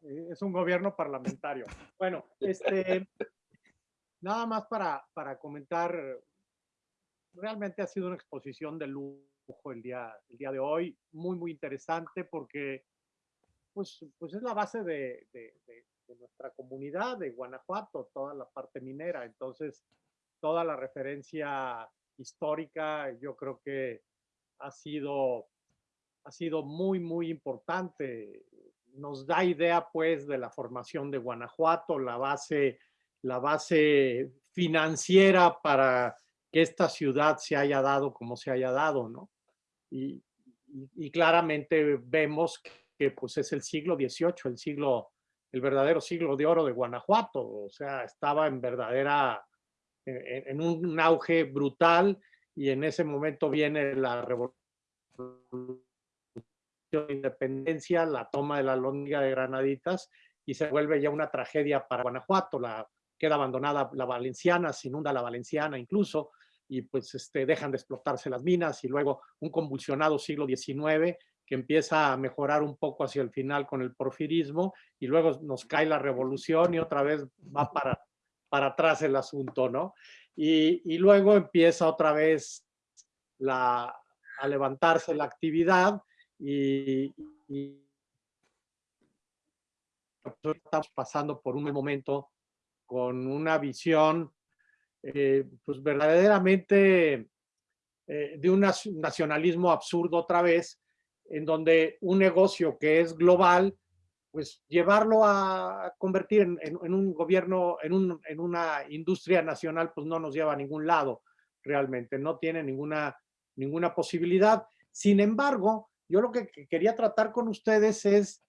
S7: es un gobierno parlamentario. Bueno, este, nada más para, para comentar, realmente ha sido una exposición de lujo el día, el día de hoy, muy, muy interesante porque pues, pues es la base de, de, de, de nuestra comunidad de Guanajuato, toda la parte minera. Entonces, toda la referencia histórica, yo creo que ha sido, ha sido muy, muy importante. Nos da idea, pues, de la formación de Guanajuato, la base, la base financiera para que esta ciudad se haya dado como se haya dado, ¿no? Y, y, y claramente vemos que, pues, es el siglo XVIII, el siglo, el verdadero siglo de oro de Guanajuato, o sea, estaba en verdadera, en, en un auge brutal, y en ese momento viene la revolución de independencia, la toma de la Lóndiga de Granaditas y se vuelve ya una tragedia para Guanajuato, la, queda abandonada la Valenciana, se inunda la Valenciana incluso, y pues este, dejan de explotarse las minas y luego un convulsionado siglo XIX que empieza a mejorar un poco hacia el final con el porfirismo y luego nos cae la revolución y otra vez va para, para atrás el asunto, ¿no? Y, y luego empieza otra vez la, a levantarse la actividad y, y, estamos pasando por un momento con una visión eh, pues verdaderamente eh, de un nacionalismo absurdo otra vez, en donde un negocio que es global, pues llevarlo a convertir en, en, un gobierno, en, un, en una industria nacional, pues no nos lleva a ningún lado realmente, no tiene ninguna ninguna posibilidad. Sin embargo, yo lo que quería tratar con ustedes es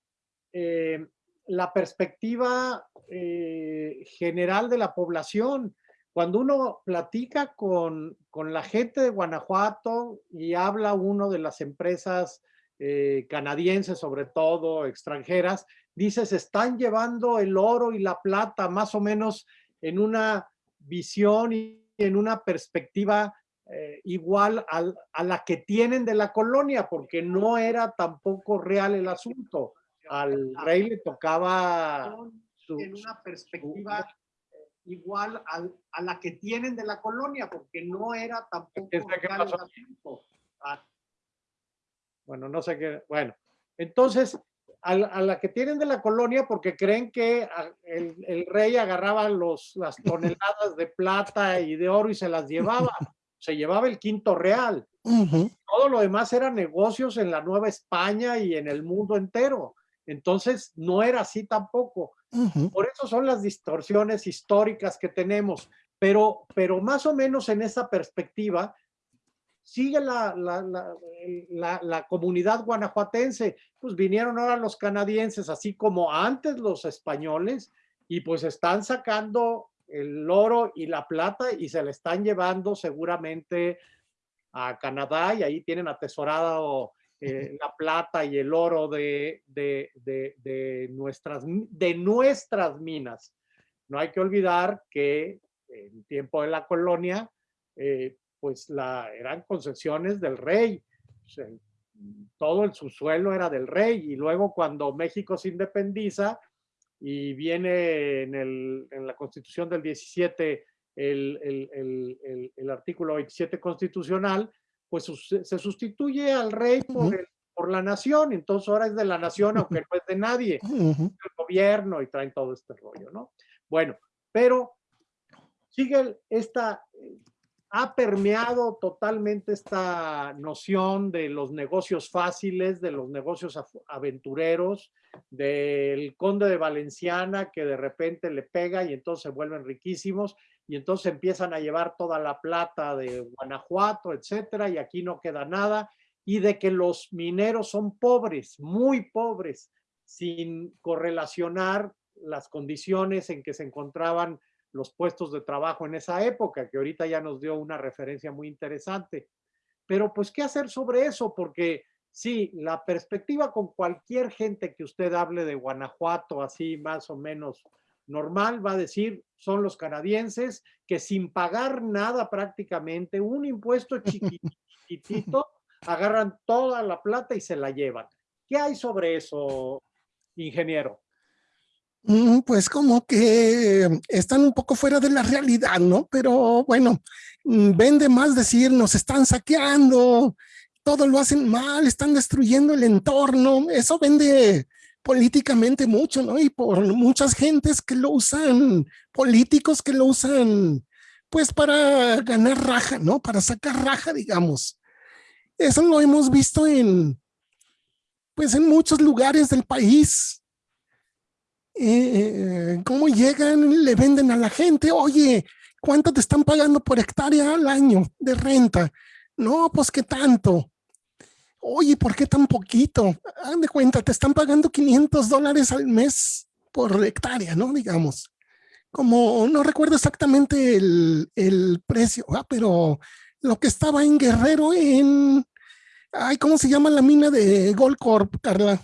S7: eh, la perspectiva eh, general de la población. Cuando uno platica con, con, la gente de Guanajuato y habla uno de las empresas eh, canadienses, sobre todo extranjeras, dice, se están llevando el oro y la plata más o menos en una visión y en una perspectiva eh, igual al, a la que tienen de la colonia, porque no era tampoco real el asunto. Al rey le tocaba su, en una perspectiva su, igual al, a la que tienen de la colonia, porque no era tampoco real el asunto. Ah, bueno, no sé qué, bueno, entonces a la, a la, que tienen de la colonia porque creen que el, el rey agarraba los, las toneladas de plata y de oro y se las llevaba se llevaba el quinto real. Uh -huh. Todo lo demás eran negocios en la Nueva España y en el mundo entero. Entonces, no era así tampoco. Uh -huh. Por eso son las distorsiones históricas que tenemos. Pero, pero más o menos en esa perspectiva, sigue la, la, la, la, la comunidad guanajuatense. Pues vinieron ahora los canadienses, así como antes los españoles, y pues están sacando el oro y la plata y se le están llevando seguramente a Canadá y ahí tienen atesorado eh, la plata y el oro de, de, de, de, nuestras, de nuestras minas. No hay que olvidar que en tiempo de la colonia, eh, pues la, eran concesiones del rey. O sea, todo el subsuelo era del rey y luego cuando México se independiza, y viene en, el, en la constitución del 17 el, el, el, el, artículo 27 constitucional, pues se sustituye al rey por, por la nación, entonces ahora es de la nación, aunque no es de nadie, el gobierno y traen todo este rollo, ¿no? Bueno, pero sigue esta, ha permeado totalmente esta noción de los negocios fáciles, de los negocios aventureros, del conde de Valenciana que de repente le pega y entonces se vuelven riquísimos y entonces empiezan a llevar toda la plata de Guanajuato, etcétera, y aquí no queda nada, y de que los mineros son pobres, muy pobres, sin correlacionar las condiciones en que se encontraban los puestos de trabajo en esa época, que ahorita ya nos dio una referencia muy interesante. Pero pues, ¿qué hacer sobre eso? Porque sí, la perspectiva con cualquier gente que usted hable de Guanajuato, así más o menos normal, va a decir, son los canadienses que sin pagar nada prácticamente, un impuesto chiquitito, agarran toda la plata y se la llevan. ¿Qué hay sobre eso, ingeniero?
S2: Mm, pues como que están un poco fuera de la realidad, ¿no? Pero bueno, mm, vende más decir, nos están saqueando, todo lo hacen mal, están destruyendo el entorno, eso vende políticamente mucho, ¿no? Y por muchas gentes que lo usan, políticos que lo usan, pues para ganar raja, ¿no? Para sacar raja, digamos. Eso lo hemos visto en, pues en muchos lugares del país, eh, cómo llegan, le venden a la gente, oye, ¿cuánto te están pagando por hectárea al año de renta? No, pues qué tanto. Oye, ¿por qué tan poquito? Hagan de cuenta, te están pagando 500 dólares al mes por hectárea, ¿no? Digamos. Como no recuerdo exactamente el, el precio, ¿ah? pero lo que estaba en Guerrero en... Ay, ¿cómo se llama la mina de Goldcorp, Carla?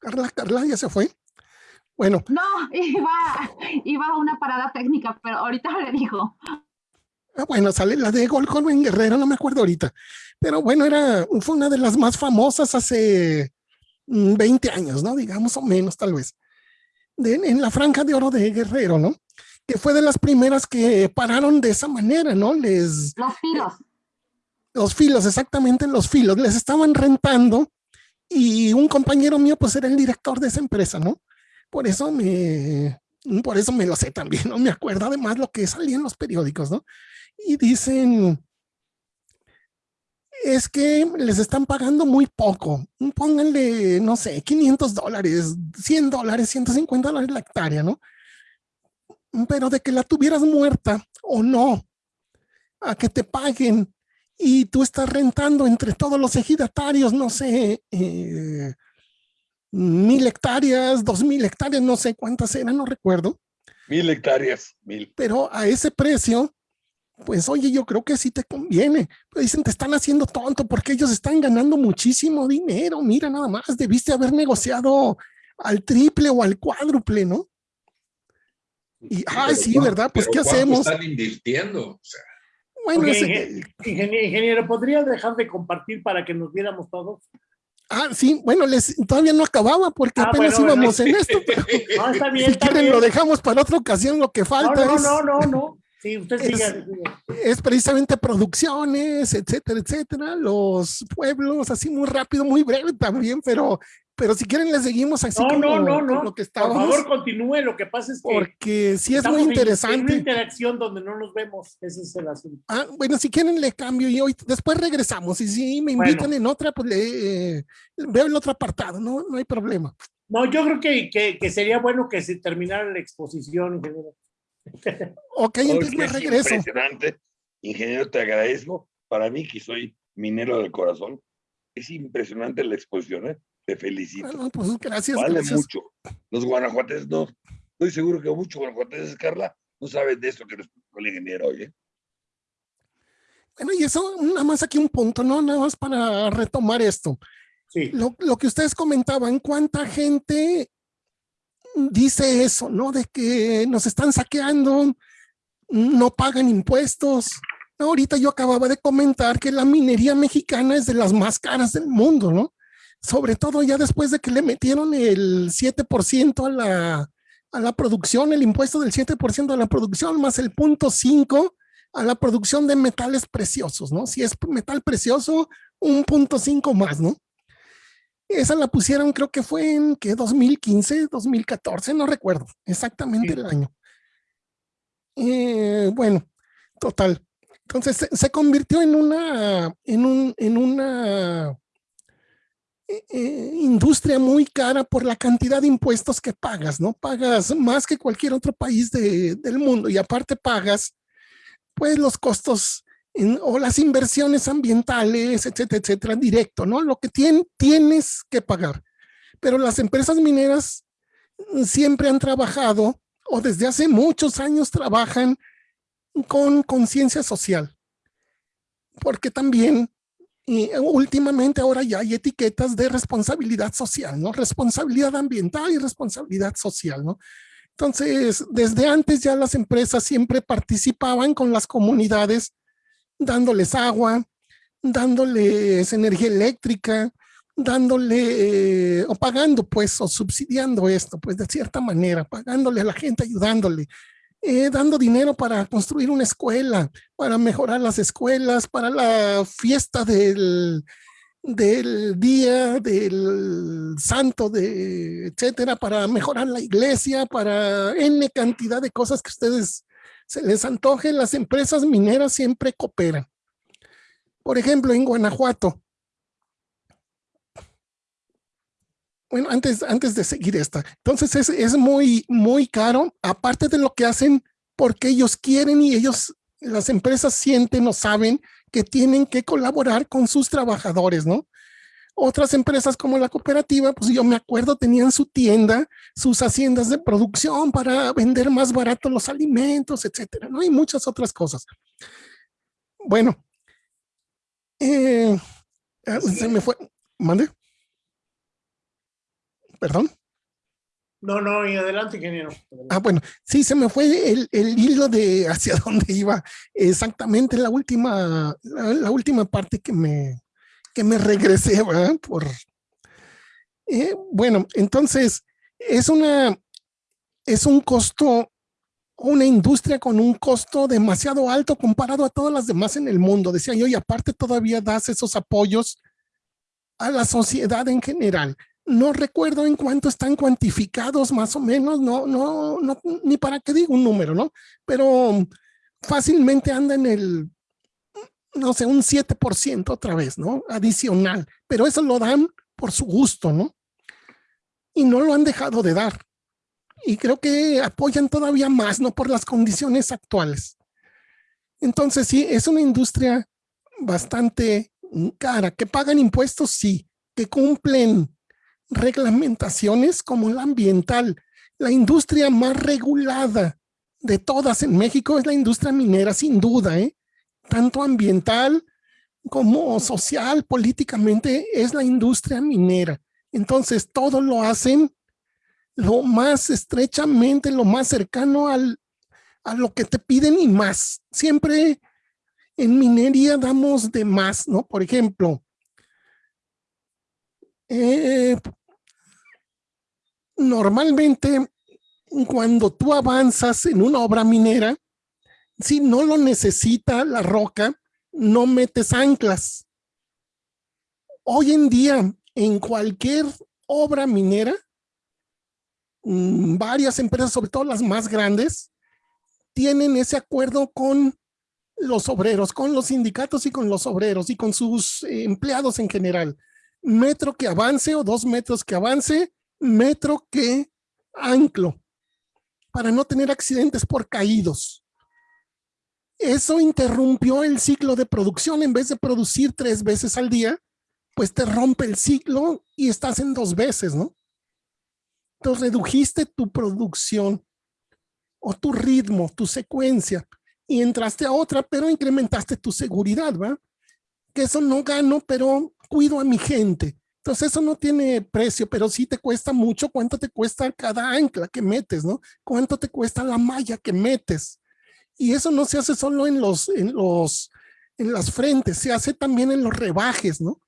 S2: Carla, Carla, ya se fue. Bueno.
S3: No, iba, iba a una parada técnica, pero ahorita le dijo.
S2: Ah, bueno, sale la de Gol en Guerrero, no me acuerdo ahorita. Pero bueno, era, fue una de las más famosas hace 20 mm, años, ¿no? Digamos, o menos, tal vez. De, en la franja de oro de Guerrero, ¿no? Que fue de las primeras que pararon de esa manera, ¿no? Les...
S3: Los filos.
S2: Los filos, exactamente, los filos. Les estaban rentando y un compañero mío pues era el director de esa empresa, ¿no? Por eso me, por eso me lo sé también, ¿no? Me acuerdo además lo que salía en los periódicos, ¿no? Y dicen, es que les están pagando muy poco. Pónganle, no sé, 500 dólares, 100 dólares, 150 dólares la hectárea, ¿no? Pero de que la tuvieras muerta o no, a que te paguen y tú estás rentando entre todos los ejidatarios, no sé, eh, mil hectáreas, dos mil hectáreas, no sé cuántas eran, no recuerdo.
S5: Mil hectáreas, mil.
S2: Pero a ese precio, pues oye, yo creo que sí te conviene. Pero dicen, te están haciendo tonto porque ellos están ganando muchísimo dinero. Mira nada más, debiste haber negociado al triple o al cuádruple, ¿no? Y, ay, sí, ¿verdad? Pues, ¿qué hacemos?
S6: Están invirtiendo, o sea.
S1: Bueno, ingeniero, ¿podría dejar de compartir para que nos viéramos todos?
S2: Ah, sí, bueno, les, todavía no acababa porque ah, apenas íbamos en esto. no, está bien, si quieren lo dejamos para otra ocasión, lo que falta
S1: no,
S2: es...
S1: No, no, no, no. Sí, usted
S2: es, es precisamente producciones, etcétera, etcétera, los pueblos, así muy rápido, muy breve también, pero pero si quieren le seguimos así
S1: no, no, no, no. lo que estábamos. Por favor, continúe, lo que pasa es que...
S2: Porque sí es muy interesante. En
S1: una interacción donde no nos vemos, ese es el asunto.
S2: Ah, bueno, si quieren le cambio y hoy después regresamos y si me invitan en otra, pues le, eh, veo el otro apartado, no, no hay problema.
S1: No, yo creo que, que, que sería bueno que se terminara la exposición, ingeniero.
S2: ok, entonces me regreso.
S5: Impresionante. Ingeniero, te agradezco. Para mí, que soy minero del corazón, es impresionante la exposición, ¿eh? Te felicito.
S2: Bueno, pues gracias.
S5: Vale mucho. Los guanajuates no. Estoy seguro que muchos guanajuateses, Carla, no saben de esto que nos el ingeniero hoy. ¿eh?
S2: Bueno, y eso, nada más aquí un punto, ¿no? Nada más para retomar esto.
S1: Sí.
S2: Lo, lo que ustedes comentaban, ¿cuánta gente dice eso, ¿no? De que nos están saqueando, no pagan impuestos. Ahorita yo acababa de comentar que la minería mexicana es de las más caras del mundo, ¿no? Sobre todo ya después de que le metieron el 7% a la, a la producción, el impuesto del 7% a la producción, más el punto 5 a la producción de metales preciosos, ¿no? Si es metal precioso, un punto 5 más, ¿no? Esa la pusieron, creo que fue en que 2015, 2014, no recuerdo exactamente el año. Eh, bueno, total. Entonces se, convirtió en una, en un, en una eh, eh, industria muy cara por la cantidad de impuestos que pagas, ¿no? Pagas más que cualquier otro país del mundo y aparte pagas pues los costos o las inversiones ambientales, etcétera, etcétera, directo, ¿no? Lo que tienes que pagar. Pero las empresas mineras siempre han trabajado o desde hace muchos años trabajan con conciencia social. Porque también y últimamente ahora ya hay etiquetas de responsabilidad social, ¿no? Responsabilidad ambiental y responsabilidad social, ¿no? Entonces, desde antes ya las empresas siempre participaban con las comunidades, dándoles agua, dándoles energía eléctrica, dándole o pagando pues o subsidiando esto pues de cierta manera, pagándole a la gente, ayudándole, eh, dando dinero para construir una escuela, para mejorar las escuelas, para la fiesta del, del día del santo, de, etcétera, para mejorar la iglesia, para N cantidad de cosas que ustedes se les antoje. Las empresas mineras siempre cooperan. Por ejemplo, en Guanajuato, bueno, antes, antes de seguir esta, entonces es, es muy, muy caro, aparte de lo que hacen porque ellos quieren y ellos, las empresas sienten o saben que tienen que colaborar con sus trabajadores, ¿no? Otras empresas como la cooperativa, pues yo me acuerdo, tenían su tienda, sus haciendas de producción para vender más barato los alimentos, etcétera, ¿no? Y muchas otras cosas. Bueno, eh, ah, se me fue, ¿mande? ¿Perdón?
S1: No, no, y adelante, ingeniero.
S2: Ah, bueno, sí, se me fue el, el hilo de hacia dónde iba exactamente la última, la, última parte que me, que me regresé, ¿verdad? Por, eh, bueno, entonces, es una, es un costo, una industria con un costo demasiado alto comparado a todas las demás en el mundo. Decía yo, y aparte todavía das esos apoyos a la sociedad en general no recuerdo en cuánto están cuantificados más o menos, no, no, no, ni para qué digo un número, ¿no? Pero fácilmente anda en el, no sé, un 7% otra vez, ¿no? Adicional, pero eso lo dan por su gusto, ¿no? Y no lo han dejado de dar. Y creo que apoyan todavía más, ¿no? Por las condiciones actuales. Entonces, sí, es una industria bastante cara, que pagan impuestos, sí, que cumplen reglamentaciones como la ambiental. La industria más regulada de todas en México es la industria minera, sin duda, ¿eh? tanto ambiental como social, políticamente, es la industria minera. Entonces, todo lo hacen lo más estrechamente, lo más cercano al, a lo que te piden y más. Siempre en minería damos de más, ¿no? Por ejemplo, eh, normalmente cuando tú avanzas en una obra minera, si no lo necesita la roca, no metes anclas. Hoy en día, en cualquier obra minera, mm, varias empresas, sobre todo las más grandes, tienen ese acuerdo con los obreros, con los sindicatos y con los obreros y con sus eh, empleados en general. Metro que avance o dos metros que avance, metro que anclo para no tener accidentes por caídos. Eso interrumpió el ciclo de producción. En vez de producir tres veces al día, pues te rompe el ciclo y estás en dos veces, ¿no? Entonces redujiste tu producción o tu ritmo, tu secuencia y entraste a otra, pero incrementaste tu seguridad, ¿va? Que eso no gano, pero cuido a mi gente. Entonces eso no tiene precio, pero sí te cuesta mucho. ¿Cuánto te cuesta cada ancla que metes, no? ¿Cuánto te cuesta la malla que metes? Y eso no se hace solo en los, en los, en las frentes, se hace también en los rebajes, ¿no?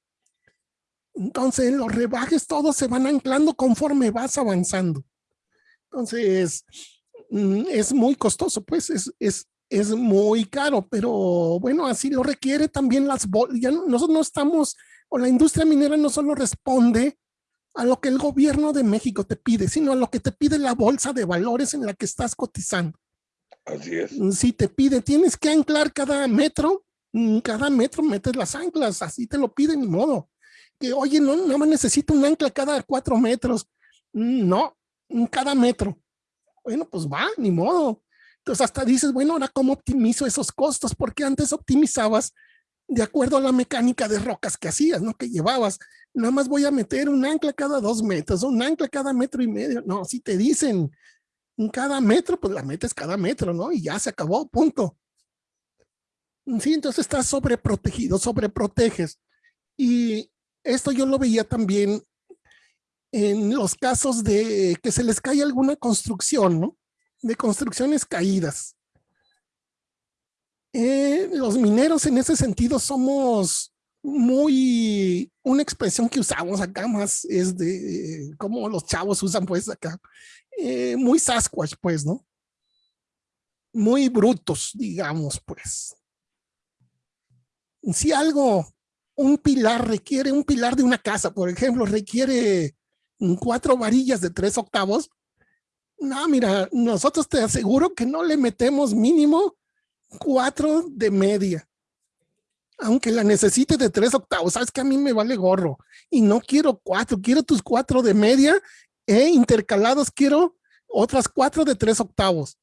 S2: Entonces los rebajes todos se van anclando conforme vas avanzando. Entonces mm, es muy costoso, pues es, es, es muy caro, pero bueno, así lo requiere también las bolsas. Nosotros no estamos, o la industria minera no solo responde a lo que el gobierno de México te pide, sino a lo que te pide la bolsa de valores en la que estás cotizando.
S5: Así es.
S2: Si te pide, tienes que anclar cada metro, mm, cada metro metes las anclas, así te lo piden, ni modo. Que, oye, no, no me necesito un ancla cada cuatro metros. Mm, no, cada metro. Bueno, pues va, ni modo. Entonces hasta dices, bueno, ahora cómo optimizo esos costos, porque antes optimizabas de acuerdo a la mecánica de rocas que hacías, ¿no? Que llevabas. Nada más voy a meter un ancla cada dos metros, un ancla cada metro y medio. No, si te dicen cada metro, pues la metes cada metro, ¿no? Y ya se acabó, punto. Sí, entonces estás sobreprotegido, sobreproteges. Y esto yo lo veía también en los casos de que se les cae alguna construcción, ¿no? De construcciones caídas. Eh, los mineros en ese sentido somos muy, una expresión que usamos acá más es de, como los chavos usan pues acá, eh, muy Sasquatch pues, ¿no? Muy brutos, digamos pues. Si algo, un pilar requiere, un pilar de una casa, por ejemplo, requiere cuatro varillas de tres octavos, no, mira, nosotros te aseguro que no le metemos mínimo cuatro de media. Aunque la necesite de tres octavos, sabes que a mí me vale gorro y no quiero cuatro, quiero tus cuatro de media e intercalados quiero otras cuatro de tres octavos.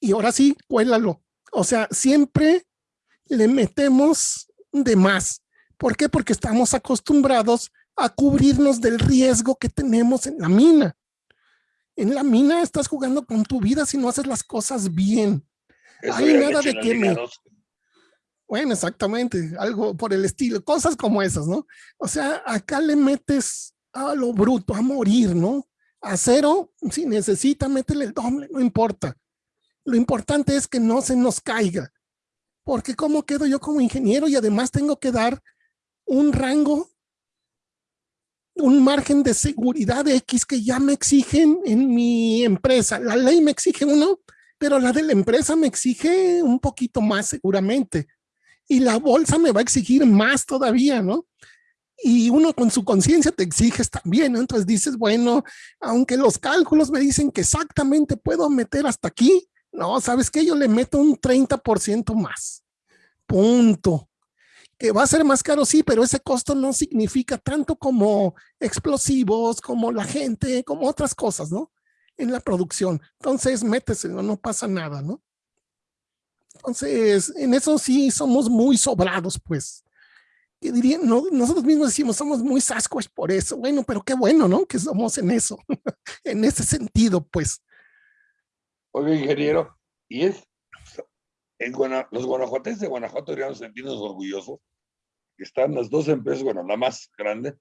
S2: Y ahora sí, cuélalo. O sea, siempre le metemos de más. ¿Por qué? Porque estamos acostumbrados a cubrirnos del riesgo que tenemos en la mina. En la mina estás jugando con tu vida si no haces las cosas bien. Hay nada de que me... Bueno, exactamente, algo por el estilo, cosas como esas, ¿no? O sea, acá le metes a lo bruto, a morir, ¿no? A cero, si necesita, métele el doble, no importa. Lo importante es que no se nos caiga. Porque ¿cómo quedo yo como ingeniero? Y además tengo que dar un rango un margen de seguridad X que ya me exigen en mi empresa. La ley me exige uno, pero la de la empresa me exige un poquito más seguramente. Y la bolsa me va a exigir más todavía, ¿no? Y uno con su conciencia te exiges también, ¿no? Entonces dices, bueno, aunque los cálculos me dicen que exactamente puedo meter hasta aquí, no, ¿sabes qué? Yo le meto un 30% más. Punto que va a ser más caro, sí, pero ese costo no significa tanto como explosivos, como la gente, como otras cosas, ¿no? En la producción. Entonces, méteselo, no pasa nada, ¿no? Entonces, en eso sí somos muy sobrados, pues. Que dirían, no, nosotros mismos decimos, somos muy Sasquatch por eso. Bueno, pero qué bueno, ¿no? Que somos en eso, en ese sentido, pues.
S5: Oye, ingeniero, y es, en los guanajuatenses de Guanajuato deberíamos sentirnos orgullosos están las dos empresas, bueno, la más grande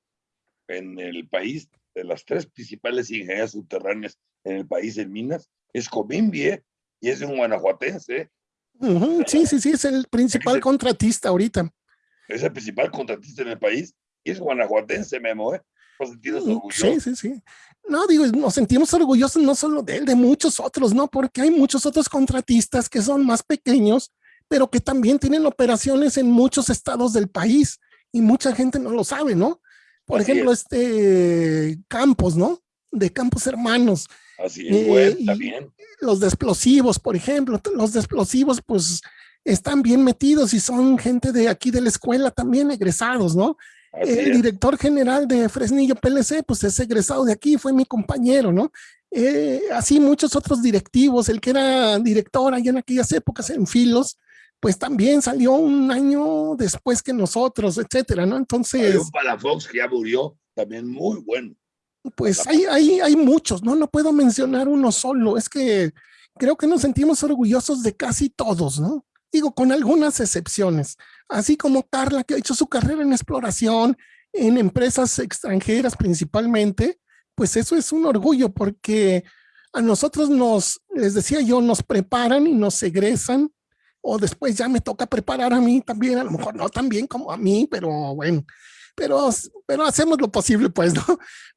S5: en el país, de las tres principales ingenierías subterráneas en el país en minas, es Comimbie y es un guanajuatense.
S2: Sí, sí, sí, es el principal contratista ahorita.
S5: Es el principal contratista en el país y es guanajuatense, Memo, ¿eh?
S2: Sí, sí, sí. No, digo, nos sentimos orgullosos no solo de él, de muchos otros, ¿no? Porque hay muchos otros contratistas que son más pequeños pero que también tienen operaciones en muchos estados del país y mucha gente no lo sabe, ¿no? Por ejemplo, este Campos, ¿no? De Campos Hermanos.
S5: Así es, eh, también.
S2: Los de explosivos, por ejemplo, los de explosivos, pues están bien metidos y son gente de aquí de la escuela también egresados, ¿no? el director general de Fresnillo PLC, pues es egresado de aquí, fue mi compañero, ¿no? Eh, así muchos otros directivos, el que era director allá en aquellas épocas en Filos, pues también salió un año después que nosotros, etcétera, ¿no? Entonces... Hay
S5: un Palafox que ya murió, también muy bueno.
S2: Pues hay, hay, hay muchos, ¿no? No puedo mencionar uno solo, es que creo que nos sentimos orgullosos de casi todos, ¿no? Digo, con algunas excepciones, así como Carla, que ha hecho su carrera en exploración, en empresas extranjeras principalmente, pues eso es un orgullo porque a nosotros nos, les decía yo, nos preparan y nos egresan o después ya me toca preparar a mí también, a lo mejor no tan bien como a mí, pero bueno, pero, pero hacemos lo posible, pues, ¿no?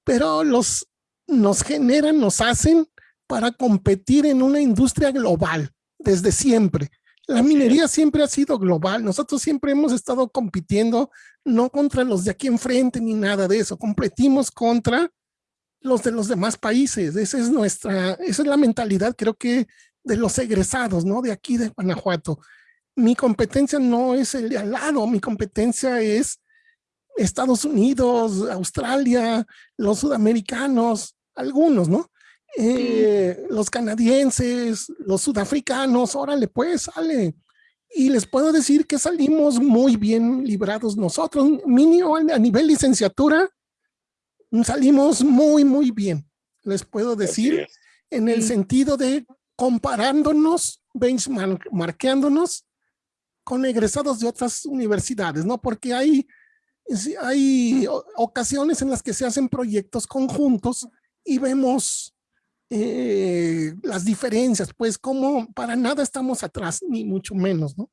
S2: Pero los, nos generan, nos hacen para competir en una industria global desde siempre. La minería siempre ha sido global. Nosotros siempre hemos estado compitiendo no contra los de aquí enfrente ni nada de eso. Competimos contra los de los demás países. Esa es nuestra, esa es la mentalidad, creo que de los egresados, ¿no? De aquí de Guanajuato. Mi competencia no es el de al lado, mi competencia es Estados Unidos, Australia, los sudamericanos, algunos, ¿no? Eh, los canadienses, los sudafricanos, órale pues, sale. Y les puedo decir que salimos muy bien librados nosotros, mínimo a nivel licenciatura, salimos muy, muy bien. Les puedo decir, en el sentido de comparándonos, benchmarkeándonos con egresados de otras universidades, ¿no? Porque hay, hay ocasiones en las que se hacen proyectos conjuntos y vemos eh, las diferencias, pues como para nada estamos atrás, ni mucho menos, ¿no?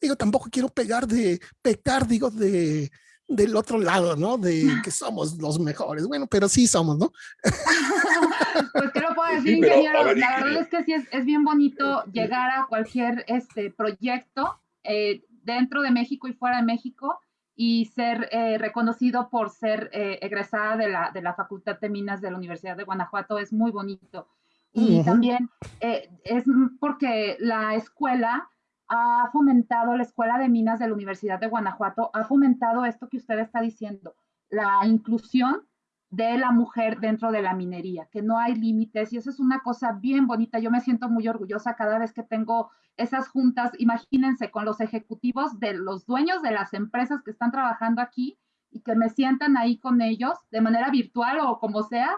S2: Digo, tampoco quiero pegar de, pecar, digo, de, del otro lado, ¿no? De que somos los mejores. Bueno, pero sí somos, ¿no?
S3: pues qué lo puedo decir, ingeniero. la verdad es que sí es, es, bien bonito llegar a cualquier este proyecto eh, dentro de México y fuera de México y ser eh, reconocido por ser eh, egresada de la, de la Facultad de Minas de la Universidad de Guanajuato es muy bonito. Y también es porque la escuela ha fomentado, la Escuela de Minas de la Universidad de Guanajuato, ha fomentado esto que usted está diciendo, la inclusión de la mujer dentro de la minería, que no hay límites y eso es una cosa bien bonita. Yo me siento muy orgullosa cada vez que tengo esas juntas, imagínense, con los ejecutivos de los dueños de las empresas que están trabajando aquí y que me sientan ahí con ellos de manera virtual o como sea,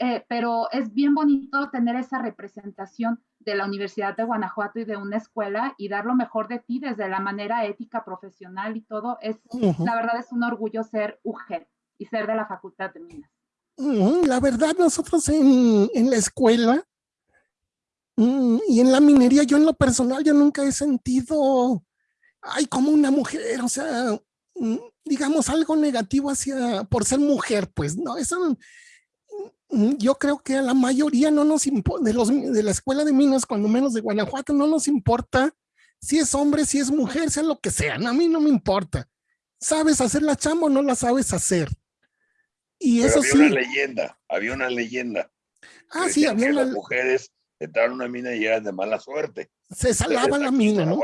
S3: eh, pero es bien bonito tener esa representación de la Universidad de Guanajuato y de una escuela y dar lo mejor de ti desde la manera ética, profesional y todo. Es, La verdad es un orgullo ser UGEL y ser de la Facultad de Minas.
S2: La verdad, nosotros en, en la escuela mm, y en la minería, yo en lo personal, yo nunca he sentido, ay, como una mujer, o sea, mm, digamos algo negativo hacia, por ser mujer, pues, no, eso, yo creo que a la mayoría no nos de, los, de la escuela de minas, cuando menos de Guanajuato, no nos importa si es hombre, si es mujer, sea lo que sea, a mí no me importa. ¿Sabes hacer la chamba o no la sabes hacer? Y eso
S5: había una leyenda, había una leyenda.
S2: Ah, sí, había
S5: una... Las mujeres entraron a una mina y eran de mala suerte.
S2: Se salaba la mina, ¿no?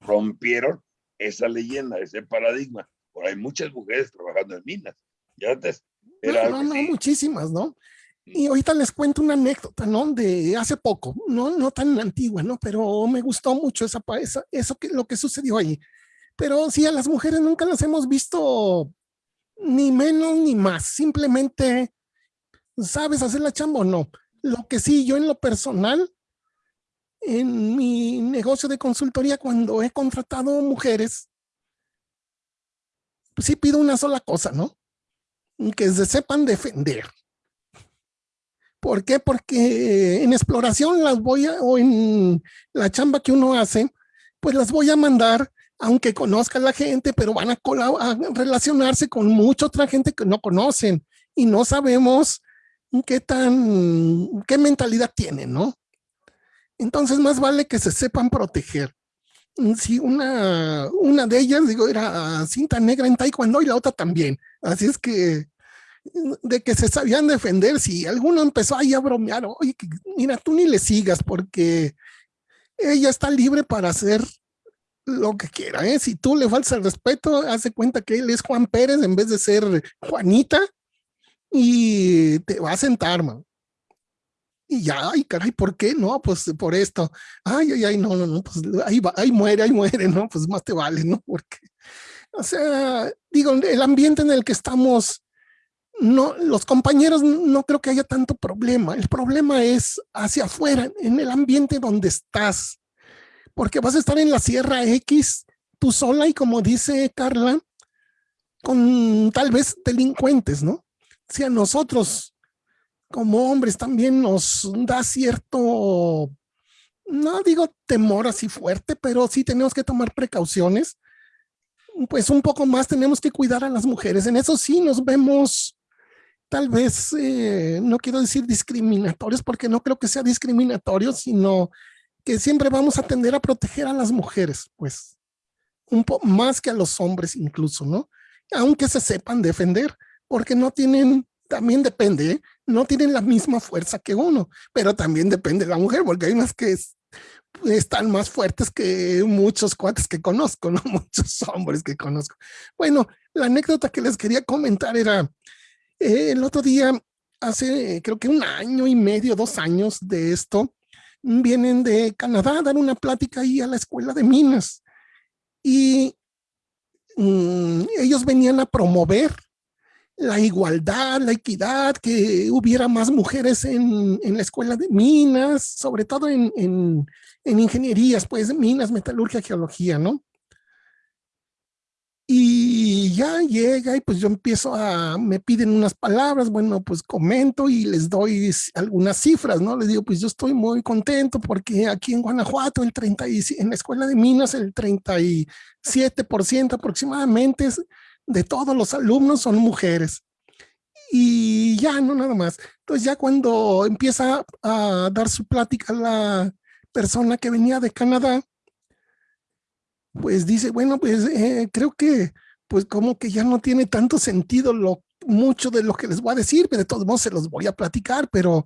S5: Rompieron esa leyenda, ese paradigma. Por hay muchas mujeres trabajando en minas. Y antes
S2: era no, no, no, muchísimas, ¿no? Y ahorita les cuento una anécdota, ¿no? De hace poco, no, no tan antigua, ¿no? Pero me gustó mucho esa, esa eso que lo que sucedió ahí. Pero sí, a las mujeres nunca las hemos visto ni menos ni más, simplemente sabes hacer la chamba o no. Lo que sí, yo en lo personal, en mi negocio de consultoría, cuando he contratado mujeres, pues sí pido una sola cosa, ¿no? Que se sepan defender. ¿Por qué? Porque en exploración las voy a, o en la chamba que uno hace, pues las voy a mandar aunque conozca a la gente, pero van a, relacionarse con mucha otra gente que no conocen y no sabemos qué tan, qué mentalidad tienen, ¿no? Entonces más vale que se sepan proteger. Si una, una de ellas, digo, era cinta negra en taekwondo y la otra también. Así es que de que se sabían defender, si alguno empezó ahí a bromear, oye, mira, tú ni le sigas porque ella está libre para hacer lo que quiera, ¿eh? Si tú le faltas el respeto, hace cuenta que él es Juan Pérez en vez de ser Juanita y te va a sentar, man. Y ya, ay, caray, ¿por qué? No, pues por esto. Ay, ay, ay, no, no, no, pues ahí ahí muere, ahí muere, ¿no? Pues más te vale, ¿no? Porque, o sea, digo, el ambiente en el que estamos, no, los compañeros no creo que haya tanto problema. El problema es hacia afuera, en el ambiente donde estás porque vas a estar en la Sierra X tú sola y como dice Carla, con tal vez delincuentes, ¿no? Si a nosotros como hombres también nos da cierto, no digo temor así fuerte, pero sí tenemos que tomar precauciones. Pues un poco más tenemos que cuidar a las mujeres. En eso sí nos vemos tal vez, eh, no quiero decir discriminatorios, porque no creo que sea discriminatorio, sino que siempre vamos a tender a proteger a las mujeres, pues, un poco más que a los hombres incluso, ¿no? Aunque se sepan defender, porque no tienen, también depende, ¿eh? no tienen la misma fuerza que uno, pero también depende de la mujer, porque hay unas que están más fuertes que muchos cuates que conozco, ¿no? Muchos hombres que conozco. Bueno, la anécdota que les quería comentar era, eh, el otro día, hace creo que un año y medio, dos años de esto, vienen de Canadá a dar una plática ahí a la escuela de minas. Y mm, ellos venían a promover la igualdad, la equidad, que hubiera más mujeres en, en la escuela de minas, sobre todo en, en, en ingenierías, pues minas, metalurgia, geología, ¿no? Y ya llega y pues yo empiezo a, me piden unas palabras, bueno, pues comento y les doy algunas cifras, ¿no? Les digo, pues yo estoy muy contento porque aquí en Guanajuato, el 30 en la escuela de minas, el 37% aproximadamente de todos los alumnos son mujeres. Y ya, no nada más. Entonces ya cuando empieza a dar su plática la persona que venía de Canadá, pues dice, bueno, pues eh, creo que pues como que ya no tiene tanto sentido lo mucho de lo que les voy a decir, de todos modos se los voy a platicar, pero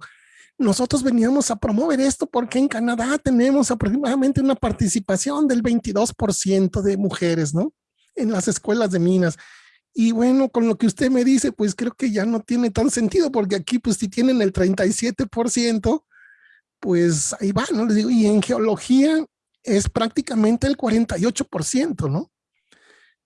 S2: nosotros veníamos a promover esto porque en Canadá tenemos aproximadamente una participación del 22% de mujeres, ¿no? En las escuelas de minas. Y bueno, con lo que usted me dice, pues creo que ya no tiene tan sentido porque aquí pues si tienen el 37%, pues ahí va, ¿no? Les digo, y en geología es prácticamente el 48%, ¿no?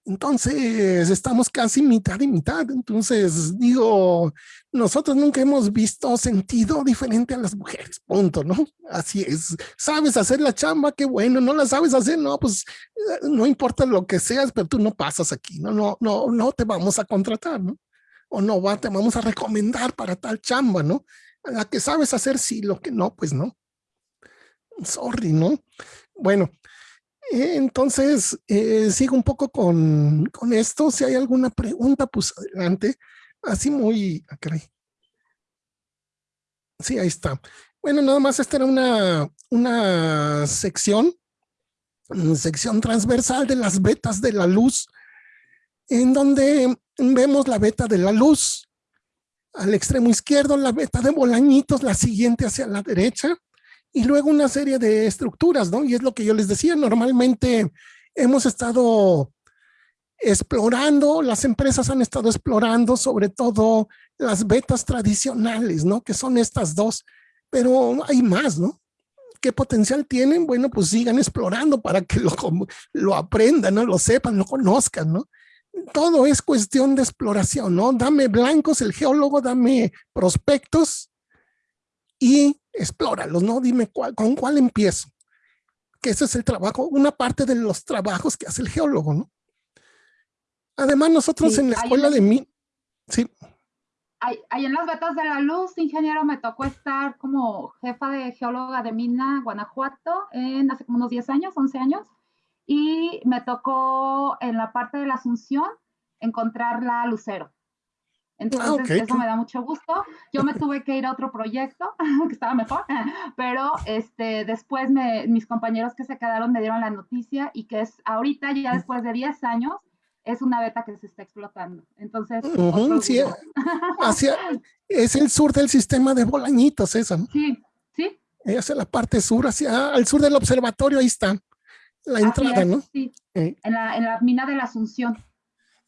S2: Entonces, estamos casi mitad y mitad. Entonces, digo, nosotros nunca hemos visto sentido diferente a las mujeres, punto, ¿no? Así es. ¿Sabes hacer la chamba? Qué bueno. ¿No la sabes hacer? No, pues eh, no importa lo que seas, pero tú no pasas aquí, ¿no? No, no, no te vamos a contratar, ¿no? O no va, te vamos a recomendar para tal chamba, ¿no? La que sabes hacer, sí, lo que no, pues no. Sorry, ¿no? Bueno, entonces eh, sigo un poco con, con, esto. Si hay alguna pregunta, pues adelante. Así muy... Ah, sí, ahí está. Bueno, nada más esta era una, una sección, una sección transversal de las vetas de la luz, en donde vemos la beta de la luz. Al extremo izquierdo, la beta de Bolañitos, la siguiente hacia la derecha y luego una serie de estructuras, ¿no? Y es lo que yo les decía, normalmente hemos estado explorando, las empresas han estado explorando sobre todo las betas tradicionales, ¿no? Que son estas dos, pero hay más, ¿no? ¿Qué potencial tienen? Bueno, pues sigan explorando para que lo, lo aprendan, ¿no? Lo sepan, lo conozcan, ¿no? Todo es cuestión de exploración, ¿no? Dame blancos, el geólogo, dame prospectos y explóralos, ¿no? Dime cuál, con cuál empiezo. Que ese es el trabajo, una parte de los trabajos que hace el geólogo, ¿no? Además, nosotros en la escuela de mí, sí.
S3: Ahí, en las vetas de la luz, ingeniero, me tocó estar como jefa de geóloga de mina Guanajuato en hace como unos 10 años, 11 años, y me tocó en la parte de la Asunción encontrar la Lucero. Ah, Entonces, eso me da mucho gusto. Yo me tuve que ir a otro proyecto, que estaba mejor, pero este, después mis compañeros que se quedaron me dieron la noticia y que es ahorita, ya después de 10 años, es una beta que se está explotando. Entonces,
S2: sí, hacia, es el sur del sistema de Bolañitos, esa.
S3: Sí, sí.
S2: Es la parte sur, hacia al sur del observatorio, ahí está la entrada, ¿no?
S3: Sí, en, la, en la mina de la Asunción.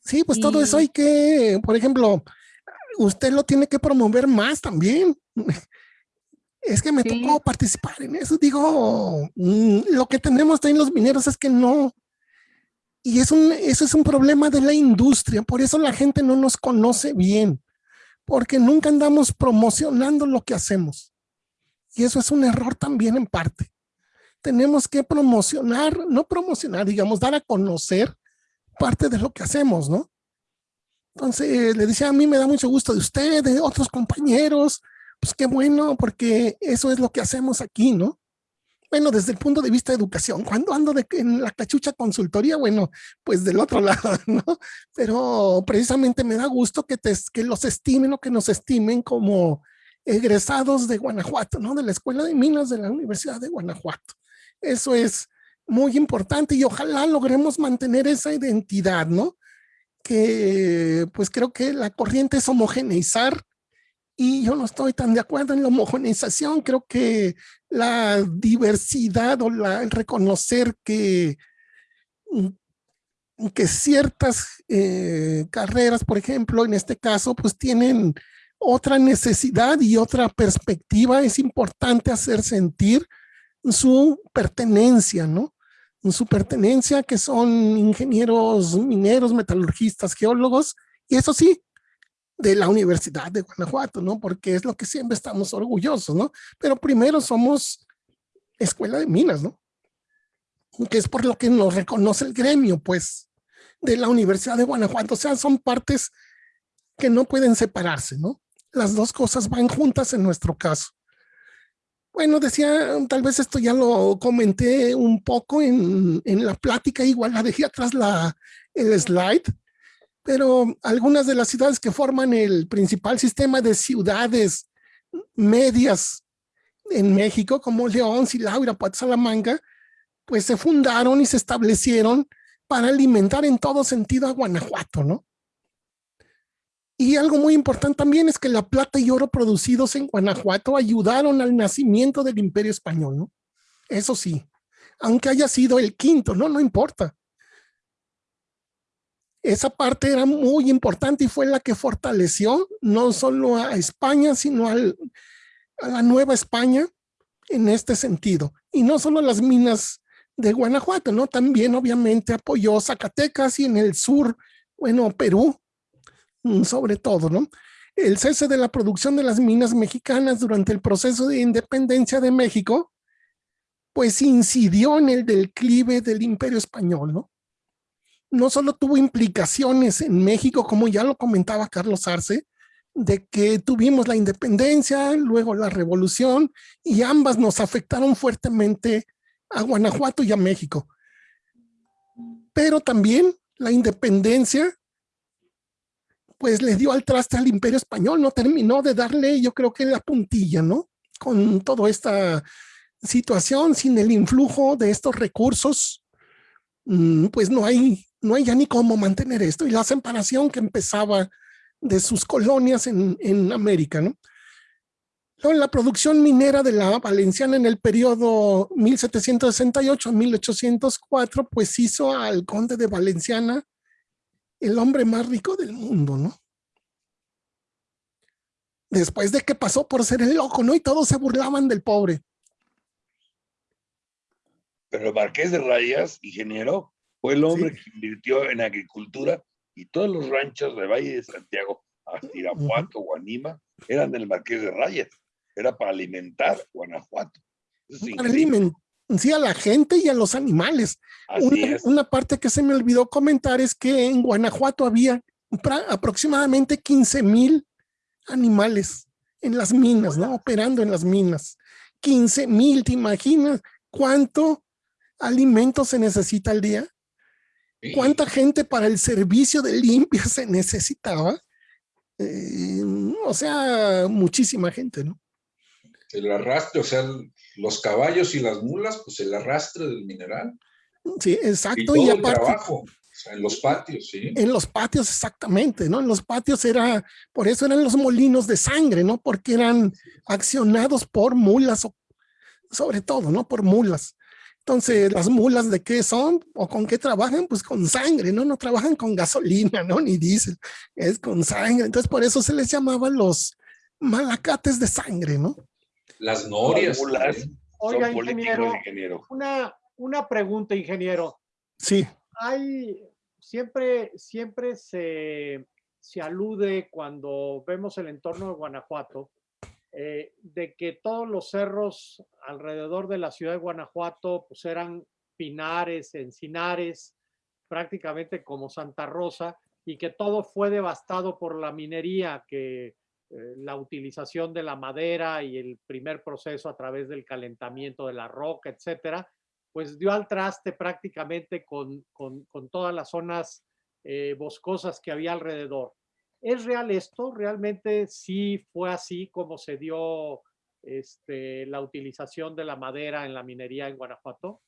S2: Sí, pues todo eso hay que, por ejemplo, usted lo tiene que promover más también. Es que me tocó participar en eso. Digo, mm, lo que tenemos en los mineros es que no. Y es un, eso es un problema de la industria. Por eso la gente no nos conoce bien. Porque nunca andamos promocionando lo que hacemos. Y eso es un error también en parte. Tenemos que promocionar, no promocionar, digamos, dar a conocer parte de lo que hacemos, ¿no? Entonces le decía, a mí me da mucho gusto de usted, de otros compañeros, pues qué bueno, porque eso es lo que hacemos aquí, ¿no? bueno, desde el punto de vista de educación, cuando ando en la cachucha consultoría, bueno, pues del otro lado, ¿no? Pero precisamente me da gusto que, te, que los estimen o que nos estimen como egresados de Guanajuato, ¿no? De la Escuela de Minas de la Universidad de Guanajuato. Eso es muy importante y ojalá logremos mantener esa identidad, ¿no? Que pues creo que la corriente es homogeneizar y yo no estoy tan de acuerdo en la homogeneización, creo que la diversidad o el reconocer que, mm, que ciertas eh, carreras, por ejemplo, en este caso, pues tienen otra necesidad y otra perspectiva, es importante hacer sentir su pertenencia, ¿no? Su pertenencia que son ingenieros mineros, metalurgistas, geólogos, y eso sí, de la Universidad de Guanajuato, ¿no? Porque es lo que siempre estamos orgullosos, ¿no? Pero primero somos escuela de minas, ¿no? Que es por lo que nos reconoce el gremio, pues, de la Universidad de Guanajuato. O sea, son partes que no pueden separarse, ¿no? Las dos cosas van juntas en nuestro caso. Bueno, decía, tal vez esto ya lo comenté un poco en, en la plática, igual la dejé atrás la, el slide, pero algunas de las ciudades que forman el principal sistema de ciudades medias en México, como León, Silao, Irapuato, Salamanca, pues se fundaron y se establecieron para alimentar en todo sentido a Guanajuato, ¿no? Y algo muy importante también es que la plata y oro producidos en Guanajuato ayudaron al nacimiento del imperio español, ¿no? Eso sí, aunque haya sido el quinto, ¿no? No importa esa parte era muy importante y fue la que fortaleció no solo a España, sino a la Nueva España en este sentido. Y no solo las minas de Guanajuato, ¿no? También obviamente apoyó Zacatecas y en el sur, bueno, Perú, sobre todo, ¿no? El cese de la producción de las minas mexicanas durante el proceso de independencia de México, pues incidió en el declive del imperio español, ¿no? no solo tuvo implicaciones en México, como ya lo comentaba Carlos Arce, de que tuvimos la independencia, luego la revolución, y ambas nos afectaron fuertemente a Guanajuato y a México. Pero también la independencia, pues le dio al traste al imperio español, no terminó de darle, yo creo que la puntilla, ¿no? Con toda esta situación, sin el influjo de estos recursos, mm, pues no hay no hay ya ni cómo mantener esto. Y la separación que empezaba de sus colonias en, en América, ¿no? Luego, la producción minera de la Valenciana en el periodo 1768-1804, pues hizo al conde de Valenciana el hombre más rico del mundo, ¿no? Después de que pasó por ser el loco, ¿no? Y todos se burlaban del pobre.
S5: Pero el Marqués de Rayas, ingeniero, fue el hombre que invirtió en agricultura y todos los ranchos de Valle de Santiago, hasta Irapuato, Guanima, eran del Marqués de Rayas. Era para alimentar Guanajuato.
S2: para alimentar a la gente y a los animales. Una, una, parte que se me olvidó comentar es que en Guanajuato había aproximadamente 15 mil animales en las minas, ¿no? Operando en las minas. 15 mil, ¿te imaginas cuánto alimento se necesita al día? ¿Cuánta gente para el servicio de limpia se necesitaba? Eh, o sea, muchísima gente, ¿no?
S6: El arrastre, o sea, los caballos y las mulas, pues el arrastre del mineral.
S2: Sí, exacto.
S6: Y, todo el trabajo, o sea, en los patios, sí.
S2: En los patios, exactamente, ¿no? En los patios era, por eso eran los molinos de sangre, ¿no? Porque eran accionados por mulas, sobre todo, ¿no? Por mulas. Entonces, las mulas de qué son o con qué trabajan, pues con sangre, ¿no? No trabajan con gasolina, ¿no? Ni diésel, es con sangre. Entonces, por eso se les llamaba los malacates de sangre, ¿no?
S6: Las norias.
S7: Oiga, ingeniero, ingeniero, Una, una pregunta, ingeniero.
S2: Sí.
S7: Hay, siempre, siempre se, se alude cuando vemos el entorno de Guanajuato, eh, de que todos los cerros alrededor de la ciudad de Guanajuato pues eran pinares, encinares, prácticamente como Santa Rosa, y que todo fue devastado por la minería, que eh, la utilización de la madera y el primer proceso a través del calentamiento de la roca, etcétera, pues dio al traste prácticamente con, con, todas las zonas eh, boscosas que había alrededor. ¿Es real esto? ¿Realmente sí fue así como se dio este, la utilización de la madera en la minería en Guanajuato?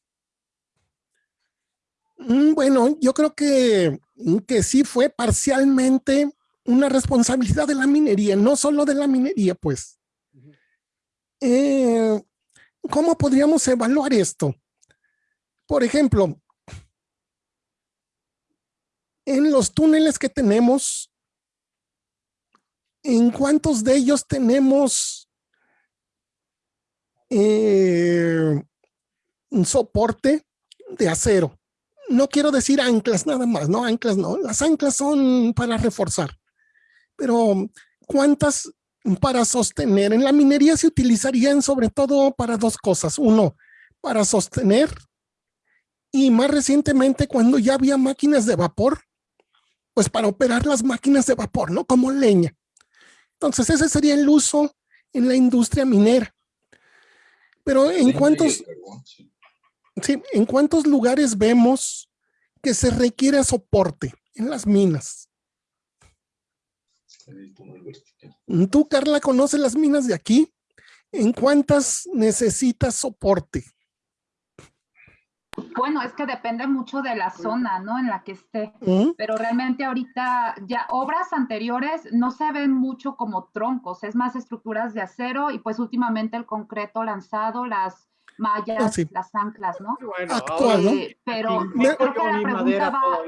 S2: Mm, bueno, yo creo que, que sí fue parcialmente una responsabilidad de la minería, no solo de la minería, pues. Eh, ¿Cómo podríamos evaluar esto? Por ejemplo, en los túneles que tenemos, ¿en cuántos de ellos tenemos eh, un soporte de acero? No quiero decir anclas nada más, no anclas no, las anclas son para reforzar, pero ¿cuántas para sostener? En la minería se utilizarían sobre todo para dos cosas. Uno, para sostener y más recientemente cuando ya había máquinas de vapor, pues para operar las máquinas de vapor, ¿no? Como leña. Entonces ese sería el uso en la industria minera. Pero ¿en cuántos, sí, ¿en cuántos lugares vemos que se requiere soporte en las minas? Tú, Carla, conoces las minas de aquí. ¿En cuántas necesitas soporte?
S3: Bueno, es que depende mucho de la zona, ¿no? En la que esté. Pero realmente ahorita ya obras anteriores no se ven mucho como troncos, es más estructuras de acero y pues últimamente el concreto lanzado, las mallas, ah, las anclas, ¿no?
S2: Actual,
S3: eh, pero creo que la pregunta va,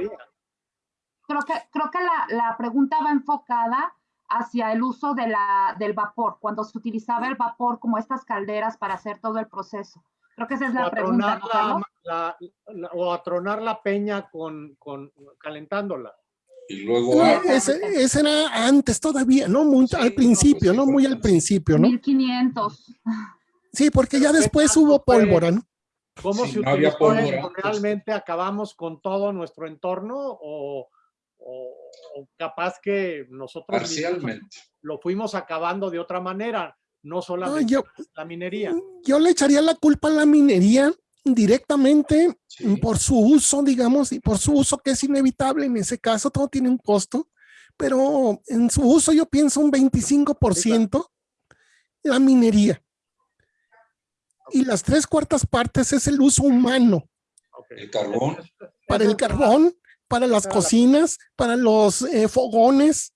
S3: creo que, creo que la, la, pregunta va enfocada hacia el uso de la, del vapor, cuando se utilizaba el vapor como estas calderas para hacer todo el proceso. Creo que esa es la pregunta.
S7: ¿no, o atronar la peña con, con calentándola.
S6: Y luego.
S2: ese, ese, era antes todavía, ¿no? Muy al principio, ¿no? Muy al principio, ¿no?
S3: 1500.
S2: Sí, porque ya después hubo pólvora, ¿no?
S7: ¿Cómo se no utilizó pólvora, ¿Realmente acabamos con todo nuestro entorno o, o, capaz que nosotros
S6: Parcialmente.
S7: lo fuimos acabando de otra manera? no solamente la minería.
S2: Yo le echaría la culpa a la minería directamente por su uso, digamos, y por su uso que es inevitable en ese caso, todo tiene un costo, pero en su uso yo pienso un 25% la minería. Y las tres cuartas partes es el uso humano.
S6: El carbón.
S2: Para el carbón, para las cocinas, para los eh, fogones,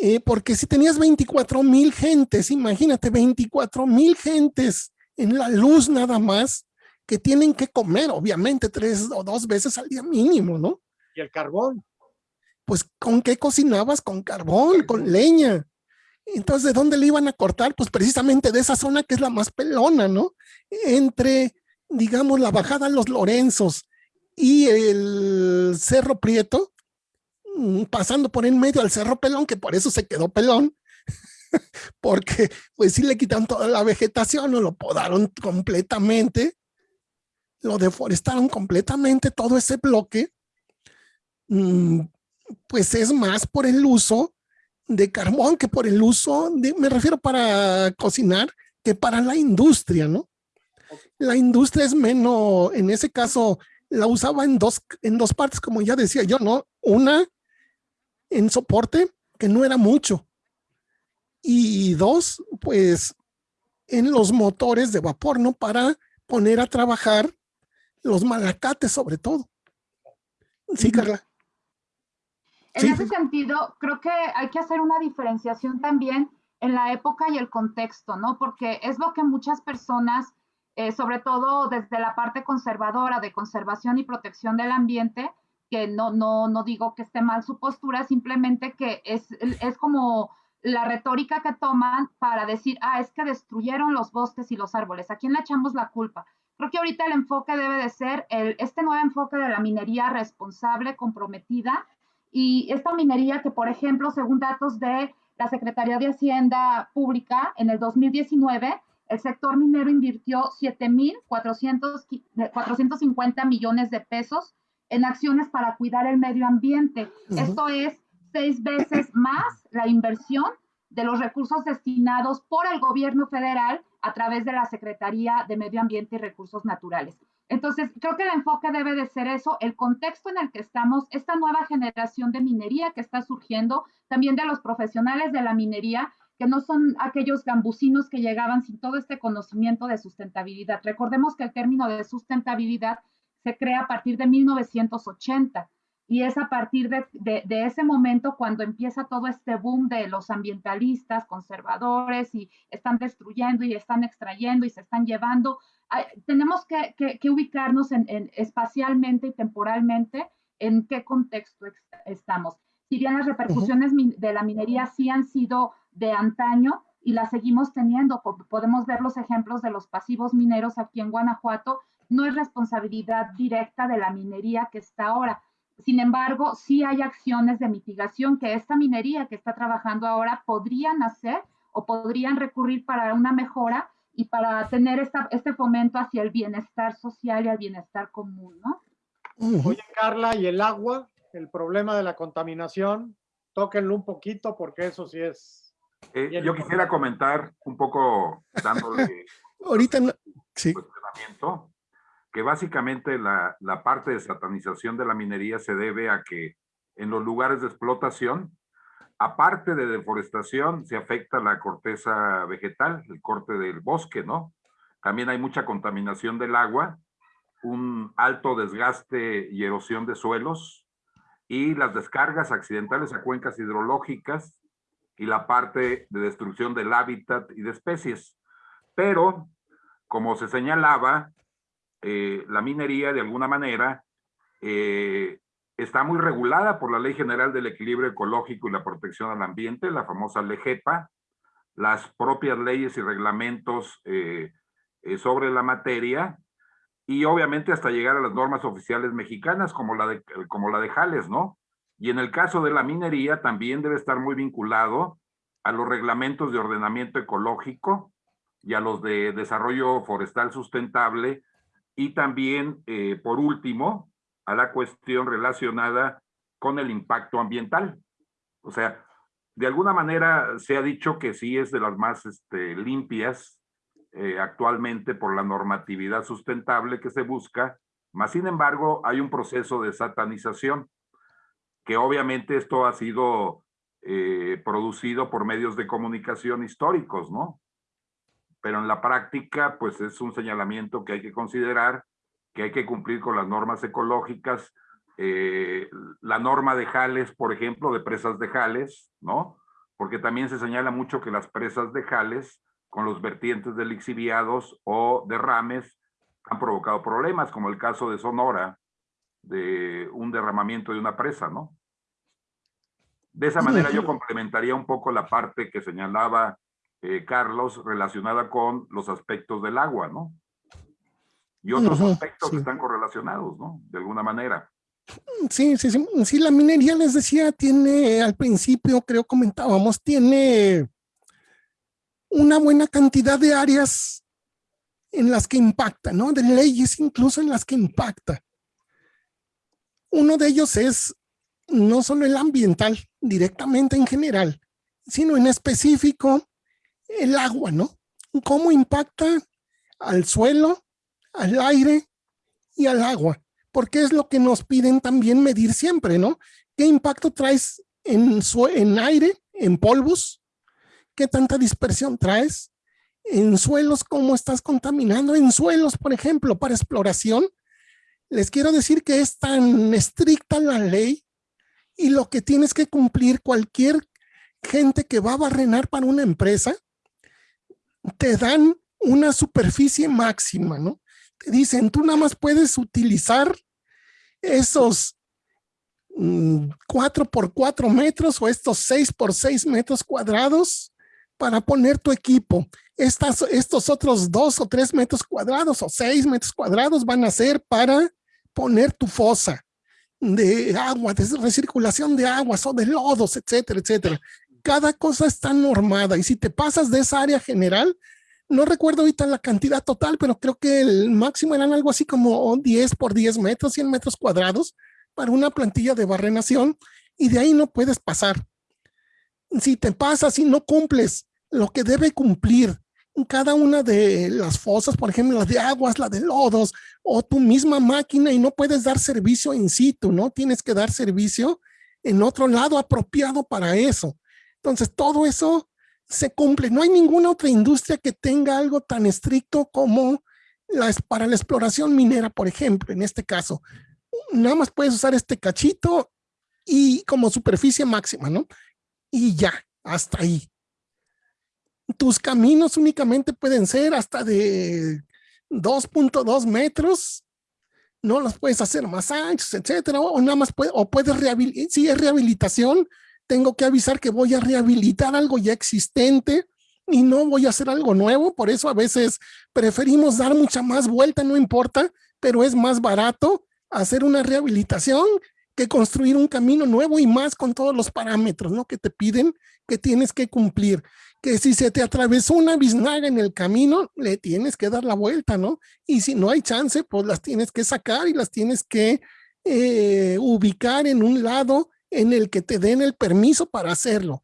S2: eh, porque si tenías 24 mil gentes, imagínate, 24 mil gentes en la luz nada más, que tienen que comer, obviamente, tres o dos veces al día mínimo, ¿no?
S7: ¿Y el carbón?
S2: Pues, ¿con qué cocinabas? Con carbón, con leña. Entonces, ¿de dónde le iban a cortar? Pues precisamente de esa zona que es la más pelona, ¿no? Entre, digamos, la bajada a los Lorenzos y el Cerro Prieto, Mm, pasando por en medio al Cerro Pelón, que por eso se quedó pelón, porque pues sí le quitaron toda la vegetación, o lo podaron completamente, lo deforestaron completamente, todo ese bloque, mm, pues es más por el uso de carbón que por el uso, de, me refiero para cocinar, que para la industria, ¿no? La industria es menos, en ese caso, la usaba en dos, en dos partes, como ya decía yo, ¿no? Una, en soporte, que no era mucho. Y dos, pues en los motores de vapor, ¿no? Para poner a trabajar los malacates sobre todo. Sí, Carla.
S3: En ese sentido, creo que hay que hacer una diferenciación también en la época y el contexto, ¿no? Porque es lo que muchas personas, eh, sobre todo desde la parte conservadora de conservación y protección del ambiente, que no, no, no digo que esté mal su postura, simplemente que es, es como la retórica que toman para decir, ah, es que destruyeron los bosques y los árboles, ¿a quién le echamos la culpa? Creo que ahorita el enfoque debe de ser el, este nuevo enfoque de la minería responsable, comprometida, y esta minería que, por ejemplo, según datos de la Secretaría de Hacienda Pública, en el 2019, el sector minero invirtió 7.450 millones de pesos en acciones para cuidar el medio ambiente. Esto es seis veces más la inversión de los recursos destinados por el gobierno federal a través de la Secretaría de Medio Ambiente y Recursos Naturales. Entonces, creo que el enfoque debe de ser eso, el contexto en el que estamos, esta nueva generación de minería que está surgiendo, también de los profesionales de la minería, que no son aquellos gambusinos que llegaban sin todo este conocimiento de sustentabilidad. Recordemos que el término de sustentabilidad se crea a partir de 1980 y es a partir de, de, ese momento cuando empieza todo este boom de los ambientalistas, conservadores y están destruyendo y están extrayendo y se están llevando tenemos que, ubicarnos en, espacialmente y temporalmente en qué contexto estamos. Si bien las repercusiones de la minería sí han sido de antaño y las seguimos teniendo, podemos ver los ejemplos de los pasivos mineros aquí en Guanajuato, no es responsabilidad directa de la minería que está ahora. Sin embargo, sí hay acciones de mitigación que esta minería que está trabajando ahora podrían hacer o podrían recurrir para una mejora y para tener esta, este fomento hacia el bienestar social y el bienestar común, ¿no?
S7: Oye, Carla, ¿y el agua? El problema de la contaminación, tóquenlo un poquito porque eso sí es...
S4: Eh, yo quisiera comentar un poco dándole...
S2: Ahorita no, sí.
S4: que básicamente la, la parte de satanización de la minería se debe a que en los lugares de explotación aparte de deforestación, se afecta la corteza vegetal, el corte del bosque, ¿no? También hay mucha contaminación del agua, un alto desgaste y erosión de suelos y las descargas accidentales a cuencas hidrológicas y la parte de destrucción del hábitat y de especies. Pero, como se señalaba, eh, la minería de alguna manera eh, está muy regulada por la Ley General del Equilibrio Ecológico y la Protección al Ambiente, la famosa LEGEPA, las propias leyes y reglamentos eh, sobre la materia, y obviamente hasta llegar a las normas oficiales mexicanas como la, de, como la de Jales, ¿no? Y en el caso de la minería también debe estar muy vinculado a los reglamentos de ordenamiento ecológico y a los de desarrollo forestal sustentable, y también, eh, por último, a la cuestión relacionada con el impacto ambiental. O sea, de alguna manera se ha dicho que sí es de las más este, limpias eh, actualmente por la normatividad sustentable que se busca, más sin embargo hay un proceso de satanización, que obviamente esto ha sido eh, producido por medios de comunicación históricos, ¿no? Pero en la práctica, pues es un señalamiento que hay que considerar que hay que cumplir con las normas ecológicas, eh, la norma de jales, por ejemplo, de presas de jales, ¿no? Porque también se señala mucho que las presas de jales, con los vertientes de lixiviados o derrames, han provocado problemas, como el caso de Sonora, de un derramamiento de una presa, ¿no? De esa manera yo complementaría un poco la parte que señalaba eh, Carlos relacionada con los aspectos del agua, ¿no? y otros aspectos que están correlacionados, ¿no? De alguna manera.
S2: Sí, sí, sí. Sí, la minería, les decía, tiene, al principio creo comentábamos, tiene una buena cantidad de áreas en las que impacta, ¿no? De leyes incluso en las que impacta. Uno de ellos es no solo el ambiental, directamente en general, sino en específico el agua, ¿no? Cómo impacta al suelo, al aire y al agua, porque es lo que nos piden también medir siempre, ¿no? ¿Qué impacto traes en, en aire, en polvos? ¿Qué tanta dispersión traes? En suelos, ¿cómo estás contaminando? En suelos, por ejemplo, para exploración, les quiero decir que es tan estricta la ley y lo que tienes que cumplir cualquier gente que va a barrenar para una empresa, te dan una superficie máxima, ¿no? te dicen, tú nada más puedes utilizar esos 4 mm, por 4 metros o estos 6 por 6 metros cuadrados para poner tu equipo. Estas, estos otros 2 o 3 metros cuadrados o 6 metros cuadrados van a ser para poner tu fosa de agua, de recirculación de aguas o de lodos, etcétera, etcétera. Cada cosa está normada y si te pasas de esa área general, no recuerdo ahorita la cantidad total, pero creo que el máximo eran algo así como 10 por 10 metros, 100 metros cuadrados para una plantilla de barrenación y de ahí no puedes pasar. Si te pasas y no cumples lo que debe cumplir cada una de las fosas, por ejemplo, la de aguas, la de lodos, o tu misma máquina y no puedes dar servicio in situ, ¿no? Tienes que dar servicio en otro lado apropiado para eso. Entonces, todo eso se cumple. No hay ninguna otra industria que tenga algo tan estricto como las, para la exploración minera, por ejemplo, en este caso. Nada más puedes usar este cachito y como superficie máxima, ¿no? Y ya, hasta ahí. Tus caminos únicamente pueden ser hasta de 2.2 metros, no los puedes hacer más anchos, etcétera, o nada más o puedes rehabilitar, si es rehabilitación, tengo que avisar que voy a rehabilitar algo ya existente y no voy a hacer algo nuevo. Por eso a veces preferimos dar mucha más vuelta, no importa, pero es más barato hacer una rehabilitación que construir un camino nuevo y más con todos los parámetros ¿no? que te piden que tienes que cumplir. Que si se te atravesó una biznaga en el camino, le tienes que dar la vuelta, ¿no? Y si no hay chance, pues las tienes que sacar y las tienes que eh, ubicar en un lado en el que te den el permiso para hacerlo.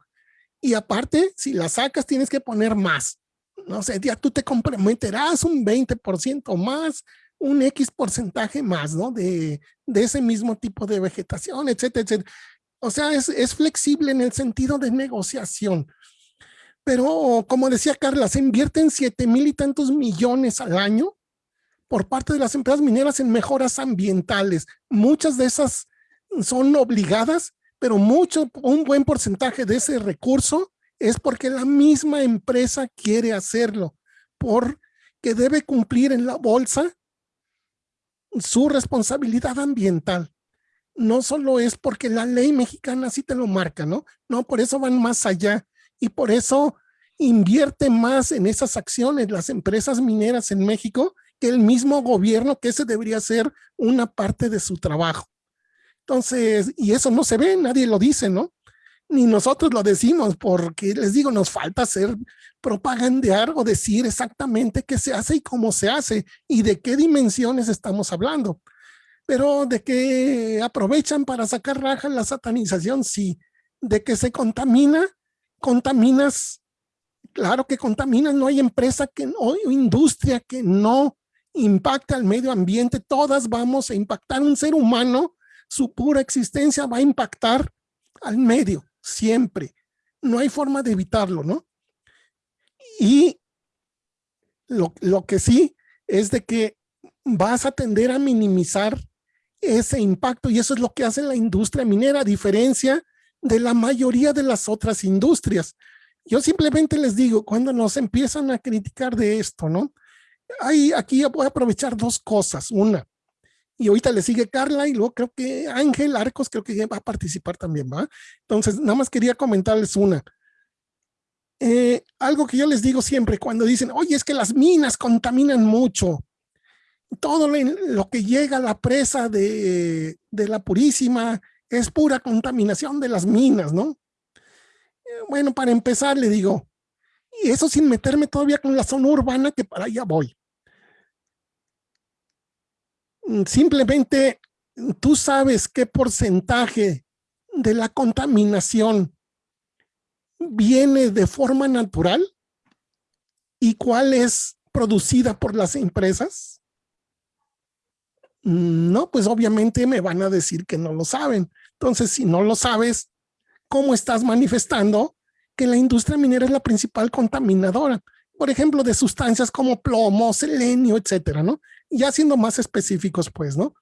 S2: Y aparte, si la sacas, tienes que poner más. No sé, ya tú te comprometerás un 20% más, un X porcentaje más, ¿no? De, de ese mismo tipo de vegetación, etcétera, etcétera. O sea, es, es flexible en el sentido de negociación. Pero como decía Carla, se invierten 7 mil y tantos millones al año por parte de las empresas mineras en mejoras ambientales. Muchas de esas son obligadas pero mucho, un buen porcentaje de ese recurso es porque la misma empresa quiere hacerlo, porque debe cumplir en la bolsa su responsabilidad ambiental. No solo es porque la ley mexicana sí te lo marca, ¿no? No, por eso van más allá y por eso invierte más en esas acciones las empresas mineras en México que el mismo gobierno, que ese debería ser una parte de su trabajo. Entonces, y eso no se ve, nadie lo dice, ¿no? Ni nosotros lo decimos, porque les digo, nos falta hacer propagandear o decir exactamente qué se hace y cómo se hace y de qué dimensiones estamos hablando. Pero de que aprovechan para sacar raja la satanización, sí. De que se contamina, contaminas, claro que contaminas, no hay empresa que no, industria que no impacte al medio ambiente, todas vamos a impactar un ser humano su pura existencia va a impactar al medio, siempre. No hay forma de evitarlo, ¿no? Y lo, lo que sí es de que vas a tender a minimizar ese impacto y eso es lo que hace la industria minera, a diferencia de la mayoría de las otras industrias. Yo simplemente les digo, cuando nos empiezan a criticar de esto, ¿no? Hay, aquí voy a aprovechar dos cosas. Una, y ahorita le sigue Carla y luego creo que Ángel Arcos creo que va a participar también, ¿va? Entonces, nada más quería comentarles una. Eh, algo que yo les digo siempre cuando dicen, oye, es que las minas contaminan mucho. Todo lo, que llega a la presa de, de, la Purísima es pura contaminación de las minas, ¿no? Eh, bueno, para empezar le digo, y eso sin meterme todavía con la zona urbana que para allá voy. Mm, simplemente tú sabes qué porcentaje de la contaminación viene de forma natural y cuál es producida por las empresas? No, pues obviamente me van a decir que no lo saben. Entonces, si no lo sabes, ¿cómo estás manifestando que la industria minera es la principal contaminadora? Por ejemplo, de sustancias como plomo, selenio, etcétera, ¿no? ya siendo más específicos, pues, ¿no?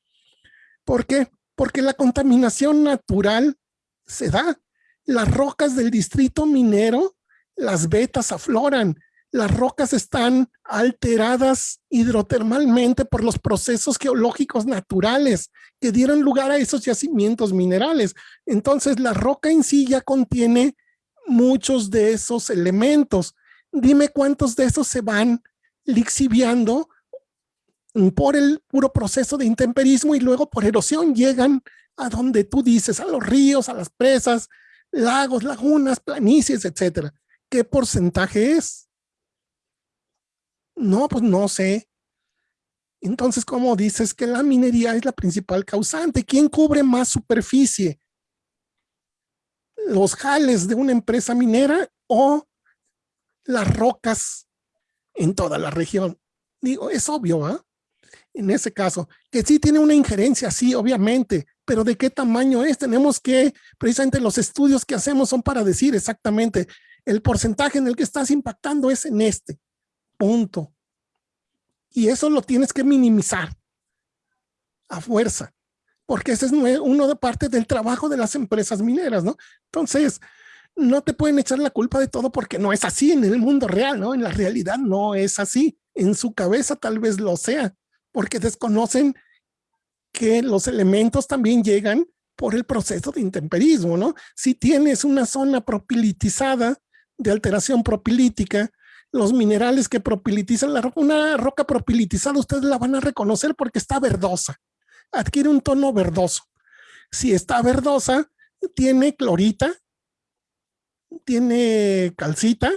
S2: ¿Por qué? Porque la contaminación natural se da. Las rocas del distrito minero, las vetas afloran. Las rocas están alteradas hidrotermalmente por los procesos geológicos naturales que dieron lugar a esos yacimientos minerales. Entonces, la roca en sí ya contiene muchos de esos elementos. Dime cuántos de esos se van lixiviando por el puro proceso de intemperismo y luego por erosión llegan a donde tú dices, a los ríos, a las presas, lagos, lagunas, planicies, etcétera. ¿Qué porcentaje es? No, pues no sé. Entonces, ¿cómo dices que la minería es la principal causante? ¿Quién cubre más superficie? los jales de una empresa minera o las rocas en toda la región. Digo, es obvio, ¿ah? En ese caso, que sí tiene una injerencia, sí, obviamente, pero ¿de qué tamaño es? Tenemos que, precisamente los estudios que hacemos son para decir exactamente el porcentaje en el que estás impactando es en este, punto. Y eso lo tienes que minimizar a fuerza, porque ese es uno de parte del trabajo de las empresas mineras, ¿no? Entonces, no te pueden echar la culpa de todo porque no es así en el mundo real, ¿no? En la realidad no es así. En su cabeza tal vez lo sea, porque desconocen que los elementos también llegan por el proceso de intemperismo, ¿no? Si tienes una zona propilitizada de alteración propilítica, los minerales que propilitizan la roca, una roca propilitizada ustedes la van a reconocer porque está verdosa, adquiere un tono verdoso. Si está verdosa, tiene clorita, tiene calcita,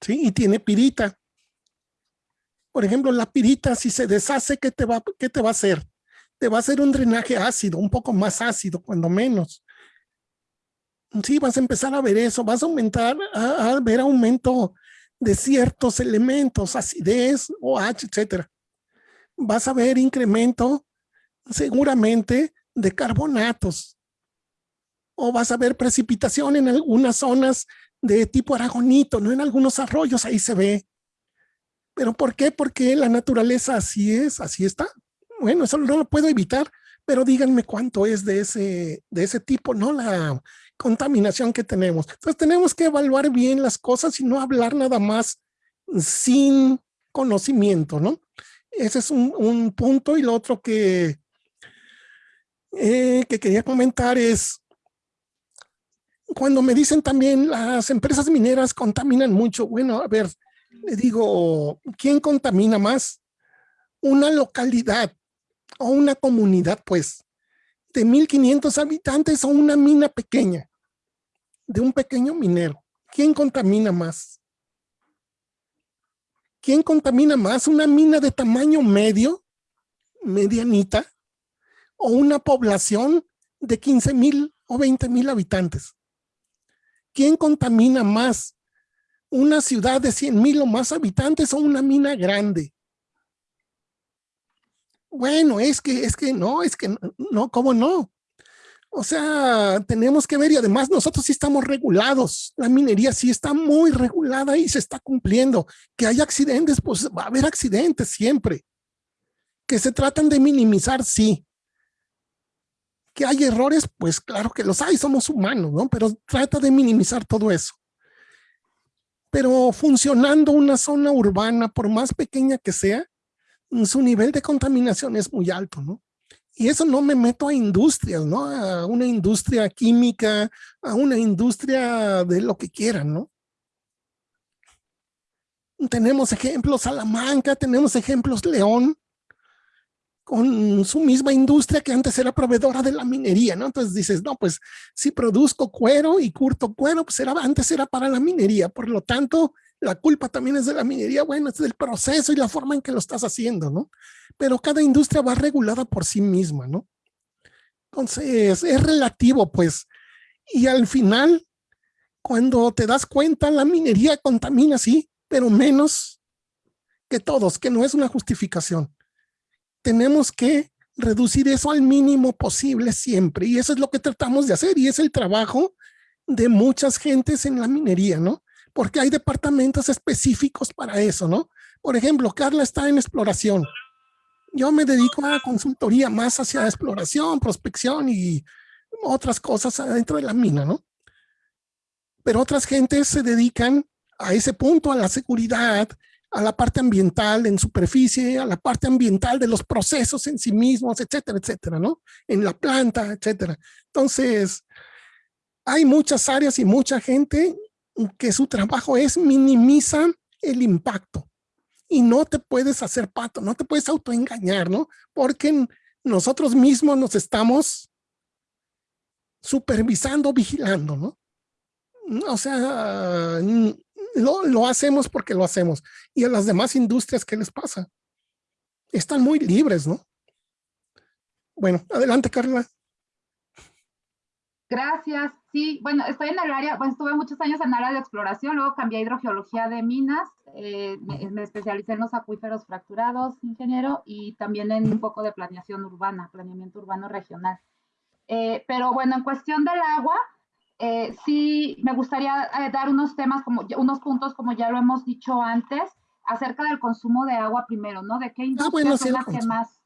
S2: ¿sí? Y tiene pirita. Por ejemplo, la pirita, si se deshace, ¿qué te va, qué te va a hacer? Te va a hacer un drenaje ácido, un poco más ácido, cuando menos. Sí, vas a empezar a ver eso, vas a aumentar, a, ver aumento de ciertos elementos, acidez, OH, etcétera. Vas a ver incremento seguramente de carbonatos, o vas a ver precipitación en algunas zonas de tipo aragonito, no en algunos arroyos, ahí se ve. ¿Pero por qué? Porque la naturaleza así es, así está. Bueno, eso no lo puedo evitar, pero díganme cuánto es de ese, de ese tipo, ¿no? La contaminación que tenemos. Entonces tenemos que evaluar bien las cosas y no hablar nada más sin conocimiento, ¿no? Ese es un, punto y lo otro que, eh, que quería comentar es, cuando me dicen también las empresas mineras contaminan mucho, bueno, a ver, le digo, ¿quién contamina más? Una localidad o una comunidad, pues, de 1500 habitantes o una mina pequeña, de un pequeño minero. ¿Quién contamina más? ¿Quién contamina más? ¿Una mina de tamaño medio, medianita, o una población de 15 mil o 20 mil habitantes? ¿Quién contamina más? ¿Una ciudad de 100 mil o más habitantes o una mina grande? Bueno, es que, es que no, es que no, ¿cómo no? O sea, tenemos que ver y además nosotros sí estamos regulados. La minería sí está muy regulada y se está cumpliendo. Que hay accidentes, pues va a haber accidentes siempre. Que se tratan de minimizar, sí que hay errores, pues claro que los hay, somos humanos, ¿no? Pero trata de minimizar todo eso. Pero funcionando una zona urbana, por más pequeña que sea, su nivel de contaminación es muy alto, ¿no? Y eso no me meto a industrias, ¿no? A una industria química, a una industria de lo que quieran, ¿no? Tenemos ejemplos Salamanca, tenemos ejemplos León, con su misma industria que antes era proveedora de la minería, ¿no? Entonces dices, no, pues si produzco cuero y curto cuero, pues era, antes era para la minería, por lo tanto, la culpa también es de la minería, bueno, es del proceso y la forma en que lo estás haciendo, ¿no? Pero cada industria va regulada por sí misma, ¿no? Entonces, es relativo, pues, y al final, cuando te das cuenta, la minería contamina, sí, pero menos que todos, que no es una justificación tenemos que reducir eso al mínimo posible siempre. Y eso es lo que tratamos de hacer y es el trabajo de muchas gentes en la minería, ¿no? Porque hay departamentos específicos para eso, ¿no? Por ejemplo, Carla está en exploración. Yo me dedico a consultoría más hacia exploración, prospección y otras cosas adentro de la mina, ¿no? Pero otras gentes se dedican a ese punto, a la seguridad, a la parte ambiental en superficie, a la parte ambiental de los procesos en sí mismos, etcétera, etcétera, ¿no? En la planta, etcétera. Entonces, hay muchas áreas y mucha gente que su trabajo es minimizar el impacto. Y no te puedes hacer pato, no te puedes autoengañar, ¿no? Porque nosotros mismos nos estamos supervisando, vigilando, ¿no? O sea, lo, hacemos porque lo hacemos. Y a las demás industrias, ¿qué les pasa? Están muy libres, ¿no? Bueno, adelante, Carla.
S3: Gracias. Sí, bueno, estoy en el área, bueno, estuve muchos años en el área de exploración, luego cambié a hidrogeología de minas, eh, me, me, especialicé en los acuíferos fracturados, ingeniero, y también en un poco de planeación urbana, planeamiento urbano regional. Eh, pero bueno, en cuestión del agua, eh, sí me gustaría eh, dar unos temas, como unos puntos, como ya lo hemos dicho antes, acerca del consumo de agua primero, ¿no? De qué
S2: Ah,
S3: industrias
S2: bueno, sí,
S3: son las que más.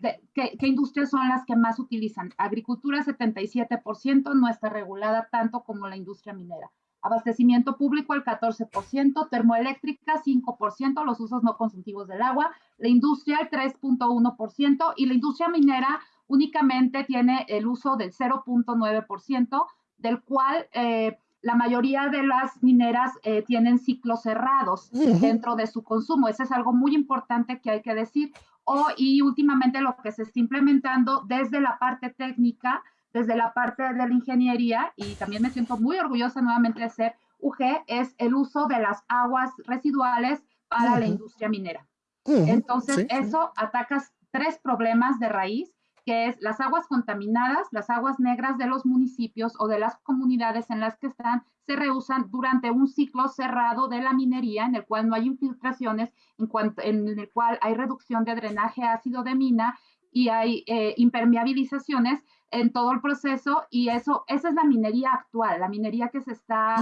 S3: De- qué, qué industrias son las que más utilizan. Agricultura 77%, no está regulada tanto como la industria minera. Abastecimiento público el 14%, termoeléctrica 5%, los usos no consultivos del agua, la industria el 3.1% y la industria minera únicamente tiene el uso del 0.9%, del cual eh, la mayoría de las mineras eh, tienen ciclos cerrados dentro de su consumo. Eso es algo muy importante que hay que decir. O, y últimamente lo que se está implementando desde la parte técnica, desde la parte de la ingeniería, y también me siento muy orgullosa nuevamente de ser UG, es el uso de las aguas residuales para la industria minera. Entonces,
S2: Sí, sí.
S3: eso atacas tres problemas de raíz, que es las aguas contaminadas, las aguas negras de los municipios o de las comunidades en las que están, se reusan durante un ciclo cerrado de la minería, en el cual no hay infiltraciones, en, cuanto, en el cual hay reducción de drenaje ácido de mina y hay eh, impermeabilizaciones en todo el proceso y eso, esa es la minería actual, la minería que se está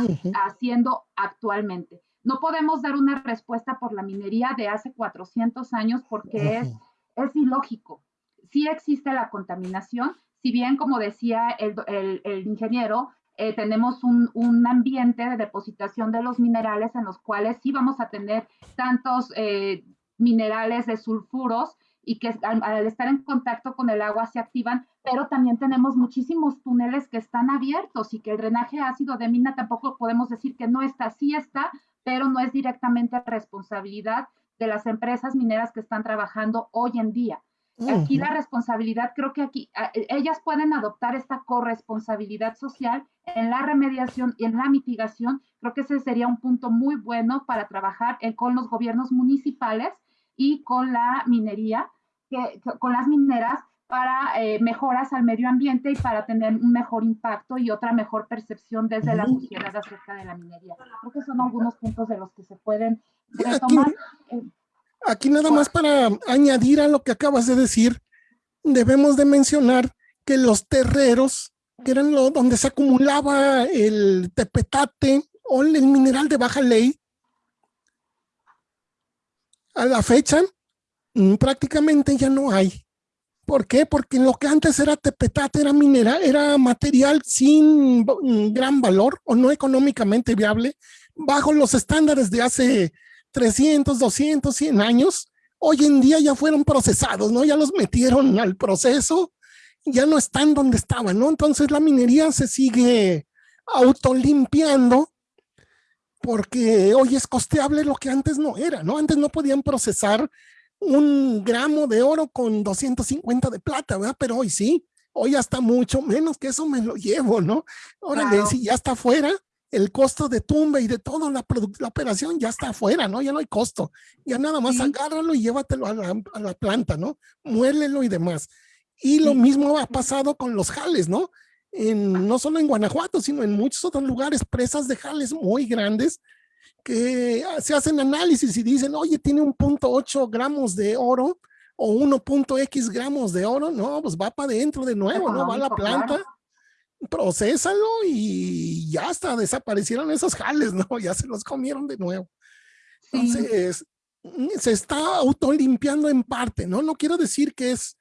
S3: haciendo actualmente. No podemos dar una respuesta por la minería de hace 400 años porque es, es ilógico. Sí existe la contaminación, si bien, como decía el, ingeniero, eh, tenemos un, un ambiente de depositación de los minerales en los cuales sí vamos a tener tantos eh, minerales de sulfuros y que al, al estar en contacto con el agua se activan, pero también tenemos muchísimos túneles que están abiertos y que el drenaje ácido de mina tampoco podemos decir que no está, sí está, pero no es directamente responsabilidad de las empresas mineras que están trabajando hoy en día. Aquí la responsabilidad, creo que aquí a- ellas pueden adoptar esta corresponsabilidad social en la remediación y en la mitigación. Creo que ese sería un punto muy bueno para trabajar en- con los gobiernos municipales y con la minería, que, con las mineras para eh, mejoras al medio ambiente y para tener un mejor impacto y otra mejor percepción desde la
S2: Ujú.
S3: sociedad acerca de la minería. Creo que son algunos puntos de los que se pueden retomar. Eh,
S2: Aquí nada más para añadir a lo que acabas de decir, debemos de mencionar que los terreros, que eran lo, donde se acumulaba el tepetate o el mineral de baja ley, a la fecha mm, prácticamente ya no hay. ¿Por qué? Porque lo que antes era tepetate era mineral, era material sin mm, gran valor o no económicamente viable, bajo los estándares de hace 300, 200, 100 años, hoy en día ya fueron procesados, ¿no? Ya los metieron al proceso, ya no están donde estaban, ¿no? Entonces la minería se sigue autolimpiando porque hoy es costeable lo que antes no era, ¿no? Antes no podían procesar un gramo de oro con 250 de plata, ¿verdad? Pero hoy sí, hoy hasta mucho menos que eso me lo llevo, ¿no? Órale,
S3: Claro.
S2: si ya está afuera, el costo de tumba y de toda la, la operación ya está afuera, ¿no? Ya no hay costo. Ya nada más
S3: Sí.
S2: agárralo y llévatelo a la, a la planta, ¿no? Muélelo y demás. Y lo
S3: Sí.
S2: mismo ha pasado con los jales, ¿no? En, no solo en Guanajuato, sino en muchos otros lugares, presas de jales muy grandes que ah, se hacen análisis y dicen, oye, tiene un punto ocho gramos de oro o 1.x gramos de oro, no, pues va para adentro de nuevo, ¿no? Va a la planta. Procésalo y ya hasta desaparecieron esos jales, ¿no? Ya se los comieron de nuevo.
S3: Sí.
S2: Entonces, mm, se está autolimpiando en parte, ¿no? No quiero decir que es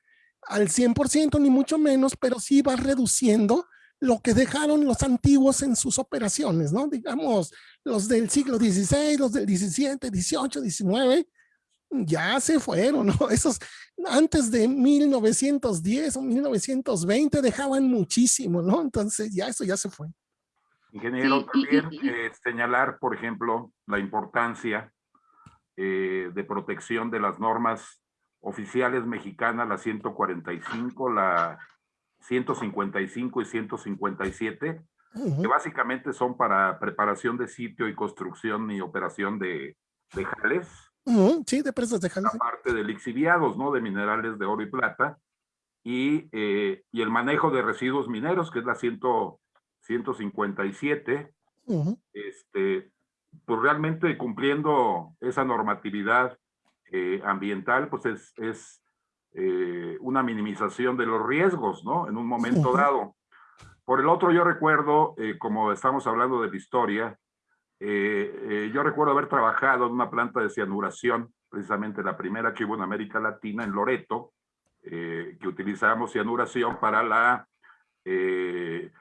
S2: al 100% ni mucho menos, pero sí va reduciendo lo que dejaron los antiguos en sus operaciones, ¿no? Digamos, los del siglo XVI, los del 17, 18, 19, ya se fueron, ¿no? Esos antes de 1910 o 1920 dejaban muchísimo, ¿no? Entonces ya eso ya se fue.
S4: Ingeniero,
S3: Sí, y- y-
S4: también
S3: y-
S4: eh, señalar, por ejemplo, la importancia eh, de protección de las normas oficiales mexicanas, la 145, la 155 y 157,
S2: Ujú.
S4: que básicamente son para preparación de sitio y construcción y operación de, de jales,
S2: Ujú, Sí, de presas de jales.
S4: la parte de lixiviados, ¿no? De minerales de oro y plata. y, eh, y, el manejo de residuos mineros, que es la 100, 157, este, pues realmente cumpliendo esa normatividad eh, ambiental, pues es, es eh, una minimización de los riesgos, ¿no? En un momento dado. Por el otro, yo recuerdo, como estamos hablando de la historia, yo recuerdo haber trabajado en una planta de cianuración, precisamente la primera que hubo en América Latina, en Loreto, eh, que utilizábamos cianuración para la, eh,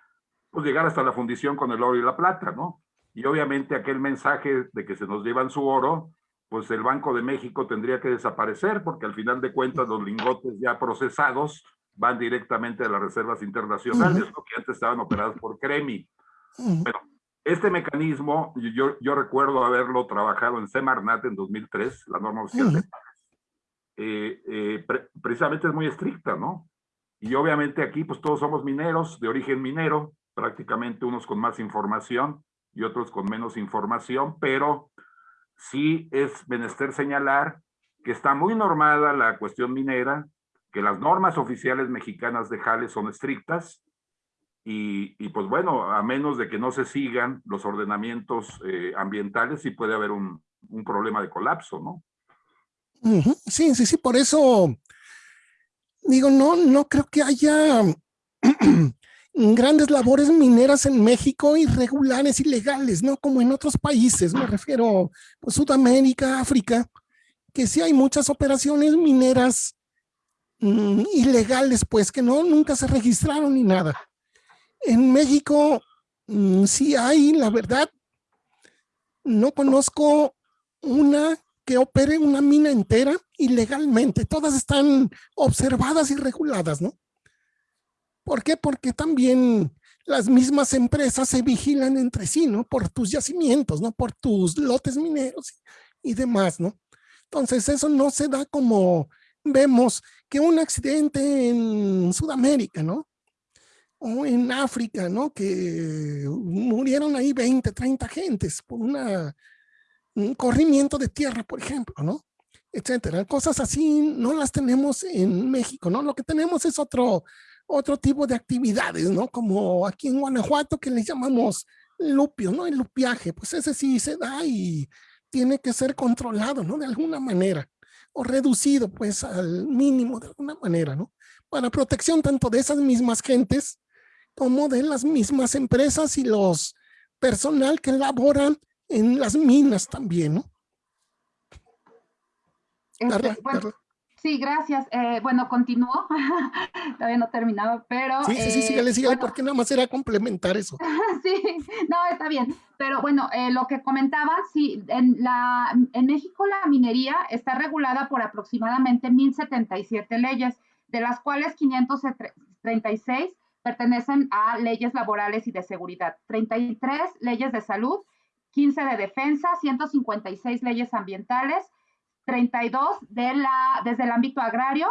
S4: pues llegar hasta la fundición con el oro y la plata, ¿no? Y obviamente aquel mensaje de que se nos llevan su oro, pues el Banco de México tendría que desaparecer, porque al final de cuentas los lingotes ya procesados van directamente a las reservas internacionales, que antes estaban operadas por CREMI. Bueno, este mecanismo, yo, yo recuerdo haberlo trabajado en Semarnat en 2003, la norma oficial de eh, eh, precisamente es muy estricta, ¿no? Y obviamente aquí pues todos somos mineros, de origen minero, prácticamente unos con más información y otros con menos información, pero sí es menester señalar que está muy normada la cuestión minera, que las normas oficiales mexicanas de Jales son estrictas, y, pues bueno, a menos de que no se sigan los ordenamientos eh, ambientales, sí puede haber un, un problema de colapso, ¿no?
S2: Sí, sí, sí, por eso digo, no, no creo que haya grandes labores mineras en México irregulares, ilegales, ¿no? Como en otros países, me refiero pues Sudamérica, África, que sí hay muchas operaciones mineras mm, ilegales, pues que no, nunca se registraron ni nada. En México mm, sí hay, la verdad, no conozco una que opere una mina entera ilegalmente. Todas están observadas y reguladas, ¿no? ¿Por qué? Porque también las mismas empresas se vigilan entre sí, ¿no? Por tus yacimientos, ¿no? Por tus lotes mineros y, demás, ¿no? Entonces eso no se da como vemos que un accidente en Sudamérica, ¿no? O en África, ¿no? Que murieron ahí 20, 30 gentes por una un corrimiento de tierra, por ejemplo, ¿no? Etcétera. Cosas así no las tenemos en México, ¿no? Lo que tenemos es otro, otro tipo de actividades, ¿no? Como aquí en Guanajuato que le llamamos lupio, ¿no? El lupiaje, pues ese sí se da y tiene que ser controlado, ¿no? De alguna manera o reducido pues al mínimo de alguna manera, ¿no? Para protección tanto de esas mismas gentes como de las mismas empresas y los personal que laboran en las minas también, ¿no?
S3: Este, sí, gracias. Eh, bueno, continúo. Todavía no terminaba, pero...
S2: Sí, sí, sí, sígale, eh, sígale, porque nada más era complementar eso.
S3: sí, no, está bien. Pero bueno, eh, lo que comentaba, sí, en, la, en México la minería está regulada por aproximadamente 1077 leyes, de las cuales 536 pertenecen a leyes laborales y de seguridad, 33 leyes de salud 15 de defensa, 156 leyes ambientales, 32 de la, desde el ámbito agrario,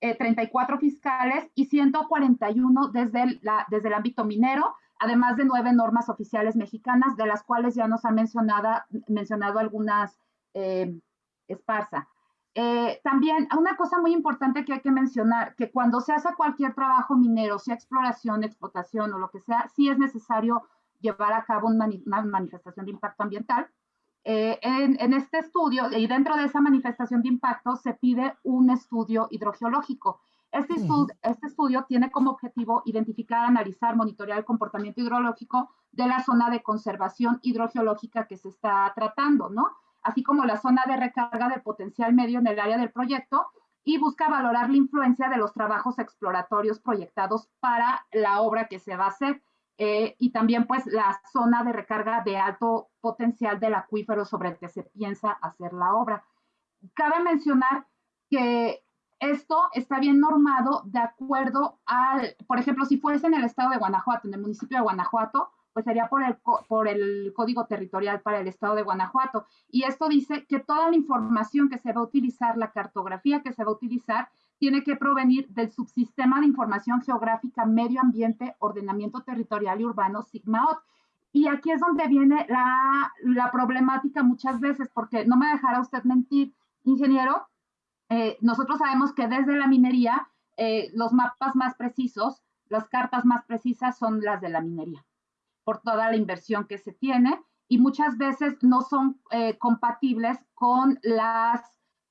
S3: 34 eh, fiscales y 141 desde el, la, desde el ámbito minero, además de nueve normas oficiales mexicanas, de las cuales ya nos ha mencionado, mencionado algunas eh, esparza. Eh, también una cosa muy importante que hay que mencionar, que cuando se hace cualquier trabajo minero, sea exploración, explotación o lo que sea, sí es necesario llevar a cabo una, manifestación de impacto ambiental. Eh, en, este estudio y dentro de esa manifestación de impacto se pide un estudio hidrogeológico. Este, este estudio tiene como objetivo identificar, analizar, monitorear el comportamiento hidrológico de la zona de conservación hidrogeológica que se está tratando, ¿no? Así como la zona de recarga de potencial medio en el área del proyecto y busca valorar la influencia de los trabajos exploratorios proyectados para la obra que se va a hacer. Eh, y también pues la zona de recarga de alto potencial del acuífero sobre el que se piensa hacer la obra. Cabe mencionar que esto está bien normado de acuerdo al, por ejemplo, si fuese en el estado de Guanajuato, en el municipio de Guanajuato, pues sería por el, por el código territorial para el estado de Guanajuato. Y esto dice que toda la información que se va a utilizar, la cartografía que se va a utilizar, tiene que provenir del subsistema de información geográfica, medio ambiente, ordenamiento territorial y urbano, SIGMAOT. Y aquí es donde viene la, la problemática muchas veces, porque no me dejará usted mentir, ingeniero, eh, nosotros sabemos que desde la minería eh, los mapas más precisos, las cartas más precisas son las de la minería, por toda la inversión que se tiene y muchas veces no son eh, compatibles con las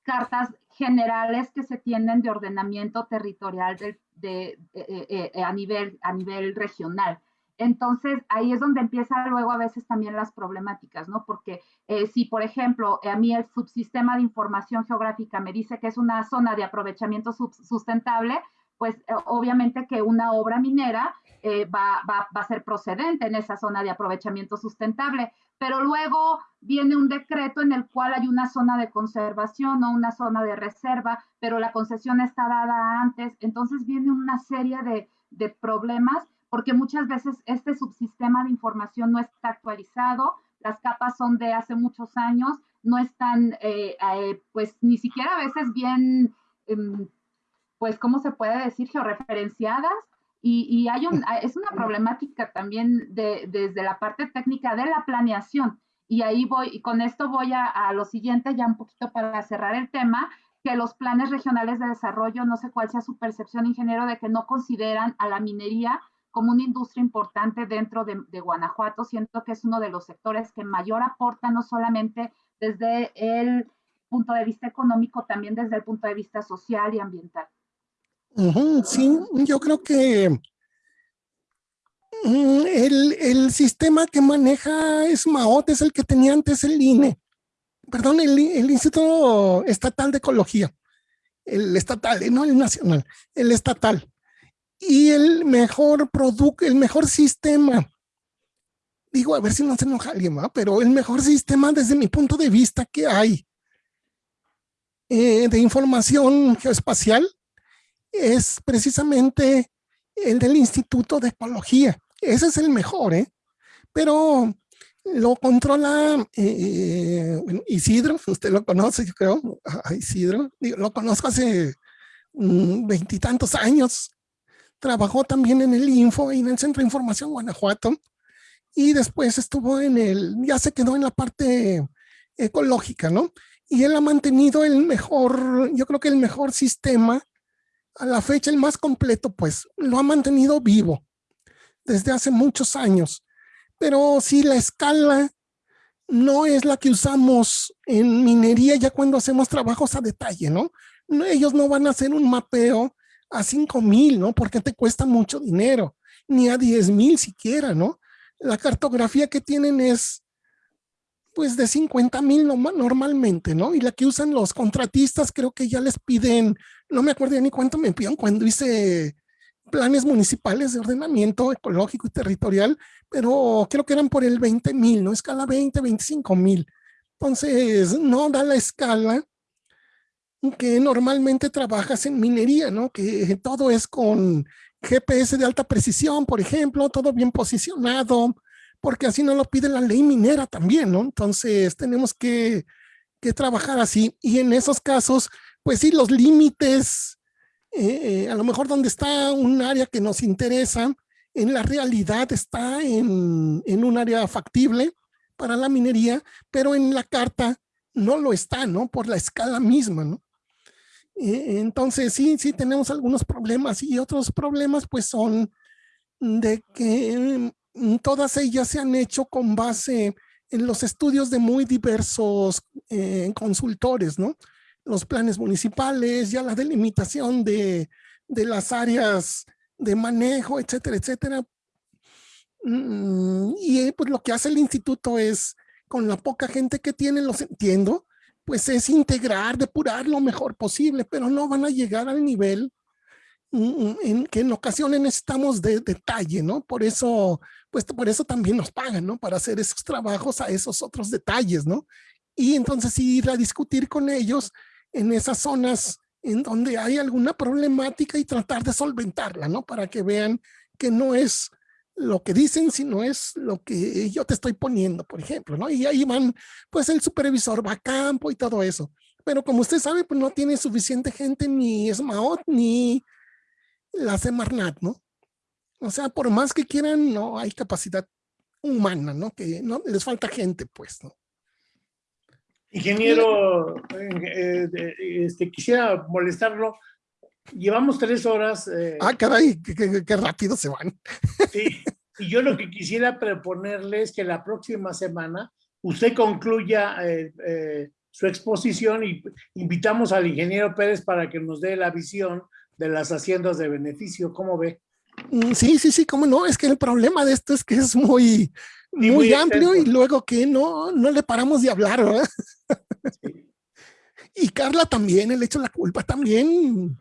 S3: cartas generales que se tienen de ordenamiento territorial de, a, nivel, a nivel regional. Entonces, ahí es donde empieza luego a veces también las problemáticas, ¿no? Porque eh, si, por ejemplo, a mí el subsistema de información geográfica me dice que es una zona de aprovechamiento sustentable, pues eh, obviamente que una obra minera eh, va, va, a ser procedente en esa zona de aprovechamiento sustentable, pero luego viene un decreto en el cual hay una zona de conservación o una zona de reserva, pero la concesión está dada antes, entonces viene una serie de, de problemas porque muchas veces este subsistema de información no está actualizado, las capas son de hace muchos años, no están, eh, pues ni siquiera a veces bien, em, pues, ¿cómo se puede decir? Georreferenciadas. Y, y hay un, es una problemática también de, desde la parte técnica de la planeación. Y ahí voy, y con esto voy a, a lo siguiente, ya un poquito para cerrar el tema, que los planes regionales de desarrollo, no sé cuál sea su percepción, ingeniero, de que no consideran a la minería como una industria importante dentro de, Guanajuato. Siento que es uno de los sectores que mayor aporta, no solamente desde el punto de vista económico, también desde el punto de vista social y ambiental.
S2: Sí, yo creo que mm, el, el, sistema que maneja SMAOT es el que tenía antes el INE, perdón, el, el Instituto Estatal de Ecología, el estatal, no el nacional, el estatal. Y el mejor producto, el mejor sistema. Digo, a ver si no se enoja alguien, pero el mejor sistema desde mi punto de vista que hay eh, de información geoespacial es precisamente el del Instituto de Ecología. Ese es el mejor, ¿eh? Pero lo controla eh, Isidro, usted lo conoce, yo creo, Isidro, lo conozco hace mm, veintitantos años, trabajó también en el Info y en el Centro de Información Guanajuato y después estuvo en el, ya se quedó en la parte ecológica, ¿no? Y él ha mantenido el mejor, yo creo que el mejor sistema, a la fecha el más completo, pues lo ha mantenido vivo desde hace muchos años. Pero si la escala no es la que usamos en minería ya cuando hacemos trabajos a detalle, ¿no? Ellos no van a hacer un mapeo a 5 mil, ¿no? Porque te cuesta mucho dinero, ni a 10 mil siquiera, ¿no? La cartografía que tienen es pues de 50 mil normalmente, ¿no? Y la que usan los contratistas creo que ya les piden, no me acuerdo ni cuánto me pidieron cuando hice planes municipales de ordenamiento ecológico y territorial, pero creo que eran por el 20 mil, ¿no? Escala 20, 25 mil. Entonces, no da la escala que normalmente trabajas en minería, ¿no? Que todo es con GPS de alta precisión, por ejemplo, todo bien posicionado, porque así no lo pide la ley minera también, ¿no? Entonces tenemos que, que trabajar así. Y en esos casos, pues sí, los límites, eh, a lo mejor donde está un área que nos interesa, en la realidad está en, en un área factible para la minería, pero en la carta no lo está, ¿no? Por la escala misma, ¿no? Eh, entonces sí, sí tenemos algunos problemas y otros problemas pues son de que todas ellas se han hecho con base en los estudios de muy diversos eh, consultores, ¿no? Los planes municipales, ya la delimitación de, de las áreas de manejo, etcétera, etcétera. Mm, y pues lo que hace el instituto es, con la poca gente que tiene, los entiendo, pues es integrar, depurar lo mejor posible, pero no van a llegar al nivel mm, mm, en que en ocasiones necesitamos de detalle, ¿no? Por eso, pues por eso también nos pagan, ¿no? Para hacer esos trabajos a esos otros detalles, ¿no? Y entonces ir a discutir con ellos en esas zonas en donde hay alguna problemática y tratar de solventarla, ¿no? Para que vean que no es lo que dicen, sino es lo que yo te estoy poniendo, por ejemplo, ¿no? Y ahí van, pues el supervisor va a campo y todo eso. Pero como usted sabe, pues no tiene suficiente gente ni SMAOT ni la Semarnat, ¿no? O sea, por más que quieran, no hay capacidad humana, ¿no? Que no les falta gente, pues, ¿no?
S1: Ingeniero, eh, este, quisiera molestarlo llevamos tres horas. Eh,
S2: ah, caray, qué, rápido se van.
S1: Sí, y yo lo que quisiera proponerle es que la próxima semana usted concluya eh, eh, su exposición y invitamos al ingeniero Pérez para que nos dé la visión de las haciendas de beneficio. ¿Cómo ve?
S2: Mm, sí, sí, sí, cómo no. Es que el problema de esto es que es muy, muy, amplio y luego que no, no le paramos de hablar, ¿verdad? Y Carla también, el hecho de la culpa también.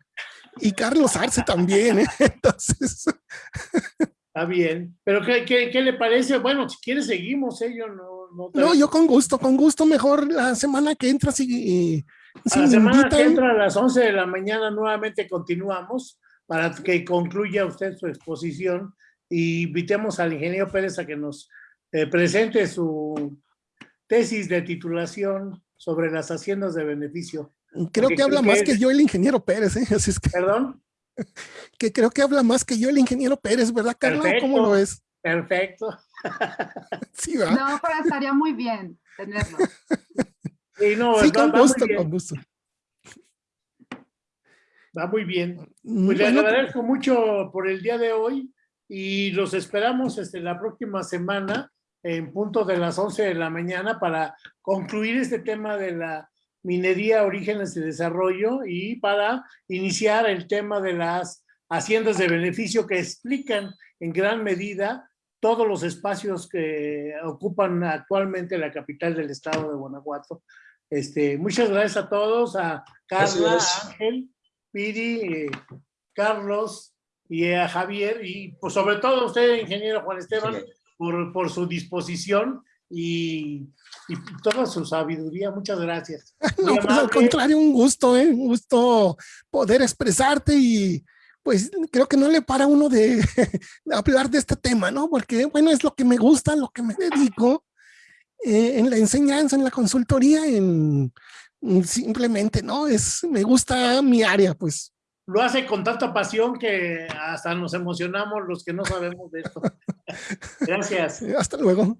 S2: Y Carlos Arce también. ¿eh? Entonces.
S1: Está bien. Pero ¿qué, qué, le parece? Bueno, si quiere seguimos, ¿eh? Yo no... No,
S2: no, yo con gusto, con gusto. Mejor la semana que entra,
S1: la semana que entra a las 11 de la mañana nuevamente continuamos para que concluya usted su exposición y invitemos al ingeniero Pérez a que nos eh, presente su tesis de titulación sobre las haciendas de beneficio.
S2: Creo que habla más que yo el ingeniero Pérez, ¿eh? Así es que...
S1: ¿Perdón?
S2: Que creo que habla más que yo el ingeniero Pérez, ¿verdad, Carlos? ¿Cómo lo es?
S1: Perfecto.
S3: Sí, ¿verdad? No, pero estaría muy bien tenerlo.
S1: Sí, no,
S2: sí con gusto, con gusto.
S1: Va muy bien. Pues le agradezco mucho por el día de hoy y los esperamos este, la próxima semana en punto de las 11 de la mañana para concluir este tema de la minería, orígenes y desarrollo y para iniciar el tema de las haciendas de beneficio que explican en gran medida todos los espacios que ocupan actualmente la capital del estado de Guanajuato. Este, muchas gracias a todos, a Carla, Ángel, Piri, eh, Carlos y a Javier y pues sobre todo a usted, ingeniero Juan Esteban, por, por su disposición y, y, toda su sabiduría. Muchas gracias.
S2: No, pues al contrario, un gusto, ¿eh? un gusto poder expresarte y pues creo que no le para uno de, hablar de este tema, ¿no? Porque, bueno, es lo que me gusta, lo que me dedico eh, en la enseñanza, en la consultoría, en simplemente, ¿no? Es, me gusta mi área, pues.
S1: Lo hace con tanta pasión que hasta nos emocionamos los que no sabemos de esto. Gracias.
S2: Hasta luego.